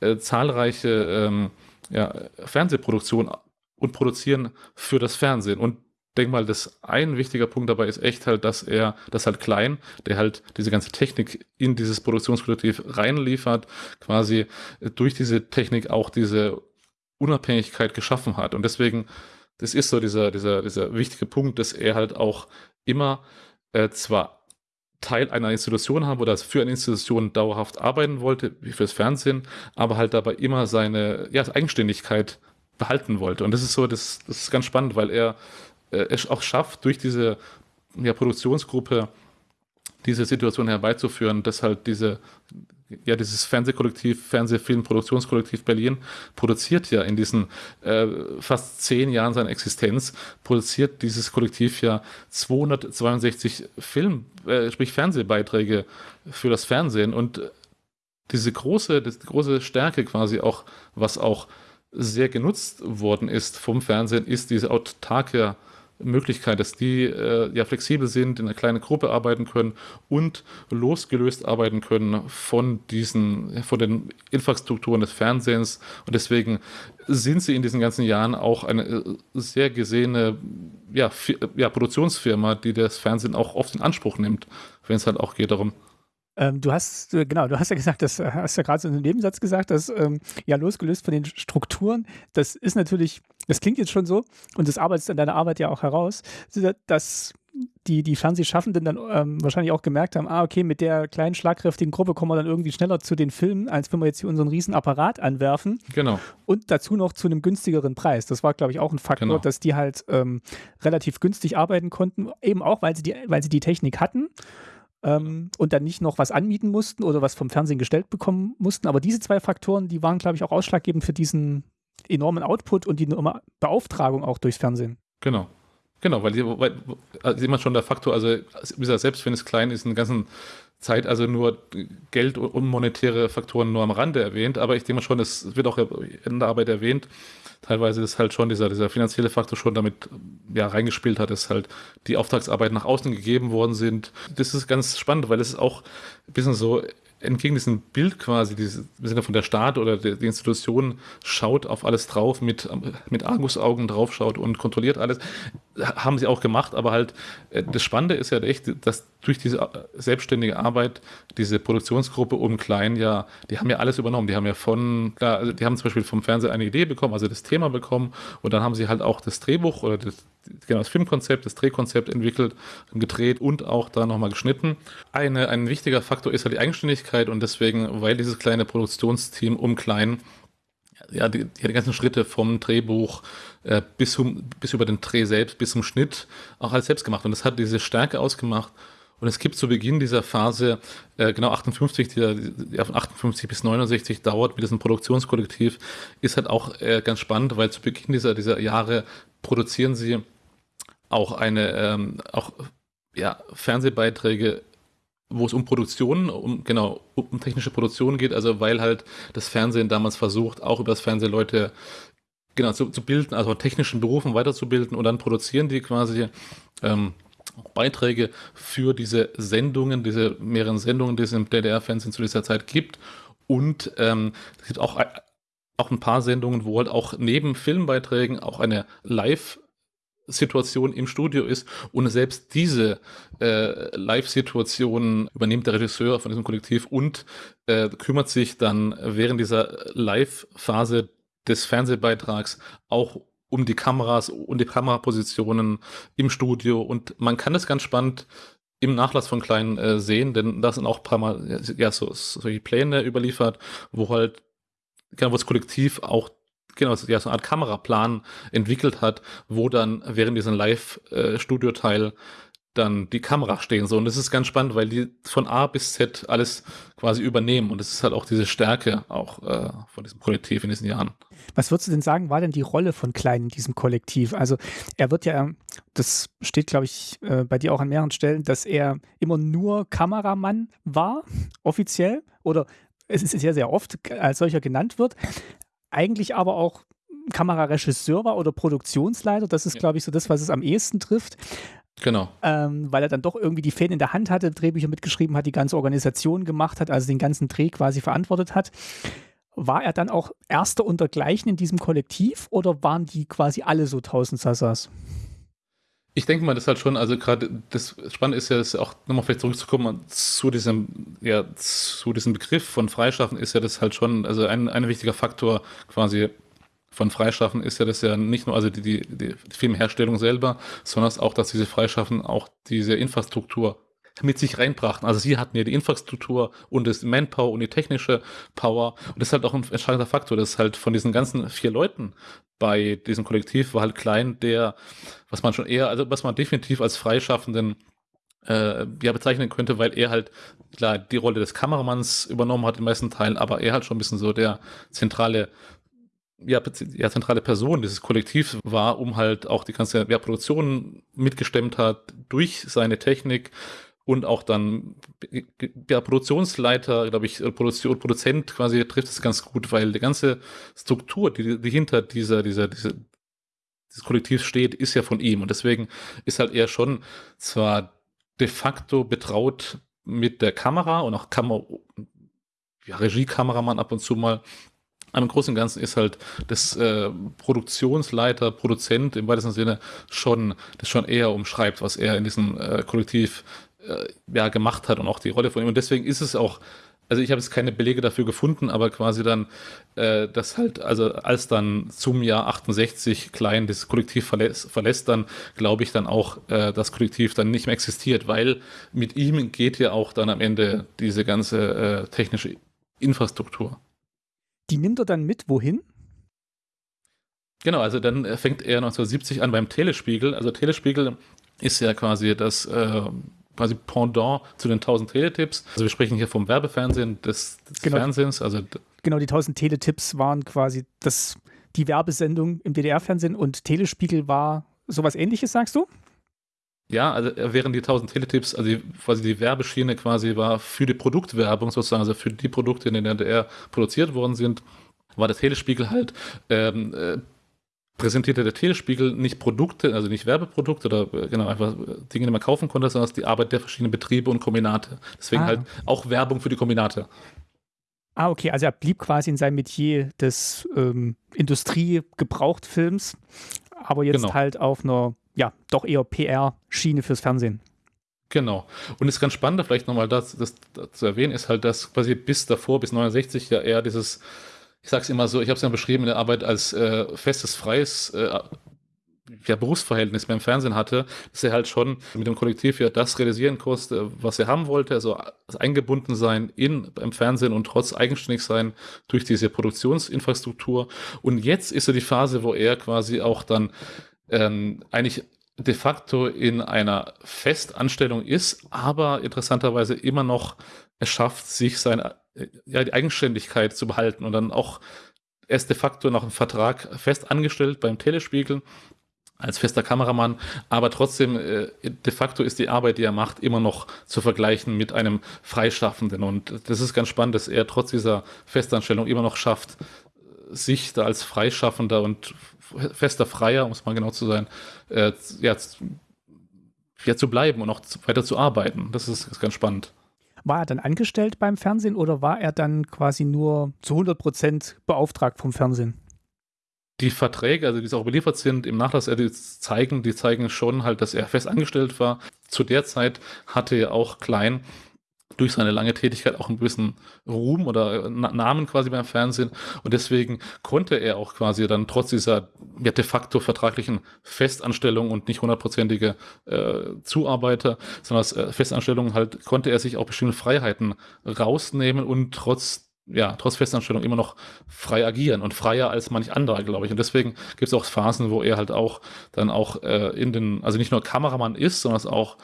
äh, zahlreiche ähm, ja, Fernsehproduktionen und produzieren für das Fernsehen. Und denke mal, dass ein wichtiger Punkt dabei ist echt halt, dass er, das halt klein, der halt diese ganze Technik in dieses Produktionskollektiv reinliefert, quasi durch diese Technik auch diese Unabhängigkeit geschaffen hat. Und deswegen, das ist so dieser, dieser, dieser wichtige Punkt, dass er halt auch immer äh, zwar Teil einer Institution haben oder für eine Institution dauerhaft arbeiten wollte, wie fürs Fernsehen, aber halt dabei immer seine ja, Eigenständigkeit behalten wollte. Und das ist so, das, das ist ganz spannend, weil er es auch schafft, durch diese ja, Produktionsgruppe diese Situation herbeizuführen, dass halt diese, ja, dieses Fernsehkollektiv, Fernsehfilmproduktionskollektiv Berlin produziert ja in diesen äh, fast zehn Jahren seiner Existenz, produziert dieses Kollektiv ja 262 Film, äh, sprich Fernsehbeiträge für das Fernsehen. Und diese große, das große Stärke quasi auch, was auch sehr genutzt worden ist vom Fernsehen, ist diese autarke Möglichkeit, dass die äh, ja flexibel sind, in einer kleinen Gruppe arbeiten können und losgelöst arbeiten können von diesen, von den Infrastrukturen des Fernsehens. Und deswegen sind sie in diesen ganzen Jahren auch eine äh, sehr gesehene ja, ja, Produktionsfirma, die das Fernsehen auch oft in Anspruch nimmt, wenn es halt auch geht darum,
ähm, du hast, äh, genau, du hast ja gesagt, das äh, hast ja gerade so in einem Nebensatz gesagt, dass ähm, ja losgelöst von den Strukturen, das ist natürlich, das klingt jetzt schon so und das arbeitest in deiner Arbeit ja auch heraus, dass die, die Fernsehschaffenden dann ähm, wahrscheinlich auch gemerkt haben, ah, okay, mit der kleinen, schlagkräftigen Gruppe kommen wir dann irgendwie schneller zu den Filmen, als wenn wir jetzt hier unseren riesen Apparat anwerfen.
Genau.
Und dazu noch zu einem günstigeren Preis. Das war, glaube ich, auch ein Faktor, genau. dass die halt ähm, relativ günstig arbeiten konnten, eben auch, weil sie die, weil sie die Technik hatten ähm, und dann nicht noch was anmieten mussten oder was vom Fernsehen gestellt bekommen mussten. Aber diese zwei Faktoren, die waren, glaube ich, auch ausschlaggebend für diesen enormen Output und die Beauftragung auch durchs Fernsehen.
Genau. Genau, weil, weil also immer schon der Faktor, also selbst wenn es klein ist, in der ganzen Zeit also nur Geld und monetäre Faktoren nur am Rande erwähnt, aber ich denke schon, es wird auch in der Arbeit erwähnt, teilweise ist halt schon dieser, dieser finanzielle Faktor schon damit ja, reingespielt hat, dass halt die Auftragsarbeit nach außen gegeben worden sind. Das ist ganz spannend, weil es auch ein bisschen so entgegen diesem Bild quasi, dieses, im Sinne von der Staat oder die, die Institution schaut auf alles drauf, mit, mit Argusaugen draufschaut und kontrolliert alles, haben sie auch gemacht, aber halt äh, das Spannende ist ja echt, dass durch diese äh, selbstständige Arbeit diese Produktionsgruppe um Klein ja, die haben ja alles übernommen, die haben ja von, klar, also die haben zum Beispiel vom Fernseher eine Idee bekommen, also das Thema bekommen und dann haben sie halt auch das Drehbuch oder das, genau das Filmkonzept, das Drehkonzept entwickelt, gedreht und auch da nochmal geschnitten. Eine, ein wichtiger Faktor ist halt die Eigenständigkeit und deswegen, weil dieses kleine Produktionsteam um Klein ja, die, die ganzen Schritte vom Drehbuch äh, bis, zum, bis über den Dreh selbst, bis zum Schnitt auch alles selbst gemacht. Und das hat diese Stärke ausgemacht. Und es gibt zu Beginn dieser Phase, äh, genau 58, die, die von 58 bis 69 dauert mit diesem Produktionskollektiv, ist halt auch äh, ganz spannend, weil zu Beginn dieser, dieser Jahre produzieren sie auch eine, ähm, auch ja, Fernsehbeiträge wo es um Produktion, um genau, um technische Produktion geht, also weil halt das Fernsehen damals versucht, auch über das Fernsehen Leute genau zu, zu bilden, also technischen Berufen weiterzubilden. Und dann produzieren die quasi ähm, Beiträge für diese Sendungen, diese mehreren Sendungen, die es im DDR-Fernsehen zu dieser Zeit gibt. Und ähm, es gibt auch, auch ein paar Sendungen, wo halt auch neben Filmbeiträgen auch eine Live- Situation im Studio ist und selbst diese äh, Live-Situation übernimmt der Regisseur von diesem Kollektiv und äh, kümmert sich dann während dieser Live-Phase des Fernsehbeitrags auch um die Kameras und die Kamerapositionen im Studio. Und man kann das ganz spannend im Nachlass von Klein äh, sehen, denn da sind auch ein paar Mal ja, so, solche Pläne überliefert, wo halt genau, wo das Kollektiv auch genau, ja, so eine Art Kameraplan entwickelt hat, wo dann während diesem Live-Studio-Teil dann die Kamera stehen so und das ist ganz spannend, weil die von A bis Z alles quasi übernehmen und das ist halt auch diese Stärke auch äh, von diesem Kollektiv in diesen Jahren.
Was würdest du denn sagen, war denn die Rolle von Klein in diesem Kollektiv? Also er wird ja, das steht glaube ich äh, bei dir auch an mehreren Stellen, dass er immer nur Kameramann war, offiziell oder es ist sehr, sehr oft als solcher genannt wird eigentlich aber auch Kameraregisseur war oder Produktionsleiter. Das ist, ja. glaube ich, so das, was es am ehesten trifft.
Genau.
Ähm, weil er dann doch irgendwie die Fäden in der Hand hatte, Drehbücher mitgeschrieben hat, die ganze Organisation gemacht hat, also den ganzen Dreh quasi verantwortet hat. War er dann auch erster untergleichen in diesem Kollektiv oder waren die quasi alle so tausend Sassas?
Ich denke mal, das ist halt schon, also gerade das Spannende ist ja, dass auch nochmal vielleicht zurückzukommen zu diesem, ja, zu diesem Begriff von Freischaffen ist ja das halt schon, also ein, ein wichtiger Faktor quasi von Freischaffen ist ja das ja nicht nur also die, die, die Filmherstellung selber, sondern auch, dass diese Freischaffen auch diese Infrastruktur mit sich reinbrachten. Also sie hatten ja die Infrastruktur und das Manpower und die technische Power. Und das ist halt auch ein entscheidender Faktor, dass halt von diesen ganzen vier Leuten bei diesem Kollektiv war halt Klein, der, was man schon eher, also was man definitiv als Freischaffenden äh, ja bezeichnen könnte, weil er halt klar die Rolle des Kameramanns übernommen hat in meisten Teilen, aber er halt schon ein bisschen so der zentrale ja, ja, zentrale Person dieses Kollektivs war, um halt auch die ganze ja, Produktion mitgestemmt hat durch seine Technik, und auch dann der Produktionsleiter, glaube ich, Produktion, Produzent quasi trifft es ganz gut, weil die ganze Struktur, die, die hinter dieser, dieser, dieser dieses Kollektiv steht, ist ja von ihm. Und deswegen ist halt er schon zwar de facto betraut mit der Kamera und auch Kamera, ja, Regiekameramann ab und zu mal. Im Großen und Ganzen ist halt das äh, Produktionsleiter, Produzent im weitesten Sinne schon, das schon eher umschreibt, was er in diesem äh, Kollektiv äh, ja, gemacht hat und auch die Rolle von ihm. Und deswegen ist es auch also ich habe jetzt keine Belege dafür gefunden, aber quasi dann, äh, dass halt, also als dann zum Jahr 68 Klein das Kollektiv verlässt, verlässt dann glaube ich dann auch, äh, das Kollektiv dann nicht mehr existiert, weil mit ihm geht ja auch dann am Ende diese ganze äh, technische Infrastruktur.
Die nimmt er dann mit, wohin?
Genau, also dann fängt er 1970 an beim Telespiegel. Also Telespiegel ist ja quasi das äh, quasi Pendant zu den 1000 Teletipps. Also wir sprechen hier vom Werbefernsehen des, des
genau.
Fernsehens. Also
genau, die 1000 Teletipps waren quasi das, die Werbesendung im DDR-Fernsehen und Telespiegel war sowas ähnliches, sagst du?
Ja, also während die 1000 Teletipps, also die, quasi die Werbeschiene quasi war für die Produktwerbung sozusagen, also für die Produkte, die in der DDR produziert worden sind, war der Telespiegel halt ähm, äh, präsentierte der Telespiegel nicht Produkte, also nicht Werbeprodukte oder äh, genau einfach Dinge, die man kaufen konnte, sondern die Arbeit der verschiedenen Betriebe und Kombinate. Deswegen ah. halt auch Werbung für die Kombinate.
Ah, okay, also er blieb quasi in seinem Metier des ähm, Industriegebrauchtfilms, aber jetzt genau. halt auf einer, ja, doch eher PR-Schiene fürs Fernsehen.
Genau. Und ist ganz spannend, vielleicht nochmal das, das, das, zu erwähnen, ist halt, dass quasi bis davor, bis 69 ja eher dieses ich sage es immer so, ich habe es ja beschrieben in der Arbeit als äh, festes, freies äh, ja, Berufsverhältnis beim Fernsehen hatte, dass er halt schon mit dem Kollektiv ja das realisieren konnte, was er haben wollte, also eingebunden sein in beim Fernsehen und trotz eigenständig sein durch diese Produktionsinfrastruktur. Und jetzt ist so die Phase, wo er quasi auch dann ähm, eigentlich de facto in einer Festanstellung ist, aber interessanterweise immer noch es schafft, sich seine ja, die Eigenständigkeit zu behalten und dann auch erst de facto noch einen Vertrag fest angestellt beim Telespiegel als fester Kameramann, aber trotzdem äh, de facto ist die Arbeit, die er macht, immer noch zu vergleichen mit einem Freischaffenden. Und das ist ganz spannend, dass er trotz dieser Festanstellung immer noch schafft, sich da als Freischaffender und fester Freier, um es mal genau zu sein, äh, ja, ja, zu bleiben und auch weiter zu arbeiten. Das ist, ist ganz spannend.
War er dann angestellt beim Fernsehen oder war er dann quasi nur zu 100 Prozent beauftragt vom Fernsehen?
Die Verträge, also die auch überliefert sind, im Nachlass die zeigen, die zeigen schon halt, dass er fest angestellt war. Zu der Zeit hatte er auch Klein durch seine lange Tätigkeit auch einen gewissen Ruhm oder Namen quasi beim Fernsehen. Und deswegen konnte er auch quasi dann trotz dieser ja, de facto vertraglichen Festanstellung und nicht hundertprozentige äh, Zuarbeiter, sondern äh, Festanstellung halt, konnte er sich auch bestimmte Freiheiten rausnehmen und trotz ja, trotz Festanstellung immer noch frei agieren und freier als manch anderer, glaube ich. Und deswegen gibt es auch Phasen, wo er halt auch dann auch äh, in den, also nicht nur Kameramann ist, sondern auch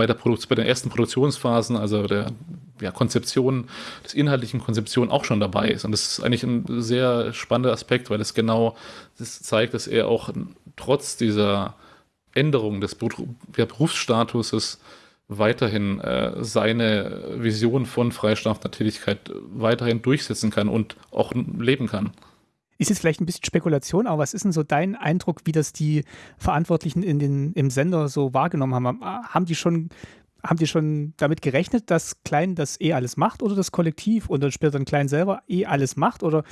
bei, der bei den ersten Produktionsphasen, also der ja, Konzeption, des inhaltlichen Konzeption auch schon dabei ist. Und das ist eigentlich ein sehr spannender Aspekt, weil es genau das zeigt, dass er auch trotz dieser Änderung des Berufsstatuses weiterhin äh, seine Vision von freistaffender Tätigkeit weiterhin durchsetzen kann und auch leben kann.
Ist jetzt vielleicht ein bisschen Spekulation, aber was ist denn so dein Eindruck, wie das die Verantwortlichen in den, im Sender so wahrgenommen haben? Haben die schon haben die schon damit gerechnet, dass Klein das eh alles macht oder das Kollektiv und dann später dann Klein selber eh alles macht? Oder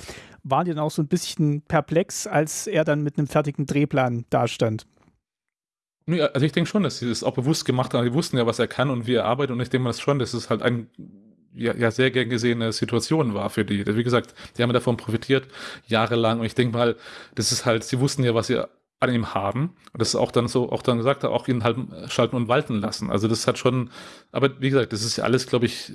waren die dann auch so ein bisschen perplex, als er dann mit einem fertigen Drehplan dastand?
Also ich denke schon, dass sie das auch bewusst gemacht haben. Die wussten ja, was er kann und wie er arbeitet und ich denke mal das schon, das ist halt ein ja, ja sehr gern gesehene Situation war für die. Wie gesagt, die haben davon profitiert, jahrelang. Und ich denke mal, das ist halt, sie wussten ja, was sie an ihm haben. Und das ist auch dann so, auch dann gesagt, auch ihn halt schalten und walten lassen. Also das hat schon, aber wie gesagt, das ist ja alles, glaube ich,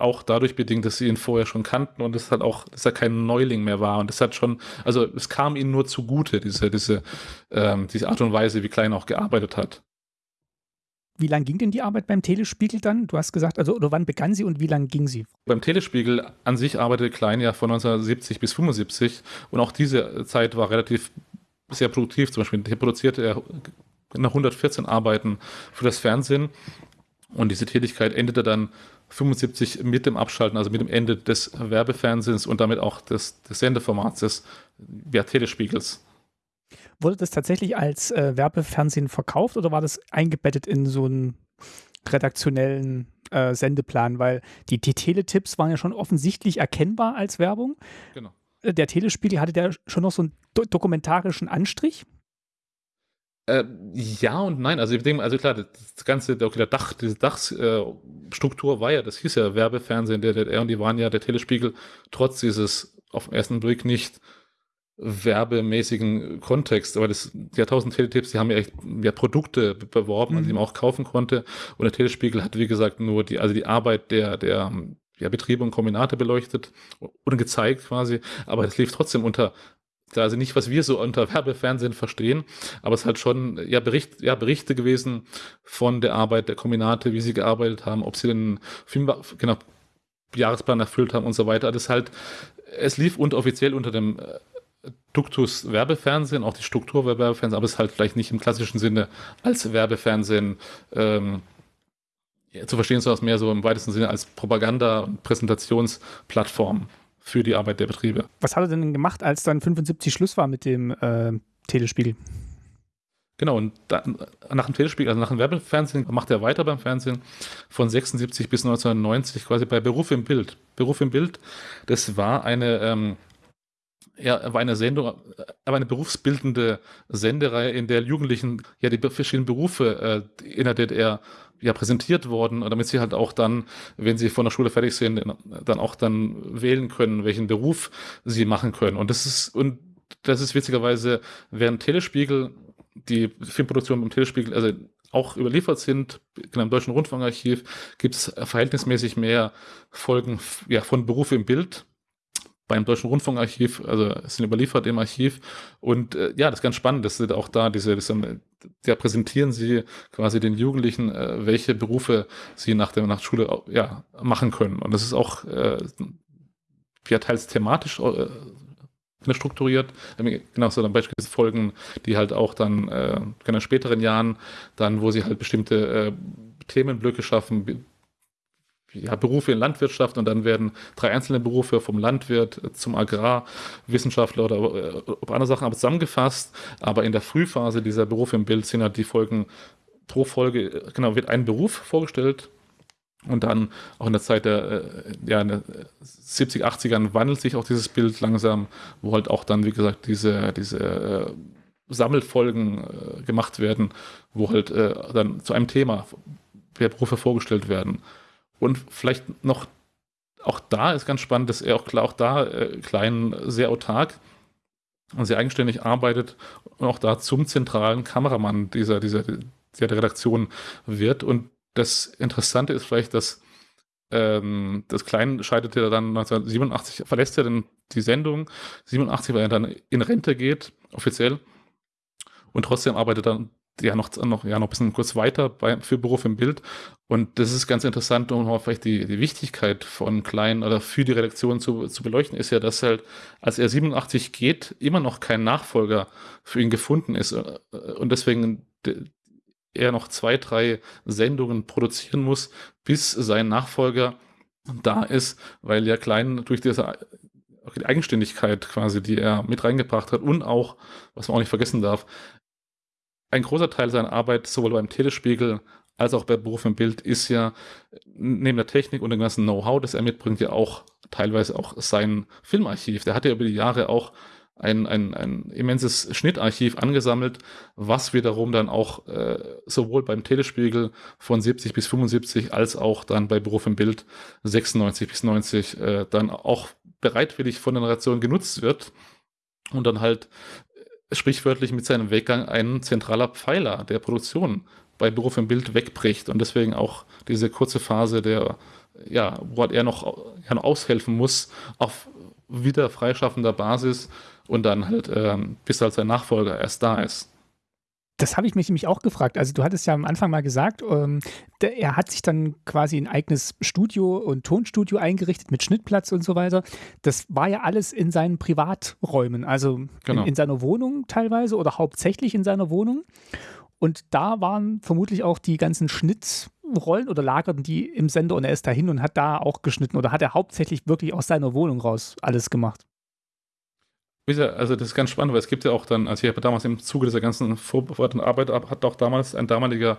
auch dadurch bedingt, dass sie ihn vorher schon kannten und das hat auch, dass er kein Neuling mehr war. Und das hat schon, also es kam ihnen nur zugute, diese, diese, ähm, diese Art und Weise, wie Klein auch gearbeitet hat.
Wie lang ging denn die Arbeit beim Telespiegel dann? Du hast gesagt, also oder wann begann sie und wie lang ging sie?
Beim Telespiegel an sich arbeitete Klein ja von 1970 bis 75 und auch diese Zeit war relativ sehr produktiv. Zum Beispiel produzierte er nach 114 Arbeiten für das Fernsehen und diese Tätigkeit endete dann 75 mit dem Abschalten, also mit dem Ende des Werbefernsehens und damit auch des, des Sendeformats des ja, Telespiegels.
Wurde das tatsächlich als äh, Werbefernsehen verkauft oder war das eingebettet in so einen redaktionellen äh, Sendeplan? Weil die, die Teletipps waren ja schon offensichtlich erkennbar als Werbung. Genau. Äh, der Telespiegel hatte der schon noch so einen do dokumentarischen Anstrich.
Äh, ja und nein. Also, ich denke, also klar, das ganze, okay, der Dach, diese Dachstruktur äh, war ja, das hieß ja Werbefernsehen der DDR und die waren ja der Telespiegel trotz dieses auf den ersten Blick nicht werbemäßigen Kontext, aber das, die 1000 Teletipps, die haben ja echt ja, Produkte beworben, mhm. die man auch kaufen konnte. Und der Telespiegel hat, wie gesagt, nur die, also die Arbeit der, der ja, Betriebe und Kombinate beleuchtet und gezeigt quasi, aber es lief trotzdem unter also nicht, was wir so unter Werbefernsehen verstehen, aber es ist halt schon ja, Bericht, ja, Berichte gewesen von der Arbeit der Kombinate, wie sie gearbeitet haben, ob sie den Film, genau, Jahresplan erfüllt haben und so weiter. Das ist halt, es lief unter, offiziell unter dem äh, Duktus Werbefernsehen, auch die Struktur Werbefernsehen, aber es ist halt vielleicht nicht im klassischen Sinne als Werbefernsehen ähm, zu verstehen, sondern mehr so im weitesten Sinne als Propaganda- und Präsentationsplattform für die Arbeit der Betriebe.
Was hat er denn gemacht, als dann 75 Schluss war mit dem äh, Telespiegel?
Genau, und da, nach dem Telespiegel, also nach dem Werbefernsehen, macht er weiter beim Fernsehen von 76 bis 1990 quasi bei Beruf im Bild. Beruf im Bild, das war eine, ähm, ja, war eine Sendung, aber eine berufsbildende Sendereihe, in der Jugendlichen ja die verschiedenen Berufe äh, in der DDR ja präsentiert worden, damit sie halt auch dann, wenn sie von der Schule fertig sind, dann auch dann wählen können, welchen Beruf sie machen können. Und das ist, und das ist witzigerweise, während Telespiegel, die Filmproduktion im Telespiegel, also auch überliefert sind, genau im Deutschen Rundfunkarchiv gibt es verhältnismäßig mehr Folgen ja, von Berufe im Bild beim Deutschen Rundfunkarchiv, also sind überliefert im Archiv. Und äh, ja, das ist ganz spannend, dass sie auch da diese, diese ja, präsentieren sie quasi den Jugendlichen, äh, welche Berufe sie nach der nach Schule ja, machen können. Und das ist auch äh, ja, teils thematisch äh, strukturiert. Genau so dann beispielsweise Folgen, die halt auch dann äh, in späteren Jahren, dann, wo sie halt bestimmte äh, Themenblöcke schaffen, ja, Berufe in Landwirtschaft und dann werden drei einzelne Berufe vom Landwirt zum Agrarwissenschaftler oder, äh, andere Sachen aber zusammengefasst. Aber in der Frühphase dieser Berufe im Bild sind halt die Folgen pro Folge, genau, wird ein Beruf vorgestellt und dann auch in der Zeit der, äh, ja, der 70, 80ern wandelt sich auch dieses Bild langsam, wo halt auch dann, wie gesagt, diese, diese äh, Sammelfolgen äh, gemacht werden, wo halt äh, dann zu einem Thema Berufe vorgestellt werden. Und vielleicht noch, auch da ist ganz spannend, dass er auch, auch da äh, klein sehr autark und sehr eigenständig arbeitet und auch da zum zentralen Kameramann dieser, dieser, der Redaktion wird. Und das Interessante ist vielleicht, dass ähm, das Klein scheidet er dann 1987, verlässt er dann die Sendung, 87, weil er dann in Rente geht, offiziell. Und trotzdem arbeitet er dann ja noch, noch, ja, noch ein bisschen kurz weiter bei, für Beruf im Bild. Und das ist ganz interessant, um vielleicht die, die Wichtigkeit von Klein oder für die Redaktion zu, zu beleuchten, ist ja, dass halt, als er 87 geht, immer noch kein Nachfolger für ihn gefunden ist. Und deswegen er noch zwei, drei Sendungen produzieren muss, bis sein Nachfolger da ist, weil ja Klein durch diese die Eigenständigkeit quasi, die er mit reingebracht hat und auch, was man auch nicht vergessen darf, ein großer Teil seiner Arbeit, sowohl beim Telespiegel als auch bei Beruf im Bild, ist ja neben der Technik und dem ganzen Know-how, das er mitbringt, ja auch teilweise auch sein Filmarchiv. Der hat ja über die Jahre auch ein, ein, ein immenses Schnittarchiv angesammelt, was wiederum dann auch äh, sowohl beim Telespiegel von 70 bis 75 als auch dann bei Beruf im Bild 96 bis 90 äh, dann auch bereitwillig von der Generation genutzt wird und dann halt sprichwörtlich mit seinem Weggang ein zentraler Pfeiler der Produktion bei Beruf im Bild wegbricht und deswegen auch diese kurze Phase der, ja, wo er noch, ja, noch aushelfen muss auf wieder freischaffender Basis und dann halt, ähm, bis halt sein Nachfolger erst da ist.
Das habe ich mich nämlich auch gefragt. Also du hattest ja am Anfang mal gesagt, ähm, der, er hat sich dann quasi ein eigenes Studio und Tonstudio eingerichtet mit Schnittplatz und so weiter. Das war ja alles in seinen Privaträumen, also genau. in, in seiner Wohnung teilweise oder hauptsächlich in seiner Wohnung. Und da waren vermutlich auch die ganzen Schnittrollen oder lagerten die im Sender und er ist dahin und hat da auch geschnitten oder hat er hauptsächlich wirklich aus seiner Wohnung raus alles gemacht?
Also das ist ganz spannend, weil es gibt ja auch dann, also ich habe damals im Zuge dieser ganzen vorbereitenden Arbeit, hat auch damals ein damaliger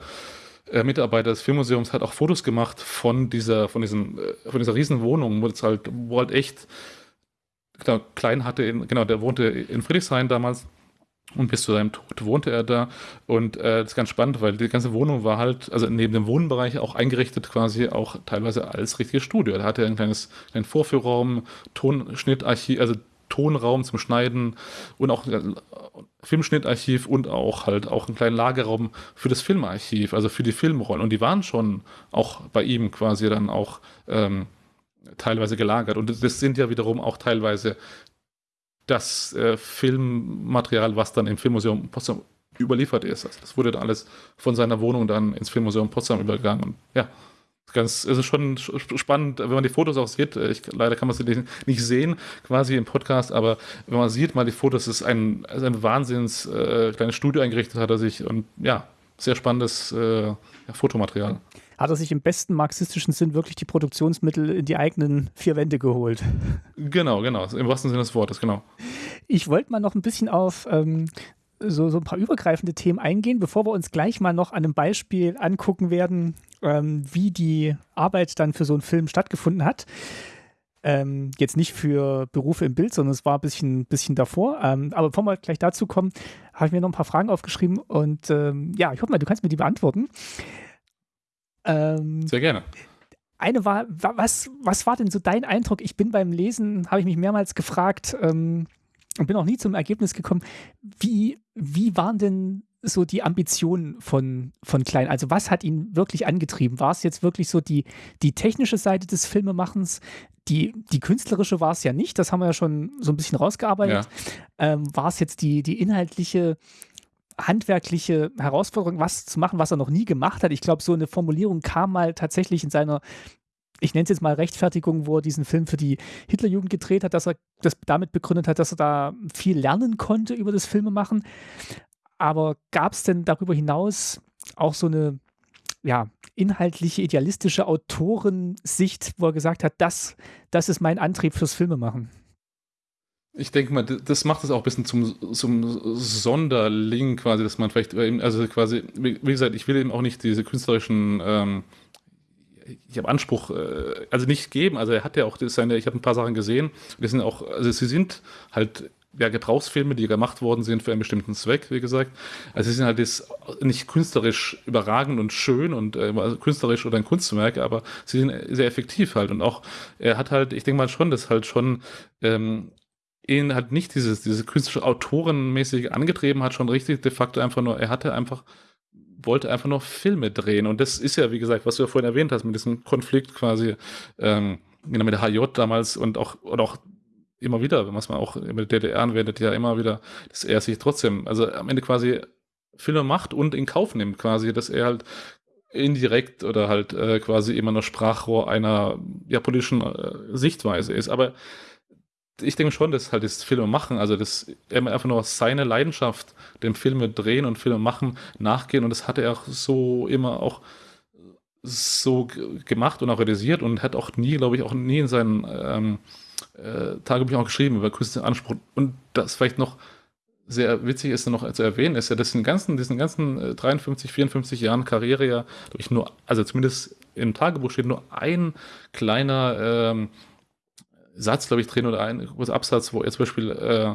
äh, Mitarbeiter des Filmmuseums hat auch Fotos gemacht von dieser, von diesem, äh, von dieser riesen Wohnung, wo es halt, wo halt echt, genau, Klein hatte, in, genau, der wohnte in Friedrichshain damals und bis zu seinem Tod wohnte er da. Und äh, das ist ganz spannend, weil die ganze Wohnung war halt, also neben dem Wohnbereich auch eingerichtet, quasi auch teilweise als richtiges Studio. Da hatte er ein kleines einen Vorführraum, Tonschnittarchiv, also Tonraum zum Schneiden und auch äh, Filmschnittarchiv und auch halt auch einen kleinen Lagerraum für das Filmarchiv, also für die Filmrollen. Und die waren schon auch bei ihm quasi dann auch ähm, teilweise gelagert. Und das sind ja wiederum auch teilweise das äh, Filmmaterial, was dann im Filmmuseum Potsdam überliefert ist. Also das wurde dann alles von seiner Wohnung dann ins Filmmuseum Potsdam übergegangen. Und ja, ganz, es ist schon spannend, wenn man die Fotos auch sieht. Äh, ich, leider kann man sie nicht sehen, quasi im Podcast, aber wenn man sieht mal die Fotos, ist ein, ist ein Wahnsinns äh, kleines Studio eingerichtet hat er sich und ja, sehr spannendes äh, ja, Fotomaterial
hat er sich im besten marxistischen Sinn wirklich die Produktionsmittel in die eigenen vier Wände geholt.
Genau, genau, im wahrsten Sinne des Wortes, genau.
Ich wollte mal noch ein bisschen auf ähm, so, so ein paar übergreifende Themen eingehen, bevor wir uns gleich mal noch an einem Beispiel angucken werden, ähm, wie die Arbeit dann für so einen Film stattgefunden hat. Ähm, jetzt nicht für Berufe im Bild, sondern es war ein bisschen, bisschen davor. Ähm, aber bevor wir gleich dazu kommen, habe ich mir noch ein paar Fragen aufgeschrieben und ähm, ja, ich hoffe mal, du kannst mir die beantworten.
Ähm, Sehr gerne.
Eine war, was, was war denn so dein Eindruck? Ich bin beim Lesen, habe ich mich mehrmals gefragt ähm, und bin auch nie zum Ergebnis gekommen, wie, wie waren denn so die Ambitionen von, von Klein? Also was hat ihn wirklich angetrieben? War es jetzt wirklich so die, die technische Seite des Filmemachens? Die, die künstlerische war es ja nicht, das haben wir ja schon so ein bisschen rausgearbeitet. Ja. Ähm, war es jetzt die, die inhaltliche handwerkliche Herausforderung, was zu machen, was er noch nie gemacht hat. Ich glaube, so eine Formulierung kam mal tatsächlich in seiner ich nenne es jetzt mal Rechtfertigung, wo er diesen Film für die Hitlerjugend gedreht hat, dass er das damit begründet hat, dass er da viel lernen konnte über das Filmemachen. Aber gab es denn darüber hinaus auch so eine ja, inhaltliche, idealistische Autorensicht, wo er gesagt hat, das, das ist mein Antrieb fürs Filmemachen?
Ich denke mal, das macht es auch ein bisschen zum, zum Sonderling quasi, dass man vielleicht, also quasi, wie gesagt, ich will eben auch nicht diese künstlerischen, ähm, ich habe Anspruch, äh, also nicht geben, also er hat ja auch seine, ich habe ein paar Sachen gesehen, die sind auch, also sie sind halt ja, Gebrauchsfilme, die gemacht worden sind für einen bestimmten Zweck, wie gesagt. Also sie sind halt jetzt nicht künstlerisch überragend und schön und äh, also künstlerisch oder ein Kunstwerk, aber sie sind sehr effektiv halt. Und auch, er hat halt, ich denke mal schon, dass halt schon ähm, ihn halt nicht dieses, diese künstlerische Autorenmäßig angetrieben hat, schon richtig de facto einfach nur, er hatte einfach, wollte einfach nur Filme drehen. Und das ist ja, wie gesagt, was du ja vorhin erwähnt hast, mit diesem Konflikt quasi, ähm, genau, mit der HJ damals und auch, und auch immer wieder, wenn man auch mit der DDR anwendet, ja immer wieder, dass er sich trotzdem, also am Ende quasi Filme macht und in Kauf nimmt quasi, dass er halt indirekt oder halt äh, quasi immer nur Sprachrohr einer ja, politischen äh, Sichtweise ist. Aber ich denke schon, dass halt das Filme machen, also das einfach nur seine Leidenschaft, dem Filme drehen und Filme machen, nachgehen und das hat er auch so immer auch so gemacht und auch realisiert und hat auch nie, glaube ich, auch nie in seinen ähm, äh, Tagebüchern auch geschrieben über künstlichen Anspruch. Und das vielleicht noch sehr witzig ist noch zu erwähnen, ist ja, dass in ganzen, diesen ganzen 53, 54 Jahren Karriere ja, ich, nur, also zumindest im Tagebuch steht nur ein kleiner ähm, Satz, glaube ich, drin oder ein großer Absatz, wo er zum Beispiel, äh,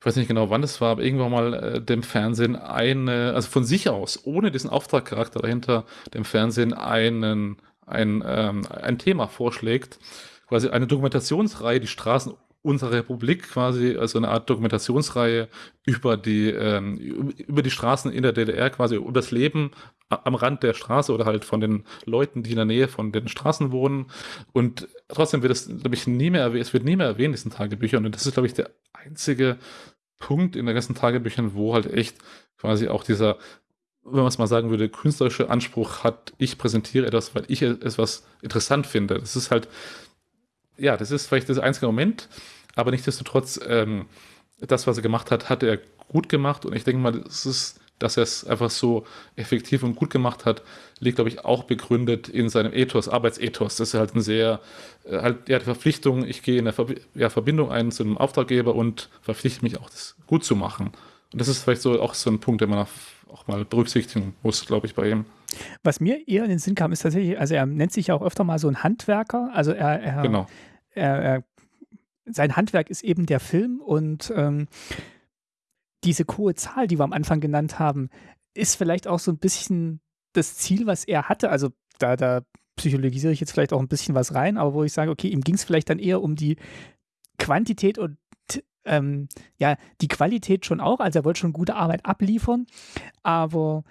ich weiß nicht genau, wann das war, aber irgendwann mal äh, dem Fernsehen eine, also von sich aus, ohne diesen Auftragcharakter dahinter, dem Fernsehen einen, ein, ähm, ein Thema vorschlägt, quasi eine Dokumentationsreihe, die Straßen unserer Republik quasi, also eine Art Dokumentationsreihe über die, ähm, über die Straßen in der DDR, quasi über das Leben am Rand der Straße oder halt von den Leuten, die in der Nähe von den Straßen wohnen. Und trotzdem wird es, glaube ich, nie mehr erwähnt, es wird nie mehr erwähnt, diesen Tagebüchern. Und das ist, glaube ich, der einzige Punkt in den ganzen Tagebüchern, wo halt echt quasi auch dieser, wenn man es mal sagen würde, künstlerische Anspruch hat, ich präsentiere etwas, weil ich es was interessant finde. Das ist halt, ja, das ist vielleicht das einzige Moment, aber nichtsdestotrotz, ähm, das, was er gemacht hat, hat er gut gemacht und ich denke mal, das ist dass er es einfach so effektiv und gut gemacht hat, liegt, glaube ich, auch begründet in seinem Ethos, Arbeitsethos. Das ist halt ein sehr, äh, halt, ja, die Verpflichtung, ich gehe in der Ver ja, Verbindung ein zu einem Auftraggeber und verpflichte mich auch, das gut zu machen. Und das ist vielleicht so auch so ein Punkt, den man auch mal berücksichtigen muss, glaube ich, bei ihm.
Was mir eher in den Sinn kam, ist tatsächlich, also er nennt sich ja auch öfter mal so ein Handwerker. Also er, er,
genau.
er, er sein Handwerk ist eben der Film und ähm, diese hohe Zahl, die wir am Anfang genannt haben, ist vielleicht auch so ein bisschen das Ziel, was er hatte. Also da, da psychologisiere ich jetzt vielleicht auch ein bisschen was rein, aber wo ich sage, okay, ihm ging es vielleicht dann eher um die Quantität und ähm, ja, die Qualität schon auch. Also er wollte schon gute Arbeit abliefern, aber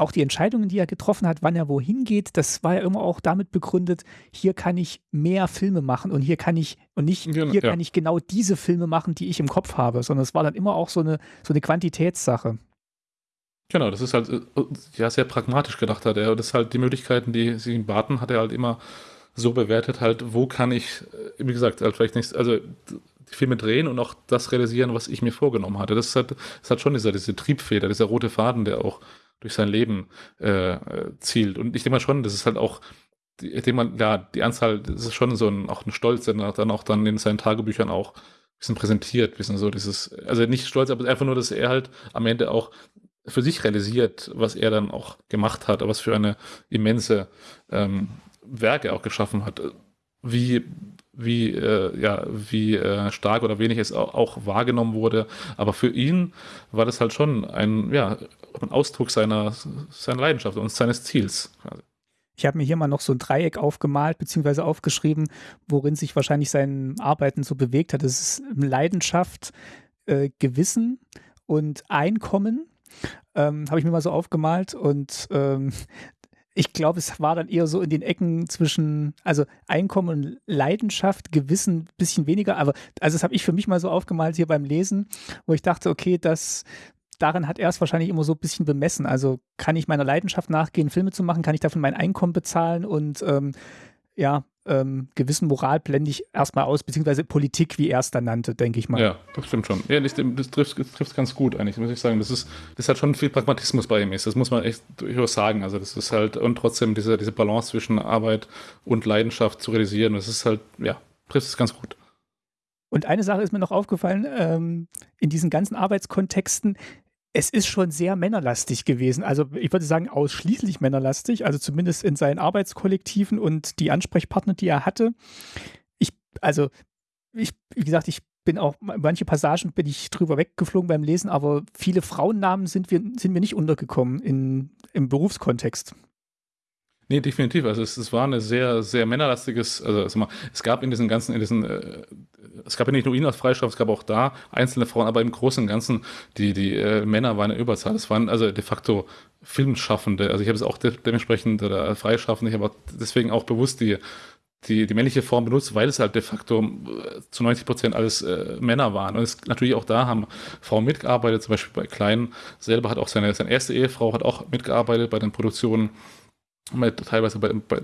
auch die Entscheidungen, die er getroffen hat, wann er wohin geht, das war ja immer auch damit begründet, hier kann ich mehr Filme machen und hier kann ich, und nicht, hier ja. kann ich genau diese Filme machen, die ich im Kopf habe, sondern es war dann immer auch so eine, so eine Quantitätssache.
Genau, das ist halt äh, ja sehr pragmatisch gedacht hat er. Das ist halt die Möglichkeiten, die sie ihm baten, hat er halt immer so bewertet, halt, wo kann ich, äh, wie gesagt, halt vielleicht nicht, also die Filme drehen und auch das realisieren, was ich mir vorgenommen hatte. Das halt, das halt schon dieser, diese Triebfeder, dieser rote Faden, der auch durch sein Leben äh, zielt. Und ich denke mal schon, das ist halt auch, ich denke mal, ja, die Anzahl, das ist schon so ein, auch ein Stolz, der dann auch dann in seinen Tagebüchern auch ein bisschen präsentiert, bisschen so dieses, also nicht stolz, aber einfach nur, dass er halt am Ende auch für sich realisiert, was er dann auch gemacht hat, was für eine immense ähm, Werke auch geschaffen hat. Wie wie, äh, ja, wie äh, stark oder wenig es auch, wahrgenommen wurde. Aber für ihn war das halt schon ein, ja, ein Ausdruck seiner, seiner Leidenschaft und seines Ziels.
Ich habe mir hier mal noch so ein Dreieck aufgemalt, beziehungsweise aufgeschrieben, worin sich wahrscheinlich sein Arbeiten so bewegt hat. Das ist Leidenschaft, äh, Gewissen und Einkommen. Ähm, habe ich mir mal so aufgemalt und ähm, ich glaube, es war dann eher so in den Ecken zwischen, also Einkommen und Leidenschaft, Gewissen ein bisschen weniger. Aber also das habe ich für mich mal so aufgemalt hier beim Lesen, wo ich dachte, okay, das daran hat er es wahrscheinlich immer so ein bisschen bemessen. Also kann ich meiner Leidenschaft nachgehen, Filme zu machen, kann ich davon mein Einkommen bezahlen und ähm, ja, ähm, gewissen Moral blende ich erstmal aus, beziehungsweise Politik, wie er es dann nannte, denke ich mal.
Ja, das stimmt schon. Ja, das, das trifft es ganz gut eigentlich, muss ich sagen. Das ist, das hat schon viel Pragmatismus bei ihm ist. Das muss man echt durchaus sagen. Also das ist halt, und trotzdem diese, diese Balance zwischen Arbeit und Leidenschaft zu realisieren, das ist halt, ja, trifft es ganz gut.
Und eine Sache ist mir noch aufgefallen, ähm, in diesen ganzen Arbeitskontexten, es ist schon sehr männerlastig gewesen. Also ich würde sagen, ausschließlich männerlastig, also zumindest in seinen Arbeitskollektiven und die Ansprechpartner, die er hatte. Ich, also, ich, wie gesagt, ich bin auch, manche Passagen bin ich drüber weggeflogen beim Lesen, aber viele Frauennamen sind wir, sind mir nicht untergekommen in, im Berufskontext.
Nee, definitiv. Also es, es war eine sehr, sehr männerlastiges, also, also mal, es gab in diesen ganzen, in diesen, äh, es gab ja nicht nur ihn als Freistoff, es gab auch da einzelne Frauen, aber im Großen und Ganzen, die, die äh, Männer waren in Überzahl. Es waren also de facto Filmschaffende. Also ich habe es auch de dementsprechend oder Freischaffende, ich habe deswegen auch bewusst die, die, die männliche Form benutzt, weil es halt de facto äh, zu 90 Prozent alles äh, Männer waren. Und es, natürlich auch da haben Frauen mitgearbeitet, zum Beispiel bei Kleinen selber hat auch seine, seine erste Ehefrau hat auch mitgearbeitet bei den Produktionen teilweise bei, bei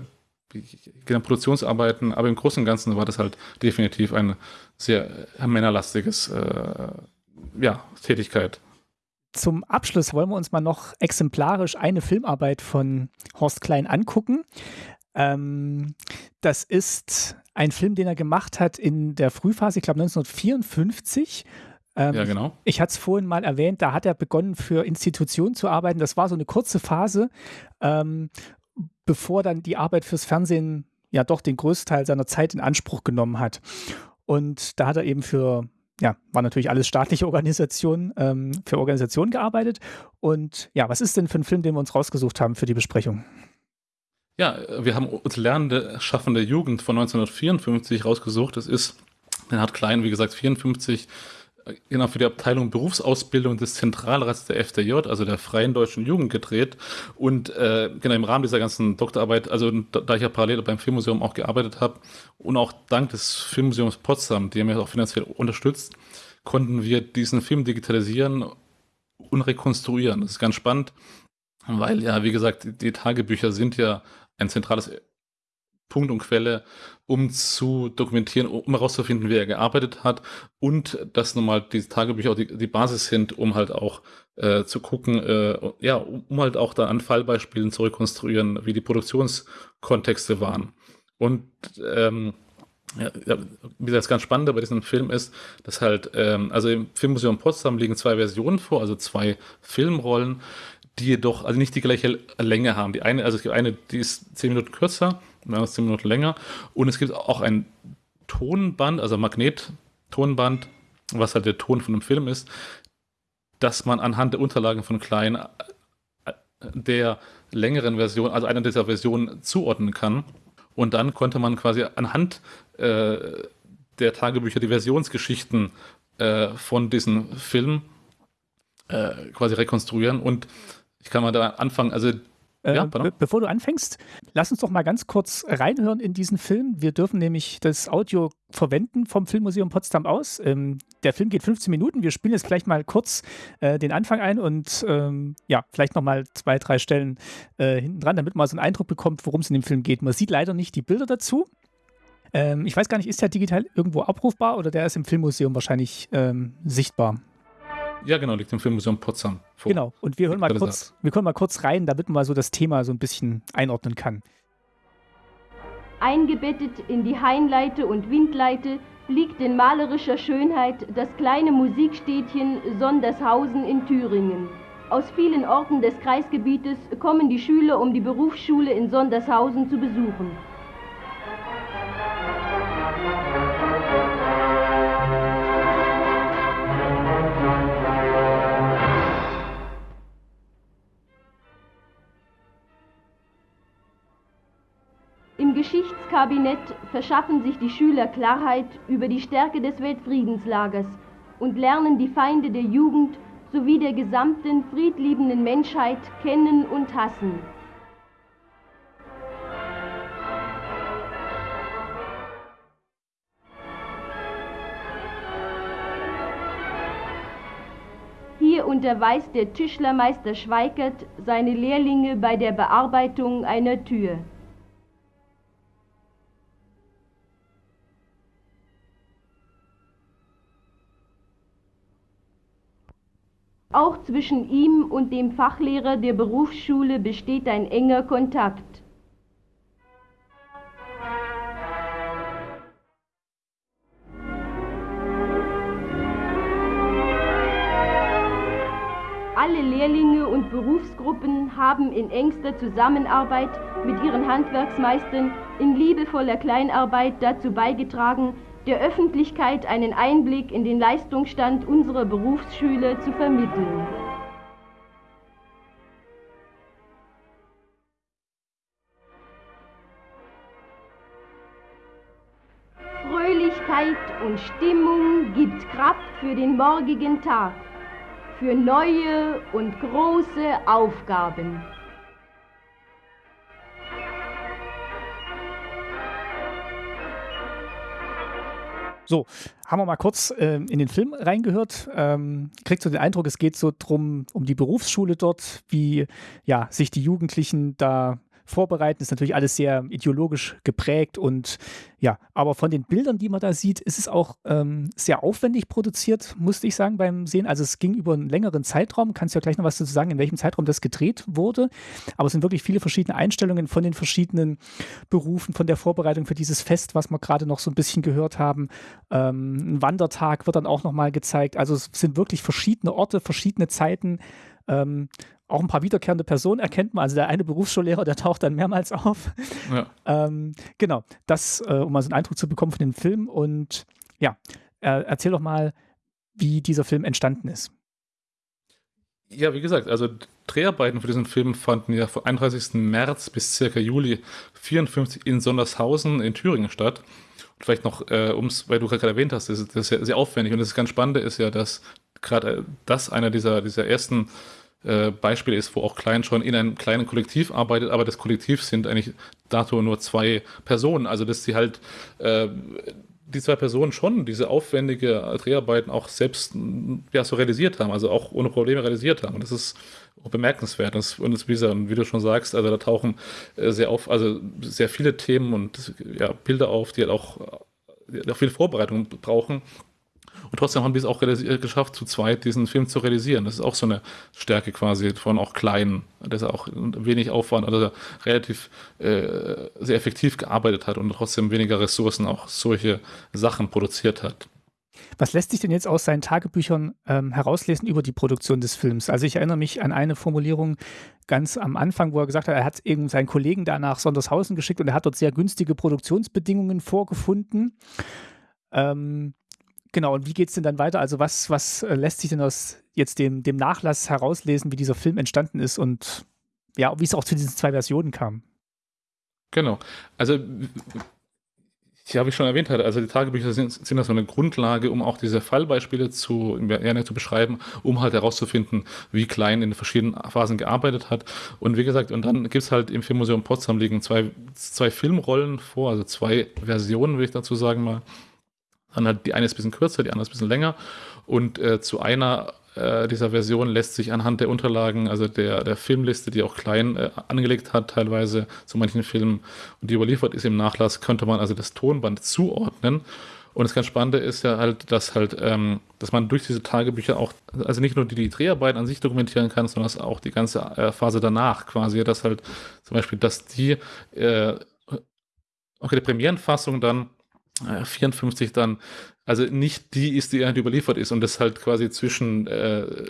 Produktionsarbeiten, aber im Großen und Ganzen war das halt definitiv eine sehr männerlastiges äh, ja, Tätigkeit.
Zum Abschluss wollen wir uns mal noch exemplarisch eine Filmarbeit von Horst Klein angucken. Ähm, das ist ein Film, den er gemacht hat in der Frühphase, ich glaube 1954.
Ähm, ja, genau.
Ich, ich hatte es vorhin mal erwähnt, da hat er begonnen, für Institutionen zu arbeiten. Das war so eine kurze Phase, ähm, bevor dann die Arbeit fürs Fernsehen ja doch den größten Teil seiner Zeit in Anspruch genommen hat. Und da hat er eben für, ja, war natürlich alles staatliche Organisationen, ähm, für Organisationen gearbeitet. Und ja, was ist denn für ein Film, den wir uns rausgesucht haben für die Besprechung?
Ja, wir haben uns Lernende, Schaffende Jugend von 1954 rausgesucht. Das ist, den hat Klein, wie gesagt, 54 genau für die Abteilung Berufsausbildung des Zentralrats der FDJ, also der Freien Deutschen Jugend, gedreht. Und äh, genau im Rahmen dieser ganzen Doktorarbeit, also da, da ich ja parallel beim Filmmuseum auch gearbeitet habe und auch dank des Filmmuseums Potsdam, die mir auch finanziell unterstützt, konnten wir diesen Film digitalisieren und rekonstruieren. Das ist ganz spannend, weil ja, wie gesagt, die Tagebücher sind ja ein zentrales Punkt und Quelle, um zu dokumentieren, um herauszufinden, wie er gearbeitet hat und dass nochmal diese Tagebücher auch die, die Basis sind, um halt auch äh, zu gucken, äh, ja, um halt auch dann an Fallbeispielen zu rekonstruieren, wie die Produktionskontexte waren. Und ähm, ja, wie das ganz Spannende bei diesem Film ist, dass halt, ähm, also im Filmmuseum Potsdam liegen zwei Versionen vor, also zwei Filmrollen, die jedoch also nicht die gleiche Länge haben. Die eine, also es gibt eine, die ist zehn Minuten kürzer, andere ist zehn Minuten länger. Und es gibt auch ein Tonband, also Magnettonband, was halt der Ton von dem Film ist, dass man anhand der Unterlagen von Klein äh, der längeren Version, also einer dieser Versionen zuordnen kann. Und dann konnte man quasi anhand äh, der Tagebücher die Versionsgeschichten äh, von diesem Film äh, quasi rekonstruieren. Und ich kann mal da anfangen, also
ja, be bevor du anfängst, lass uns doch mal ganz kurz reinhören in diesen Film. Wir dürfen nämlich das Audio verwenden vom Filmmuseum Potsdam aus. Ähm, der Film geht 15 Minuten. Wir spielen jetzt gleich mal kurz äh, den Anfang ein und ähm, ja, vielleicht nochmal zwei, drei Stellen äh, hinten dran, damit man so einen Eindruck bekommt, worum es in dem Film geht. Man sieht leider nicht die Bilder dazu. Ähm, ich weiß gar nicht, ist der digital irgendwo abrufbar oder der ist im Filmmuseum wahrscheinlich ähm, sichtbar?
Ja, genau, liegt im Filmmuseum Potsdam
vor. Genau, und wir hören mal kurz, wir können mal kurz rein, damit man mal so das Thema so ein bisschen einordnen kann.
Eingebettet in die Hainleite und Windleite liegt in malerischer Schönheit das kleine Musikstädtchen Sondershausen in Thüringen. Aus vielen Orten des Kreisgebietes kommen die Schüler, um die Berufsschule in Sondershausen zu besuchen. Geschichtskabinett verschaffen sich die Schüler Klarheit über die Stärke des Weltfriedenslagers und lernen die Feinde der Jugend sowie der gesamten friedliebenden Menschheit kennen und hassen. Hier unterweist der Tischlermeister Schweikert seine Lehrlinge bei der Bearbeitung einer Tür. Auch zwischen ihm und dem Fachlehrer der Berufsschule besteht ein enger Kontakt. Alle Lehrlinge und Berufsgruppen haben in engster Zusammenarbeit mit ihren Handwerksmeistern in liebevoller Kleinarbeit dazu beigetragen, der Öffentlichkeit einen Einblick in den Leistungsstand unserer Berufsschüler zu vermitteln. Fröhlichkeit und Stimmung gibt Kraft für den morgigen Tag, für neue und große Aufgaben.
So, haben wir mal kurz äh, in den Film reingehört. Ähm, kriegt so den Eindruck, es geht so drum um die Berufsschule dort, wie ja sich die Jugendlichen da vorbereiten. Ist natürlich alles sehr ideologisch geprägt und ja, aber von den Bildern, die man da sieht, ist es auch ähm, sehr aufwendig produziert, musste ich sagen beim Sehen. Also es ging über einen längeren Zeitraum. Kannst du ja gleich noch was dazu sagen, in welchem Zeitraum das gedreht wurde. Aber es sind wirklich viele verschiedene Einstellungen von den verschiedenen Berufen, von der Vorbereitung für dieses Fest, was wir gerade noch so ein bisschen gehört haben. Ähm, ein Wandertag wird dann auch nochmal gezeigt. Also es sind wirklich verschiedene Orte, verschiedene Zeiten. Ähm, auch ein paar wiederkehrende Personen erkennt man. Also der eine Berufsschullehrer, der taucht dann mehrmals auf. Ja. ähm, genau, das, äh, um mal so einen Eindruck zu bekommen von dem Film. Und ja, äh, erzähl doch mal, wie dieser Film entstanden ist.
Ja, wie gesagt, also Dreharbeiten für diesen Film fanden ja vom 31. März bis circa Juli 54 in Sondershausen in Thüringen statt. Und vielleicht noch, äh, ums, weil du gerade erwähnt hast, das ist, das ist ja sehr aufwendig und das ganz Spannende ist ja, dass gerade das einer dieser, dieser ersten äh, Beispiel ist, wo auch Klein schon in einem kleinen Kollektiv arbeitet, aber das Kollektiv sind eigentlich dato nur zwei Personen. Also dass sie halt äh, die zwei Personen schon diese aufwendige Dreharbeiten auch selbst ja, so realisiert haben, also auch ohne Probleme realisiert haben. Und das ist bemerkenswert. Das, und das, wie, wie, du schon sagst, also da tauchen äh, sehr auf, also sehr viele Themen und ja, Bilder auf, die halt auch, die auch viel Vorbereitung brauchen. Und trotzdem haben die es auch geschafft, zu zweit diesen Film zu realisieren. Das ist auch so eine Stärke quasi von auch kleinen, dass er auch wenig Aufwand, also relativ äh, sehr effektiv gearbeitet hat und trotzdem weniger Ressourcen auch solche Sachen produziert hat.
Was lässt sich denn jetzt aus seinen Tagebüchern ähm, herauslesen über die Produktion des Films? Also ich erinnere mich an eine Formulierung ganz am Anfang, wo er gesagt hat, er hat eben seinen Kollegen da nach Sondershausen geschickt und er hat dort sehr günstige Produktionsbedingungen vorgefunden. Ähm, genau, und wie geht es denn dann weiter? Also was, was äh, lässt sich denn aus jetzt dem, dem Nachlass herauslesen, wie dieser Film entstanden ist und ja, wie es auch zu diesen zwei Versionen kam?
Genau. Also ja, wie ich schon erwähnt also die Tagebücher sind, sind so eine Grundlage, um auch diese Fallbeispiele zu, gerne zu beschreiben, um halt herauszufinden, wie Klein in den verschiedenen Phasen gearbeitet hat. Und wie gesagt, und dann gibt es halt im Filmmuseum Potsdam liegen zwei, zwei Filmrollen vor, also zwei Versionen, würde ich dazu sagen mal. Dann halt die eine ist ein bisschen kürzer, die andere ist ein bisschen länger. Und äh, zu einer äh, dieser Version lässt sich anhand der Unterlagen, also der, der Filmliste, die auch klein äh, angelegt hat, teilweise zu manchen Filmen und die überliefert ist im Nachlass, könnte man also das Tonband zuordnen. Und das ganz Spannende ist ja halt, dass halt, ähm, dass man durch diese Tagebücher auch, also nicht nur die, die Dreharbeiten an sich dokumentieren kann, sondern auch die ganze äh, Phase danach quasi, dass halt zum Beispiel, dass die, äh, okay, die Premierenfassung dann 54 dann, also nicht die ist, die halt überliefert ist und das halt quasi zwischen äh,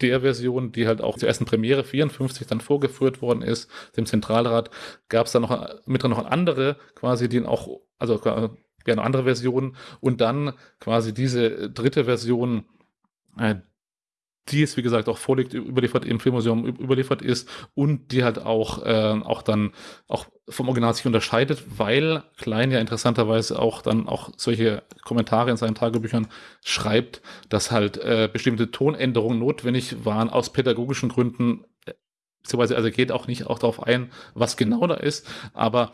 der Version, die halt auch zur ersten Premiere 54 dann vorgeführt worden ist, dem Zentralrat, gab es dann noch mit drin noch eine andere, quasi, die auch, also ja, eine andere Version und dann quasi diese dritte Version, äh, die es, wie gesagt, auch vorliegt, überliefert im Filmmuseum überliefert ist und die halt auch, äh, auch dann auch vom Original sich unterscheidet, weil Klein ja interessanterweise auch dann auch solche Kommentare in seinen Tagebüchern schreibt, dass halt äh, bestimmte Tonänderungen notwendig waren aus pädagogischen Gründen, beziehungsweise also geht auch nicht auch darauf ein, was genau da ist, aber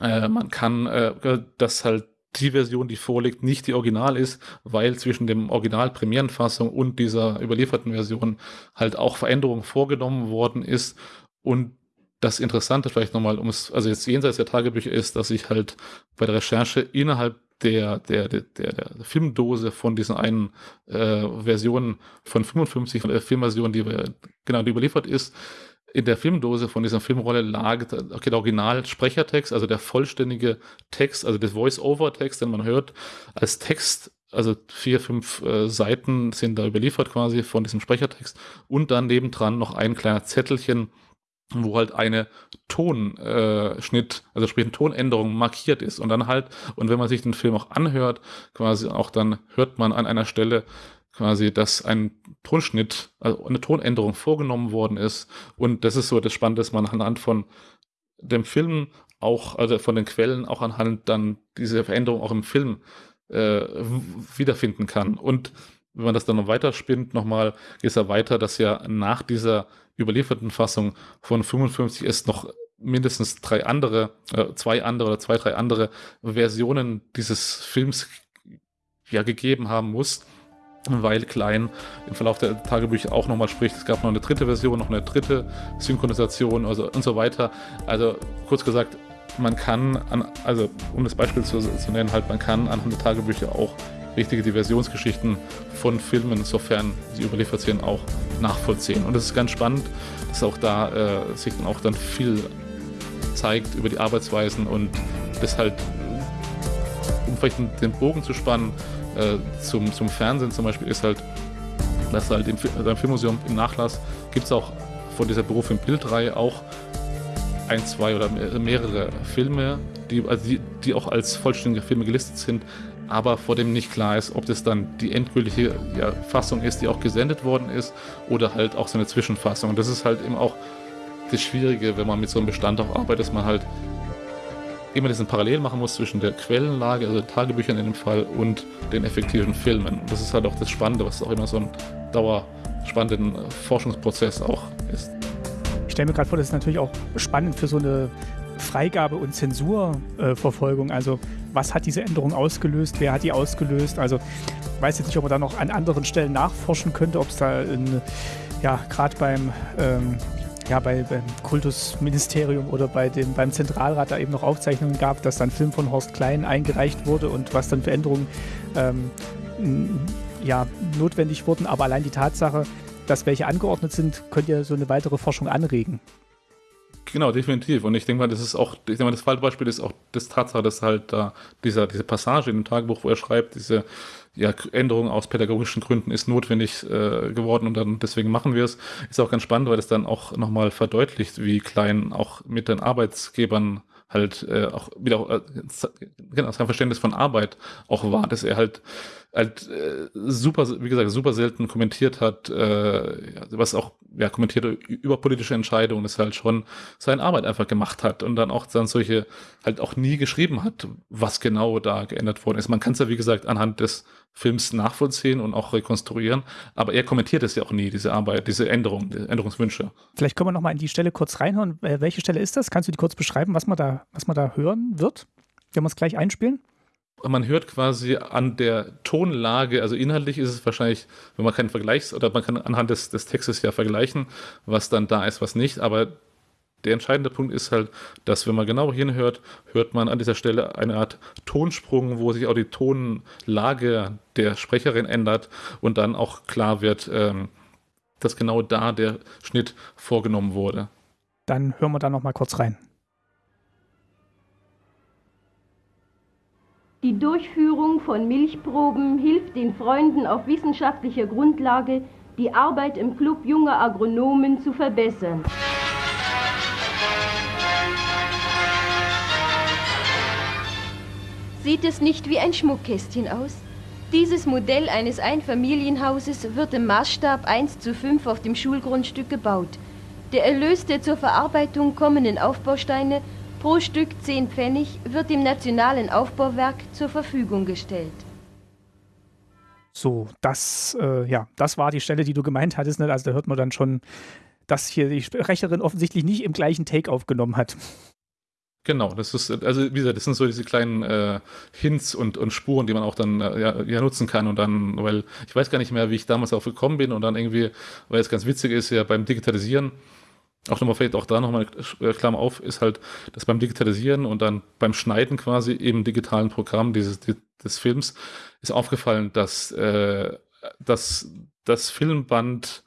äh, man kann äh, das halt die Version, die vorliegt, nicht die Original ist, weil zwischen dem Original-Premierenfassung und dieser überlieferten Version halt auch Veränderungen vorgenommen worden ist. Und das Interessante vielleicht nochmal, um es, also jetzt jenseits der Tagebücher ist, dass ich halt bei der Recherche innerhalb der, der, der, der, Filmdose von diesen einen äh, Versionen von 55, von der Filmversion, die genau die überliefert ist, in der Filmdose von dieser Filmrolle lag okay, der Original-Sprechertext, also der vollständige Text, also der Voice-Over-Text, den man hört, als Text, also vier, fünf äh, Seiten sind da überliefert quasi von diesem Sprechertext. Und dann nebendran noch ein kleiner Zettelchen, wo halt eine Tonschnitt, äh, also sprich eine Tonänderung markiert ist. Und dann halt, und wenn man sich den Film auch anhört, quasi auch dann hört man an einer Stelle quasi, dass ein Tonschnitt, also eine Tonänderung vorgenommen worden ist. Und das ist so das Spannende, dass man anhand von dem Film auch, also von den Quellen auch anhand dann diese Veränderung auch im Film äh, wiederfinden kann. Und wenn man das dann noch weiterspinnt, nochmal, geht es ja weiter, dass ja nach dieser überlieferten Fassung von 55 es noch mindestens drei andere, äh, zwei andere oder zwei, drei andere Versionen dieses Films ja gegeben haben muss weil Klein im Verlauf der Tagebücher auch nochmal spricht, es gab noch eine dritte Version, noch eine dritte Synchronisation also und so weiter. Also kurz gesagt, man kann, an, also um das Beispiel zu, zu, nennen, halt man kann anhand der Tagebücher auch richtige Diversionsgeschichten von Filmen, sofern sie überliefert sind, auch nachvollziehen. Und das ist ganz spannend, dass auch da äh, sich dann auch dann viel zeigt über die Arbeitsweisen und das halt, um vielleicht den Bogen zu spannen, äh, zum, zum Fernsehen zum Beispiel ist halt, dass halt im, also im Filmmuseum im Nachlass gibt es auch von dieser Beruf im Bildreihe auch ein, zwei oder mehrere Filme, die, also die, die auch als vollständige Filme gelistet sind, aber vor dem nicht klar ist, ob das dann die endgültige ja, Fassung ist, die auch gesendet worden ist, oder halt auch so eine Zwischenfassung. Und das ist halt eben auch das Schwierige, wenn man mit so einem Bestand auch arbeitet, dass man halt immer diesen Parallel machen muss zwischen der Quellenlage, also Tagebüchern in dem Fall, und den effektiven Filmen. Und das ist halt auch das Spannende, was auch immer so ein dauerspannenden Forschungsprozess auch ist.
Ich stelle mir gerade vor, das ist natürlich auch spannend für so eine Freigabe- und Zensurverfolgung. also was hat diese Änderung ausgelöst, wer hat die ausgelöst. Also ich weiß jetzt nicht, ob man da noch an anderen Stellen nachforschen könnte, ob es da in, ja, gerade beim ähm, ja, bei, beim Kultusministerium oder bei dem, beim Zentralrat da eben noch Aufzeichnungen gab, dass dann Film von Horst Klein eingereicht wurde und was dann für Änderungen ähm, ja, notwendig wurden. Aber allein die Tatsache, dass welche angeordnet sind, könnte ja so eine weitere Forschung anregen.
Genau, definitiv. Und ich denke mal, das ist auch, ich denke mal, das Fallbeispiel ist auch das Tatsache, dass halt da dieser, diese Passage in dem Tagebuch, wo er schreibt, diese ja, Änderung aus pädagogischen Gründen ist notwendig äh, geworden und dann deswegen machen wir es, ist auch ganz spannend, weil es dann auch nochmal verdeutlicht, wie klein auch mit den Arbeitsgebern halt äh, auch wieder äh, genau, sein Verständnis von Arbeit auch war, dass er halt halt äh, super, wie gesagt, super selten kommentiert hat, äh, was auch ja kommentiert über politische Entscheidungen, das halt schon seine Arbeit einfach gemacht hat und dann auch dann solche halt auch nie geschrieben hat, was genau da geändert worden ist. Man kann es ja wie gesagt anhand des Films nachvollziehen und auch rekonstruieren, aber er kommentiert es ja auch nie, diese Arbeit, diese Änderungen, die Änderungswünsche.
Vielleicht können wir nochmal in die Stelle kurz reinhören. Äh, welche Stelle ist das? Kannst du die kurz beschreiben, was man da, was man da hören wird? Wenn wir es gleich einspielen?
Man hört quasi an der Tonlage, also inhaltlich ist es wahrscheinlich, wenn man keinen Vergleichs- oder man kann anhand des, des Textes ja vergleichen, was dann da ist, was nicht, aber der entscheidende Punkt ist halt, dass wenn man genau hinhört, hört man an dieser Stelle eine Art Tonsprung, wo sich auch die Tonlage der Sprecherin ändert und dann auch klar wird, ähm, dass genau da der Schnitt vorgenommen wurde.
Dann hören wir da noch mal kurz rein.
Die Durchführung von Milchproben hilft den Freunden auf wissenschaftlicher Grundlage, die Arbeit im Club junger Agronomen zu verbessern. Sieht es nicht wie ein Schmuckkästchen aus? Dieses Modell eines Einfamilienhauses wird im Maßstab 1 zu 5 auf dem Schulgrundstück gebaut. Der Erlös der zur Verarbeitung kommenden Aufbausteine pro Stück 10 Pfennig wird dem Nationalen Aufbauwerk zur Verfügung gestellt.
So, das, äh, ja, das war die Stelle, die du gemeint hattest. Ne? Also da hört man dann schon, dass hier die Sprecherin offensichtlich nicht im gleichen Take aufgenommen hat.
Genau, das ist, also wie gesagt, das sind so diese kleinen äh, Hints und, und Spuren, die man auch dann äh, ja, ja, nutzen kann und dann, weil ich weiß gar nicht mehr, wie ich damals auch gekommen bin und dann irgendwie, weil es ganz witzig ist, ja beim Digitalisieren, auch nochmal vielleicht auch da nochmal äh, Klammer auf, ist halt, dass beim Digitalisieren und dann beim Schneiden quasi im digitalen Programm dieses, des Films ist aufgefallen, dass, äh, dass das Filmband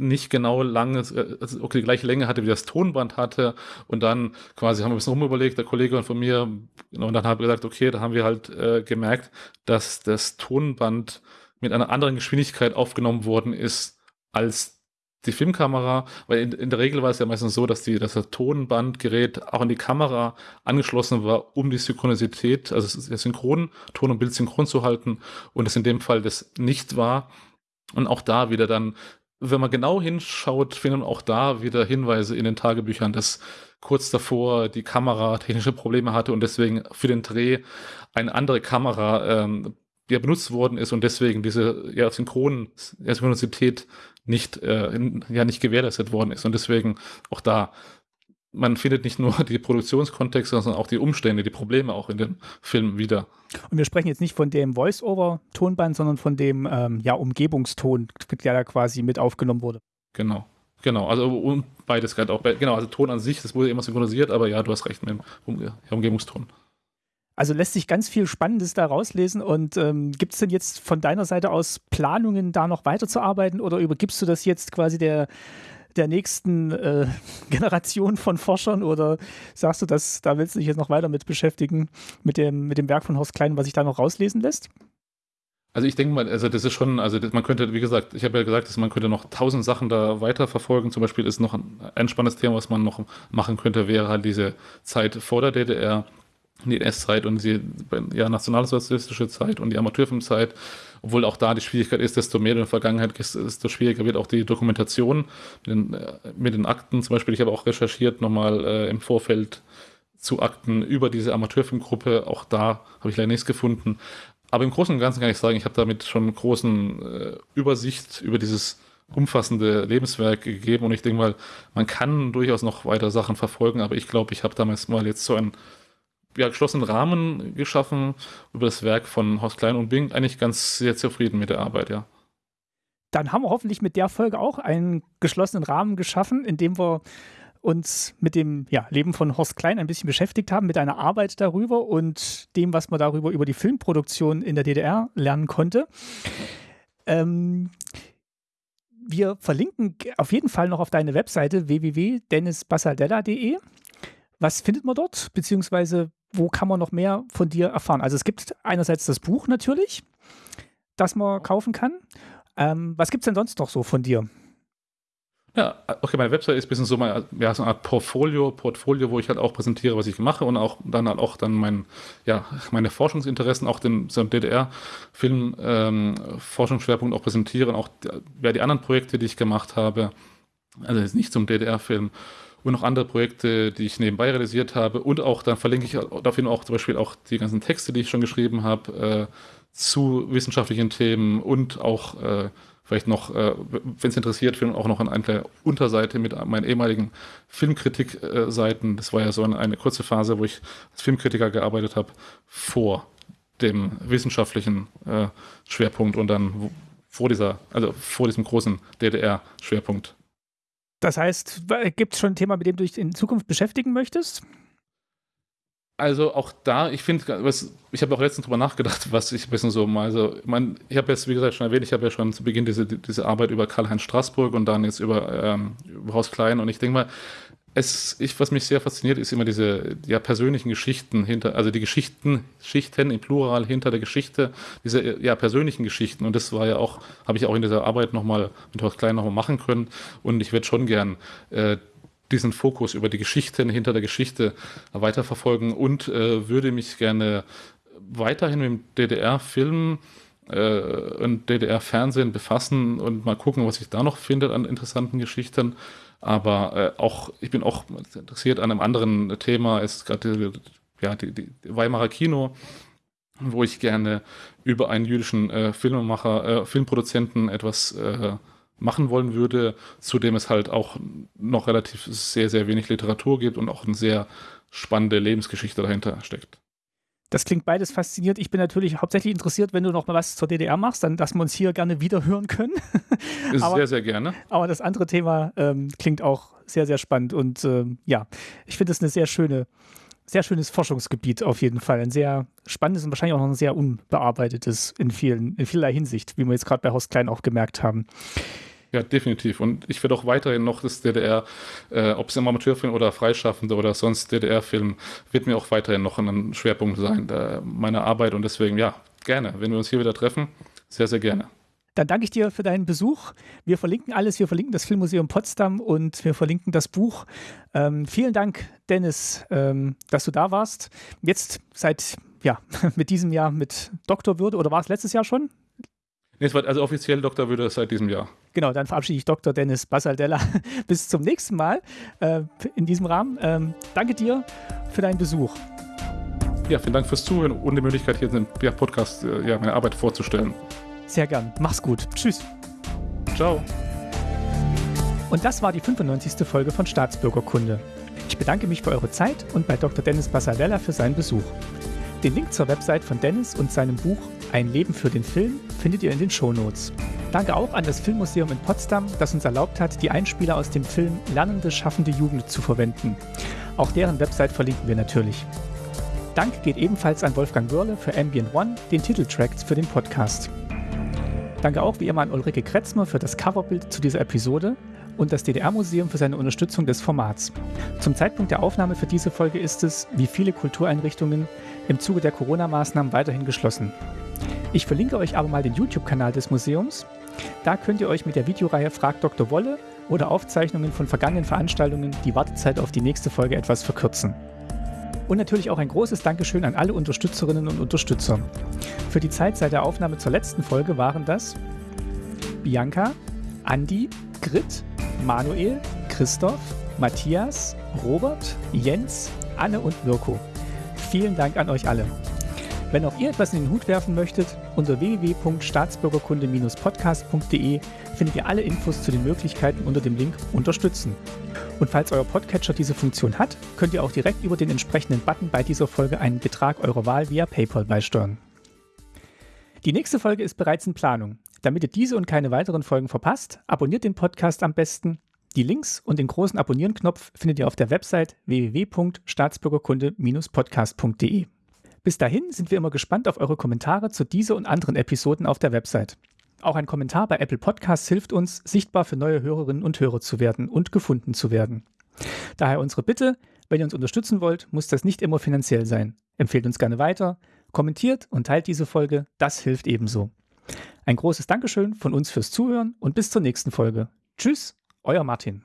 nicht genau lange, äh, also okay, die gleiche Länge hatte, wie das Tonband hatte. Und dann quasi haben wir ein bisschen rumüberlegt, der Kollege von mir, und dann haben wir gesagt, okay, da haben wir halt äh, gemerkt, dass das Tonband mit einer anderen Geschwindigkeit aufgenommen worden ist als die Filmkamera, weil in, in, der Regel war es ja meistens so, dass, die, dass das Tonbandgerät auch an die Kamera angeschlossen war, um die Synchronisität, also synchron, Ton und Bild synchron zu halten und es in dem Fall das nicht war. Und auch da wieder dann, wenn man genau hinschaut, findet man auch da wieder Hinweise in den Tagebüchern, dass kurz davor die Kamera technische Probleme hatte und deswegen für den Dreh eine andere Kamera ähm, ja, benutzt worden ist und deswegen diese ja, Synchron, Synchronizität nicht, äh, ja, nicht gewährleistet worden ist. Und deswegen auch da, man findet nicht nur die Produktionskontexte, sondern auch die Umstände, die Probleme auch in dem Film wieder.
Und wir sprechen jetzt nicht von dem Voice-Over-Tonband, sondern von dem ähm, ja, Umgebungston, der da quasi mit aufgenommen wurde.
Genau. Genau, also und beides gerade auch. Genau, also Ton an sich, das wurde immer synchronisiert, aber ja, du hast recht mit dem um Umgebungston.
Also lässt sich ganz viel Spannendes da rauslesen. Und ähm, gibt es denn jetzt von deiner Seite aus Planungen, da noch weiterzuarbeiten oder übergibst du das jetzt quasi der, der nächsten äh, Generation von Forschern oder sagst du, dass da willst du dich jetzt noch weiter mit beschäftigen, mit dem, mit dem Werk von Horst Klein, was sich da noch rauslesen lässt?
Also ich denke mal, also das ist schon, also man könnte, wie gesagt, ich habe ja gesagt, dass man könnte noch tausend Sachen da weiterverfolgen. Zum Beispiel ist noch ein, ein spannendes Thema, was man noch machen könnte, wäre halt diese Zeit vor der DDR die NS-Zeit und die ja, nationalsozialistische Zeit und die Amateurfilmzeit, obwohl auch da die Schwierigkeit ist, desto mehr in der Vergangenheit desto schwieriger wird auch die Dokumentation mit den, äh, mit den Akten. Zum Beispiel, ich habe auch recherchiert nochmal äh, im Vorfeld zu Akten über diese Amateurfilmgruppe. Auch da habe ich leider nichts gefunden. Aber im Großen und Ganzen kann ich sagen, ich habe damit schon großen äh, Übersicht über dieses umfassende Lebenswerk gegeben und ich denke mal, man kann durchaus noch weiter Sachen verfolgen, aber ich glaube, ich habe damals mal jetzt so ein ja, geschlossenen Rahmen geschaffen über das Werk von Horst Klein und bin eigentlich ganz sehr zufrieden mit der Arbeit, ja.
Dann haben wir hoffentlich mit der Folge auch einen geschlossenen Rahmen geschaffen, in dem wir uns mit dem ja, Leben von Horst Klein ein bisschen beschäftigt haben, mit einer Arbeit darüber und dem, was man darüber über die Filmproduktion in der DDR lernen konnte. Ähm, wir verlinken auf jeden Fall noch auf deine Webseite www.dennisbasaldella.de. Was findet man dort? Beziehungsweise wo kann man noch mehr von dir erfahren? Also es gibt einerseits das Buch natürlich, das man kaufen kann. Ähm, was gibt es denn sonst noch so von dir?
Ja, okay, meine Website ist ein bisschen so, meine, ja, so eine Art Portfolio, Portfolio, wo ich halt auch präsentiere, was ich mache und auch dann halt auch dann mein, ja, meine Forschungsinteressen, auch den so DDR-Film, ähm, auch präsentiere und auch ja, die anderen Projekte, die ich gemacht habe, also jetzt nicht zum DDR-Film und noch andere Projekte, die ich nebenbei realisiert habe und auch dann verlinke ich dafür auch zum Beispiel auch die ganzen Texte, die ich schon geschrieben habe, äh, zu wissenschaftlichen Themen und auch äh, vielleicht noch, äh, wenn es interessiert, auch noch an einer Unterseite mit meinen ehemaligen Filmkritikseiten. Das war ja so eine, eine, kurze Phase, wo ich als Filmkritiker gearbeitet habe, vor dem wissenschaftlichen äh, Schwerpunkt und dann vor dieser, also vor diesem großen DDR-Schwerpunkt.
Das heißt, gibt es schon ein Thema, mit dem du dich in Zukunft beschäftigen möchtest?
Also auch da, ich finde, ich habe auch letztens drüber nachgedacht, was ich ein bisschen so mal, also ich, mein, ich habe jetzt, wie gesagt, schon erwähnt, ich habe ja schon zu Beginn diese, diese Arbeit über Karl-Heinz Straßburg und dann jetzt über, ähm, über Haus Klein und ich denke mal, es, ich, was mich sehr fasziniert, ist immer diese ja, persönlichen Geschichten hinter, also die Geschichten, Schichten im Plural hinter der Geschichte, diese ja, persönlichen Geschichten. Und das war ja auch, habe ich auch in dieser Arbeit nochmal mit Horst Klein nochmal machen können. Und ich werde schon gern äh, diesen Fokus über die Geschichten hinter der Geschichte weiterverfolgen und äh, würde mich gerne weiterhin mit dem DDR-Film äh, und DDR-Fernsehen befassen und mal gucken, was ich da noch finde an interessanten Geschichten. Aber äh, auch, ich bin auch interessiert an einem anderen Thema, ist gerade ja, die, die Weimarer Kino, wo ich gerne über einen jüdischen äh, Filmemacher, äh, Filmproduzenten etwas äh, machen wollen würde, zu dem es halt auch noch relativ sehr, sehr wenig Literatur gibt und auch eine sehr spannende Lebensgeschichte dahinter steckt.
Das klingt beides faszinierend. Ich bin natürlich hauptsächlich interessiert, wenn du noch mal was zur DDR machst, dann, dass wir uns hier gerne wieder hören können.
aber, sehr, sehr gerne.
Aber das andere Thema ähm, klingt auch sehr, sehr spannend. Und ähm, ja, ich finde es eine sehr schöne, sehr schönes Forschungsgebiet auf jeden Fall. Ein sehr spannendes und wahrscheinlich auch noch ein sehr unbearbeitetes in vielen, in vielerlei Hinsicht, wie wir jetzt gerade bei Horst Klein auch gemerkt haben.
Ja, definitiv. Und ich werde auch weiterhin noch das DDR, äh, ob es im Amateurfilm oder Freischaffende oder sonst DDR-Film, wird mir auch weiterhin noch ein Schwerpunkt sein äh, meiner Arbeit. Und deswegen, ja, gerne. Wenn wir uns hier wieder treffen, sehr, sehr gerne.
Dann danke ich dir für deinen Besuch. Wir verlinken alles. Wir verlinken das Filmmuseum Potsdam und wir verlinken das Buch. Ähm, vielen Dank, Dennis, ähm, dass du da warst. Jetzt seit, ja, mit diesem Jahr mit Doktorwürde oder war es letztes Jahr schon?
Nee, es war also offiziell Doktorwürde seit diesem Jahr.
Genau, dann verabschiede ich Dr. Dennis Basaldella. Bis zum nächsten Mal äh, in diesem Rahmen. Ähm, danke dir für deinen Besuch.
Ja, vielen Dank fürs Zuhören und die Möglichkeit, hier in dem Podcast äh, ja, meine Arbeit vorzustellen.
Sehr gern. Mach's gut. Tschüss.
Ciao.
Und das war die 95. Folge von Staatsbürgerkunde. Ich bedanke mich für eure Zeit und bei Dr. Dennis Basaldella für seinen Besuch. Den Link zur Website von Dennis und seinem Buch Ein Leben für den Film findet ihr in den Shownotes. Danke auch an das Filmmuseum in Potsdam, das uns erlaubt hat, die Einspieler aus dem Film Lernende, schaffende Jugend zu verwenden. Auch deren Website verlinken wir natürlich. Dank geht ebenfalls an Wolfgang Wörle für Ambient One, den Titeltrack für den Podcast. Danke auch wie immer an Ulrike Kretzmer für das Coverbild zu dieser Episode und das DDR-Museum für seine Unterstützung des Formats. Zum Zeitpunkt der Aufnahme für diese Folge ist es, wie viele Kultureinrichtungen, im Zuge der Corona-Maßnahmen weiterhin geschlossen. Ich verlinke euch aber mal den YouTube-Kanal des Museums. Da könnt ihr euch mit der Videoreihe Frag Dr. Wolle oder Aufzeichnungen von vergangenen Veranstaltungen die Wartezeit auf die nächste Folge etwas verkürzen. Und natürlich auch ein großes Dankeschön an alle Unterstützerinnen und Unterstützer. Für die Zeit seit der Aufnahme zur letzten Folge waren das Bianca, Andi, Grit, Manuel, Christoph, Matthias, Robert, Jens, Anne und Mirko. Vielen Dank an euch alle. Wenn auch ihr etwas in den Hut werfen möchtet, unter www.staatsbürgerkunde-podcast.de findet ihr alle Infos zu den Möglichkeiten unter dem Link Unterstützen. Und falls euer Podcatcher diese Funktion hat, könnt ihr auch direkt über den entsprechenden Button bei dieser Folge einen Betrag eurer Wahl via PayPal beisteuern. Die nächste Folge ist bereits in Planung. Damit ihr diese und keine weiteren Folgen verpasst, abonniert den Podcast am besten. Die Links und den großen Abonnieren-Knopf findet ihr auf der Website www.staatsbürgerkunde-podcast.de. Bis dahin sind wir immer gespannt auf eure Kommentare zu dieser und anderen Episoden auf der Website. Auch ein Kommentar bei Apple Podcasts hilft uns, sichtbar für neue Hörerinnen und Hörer zu werden und gefunden zu werden. Daher unsere Bitte, wenn ihr uns unterstützen wollt, muss das nicht immer finanziell sein. Empfehlt uns gerne weiter, kommentiert und teilt diese Folge, das hilft ebenso. Ein großes Dankeschön von uns fürs Zuhören und bis zur nächsten Folge. Tschüss, euer Martin.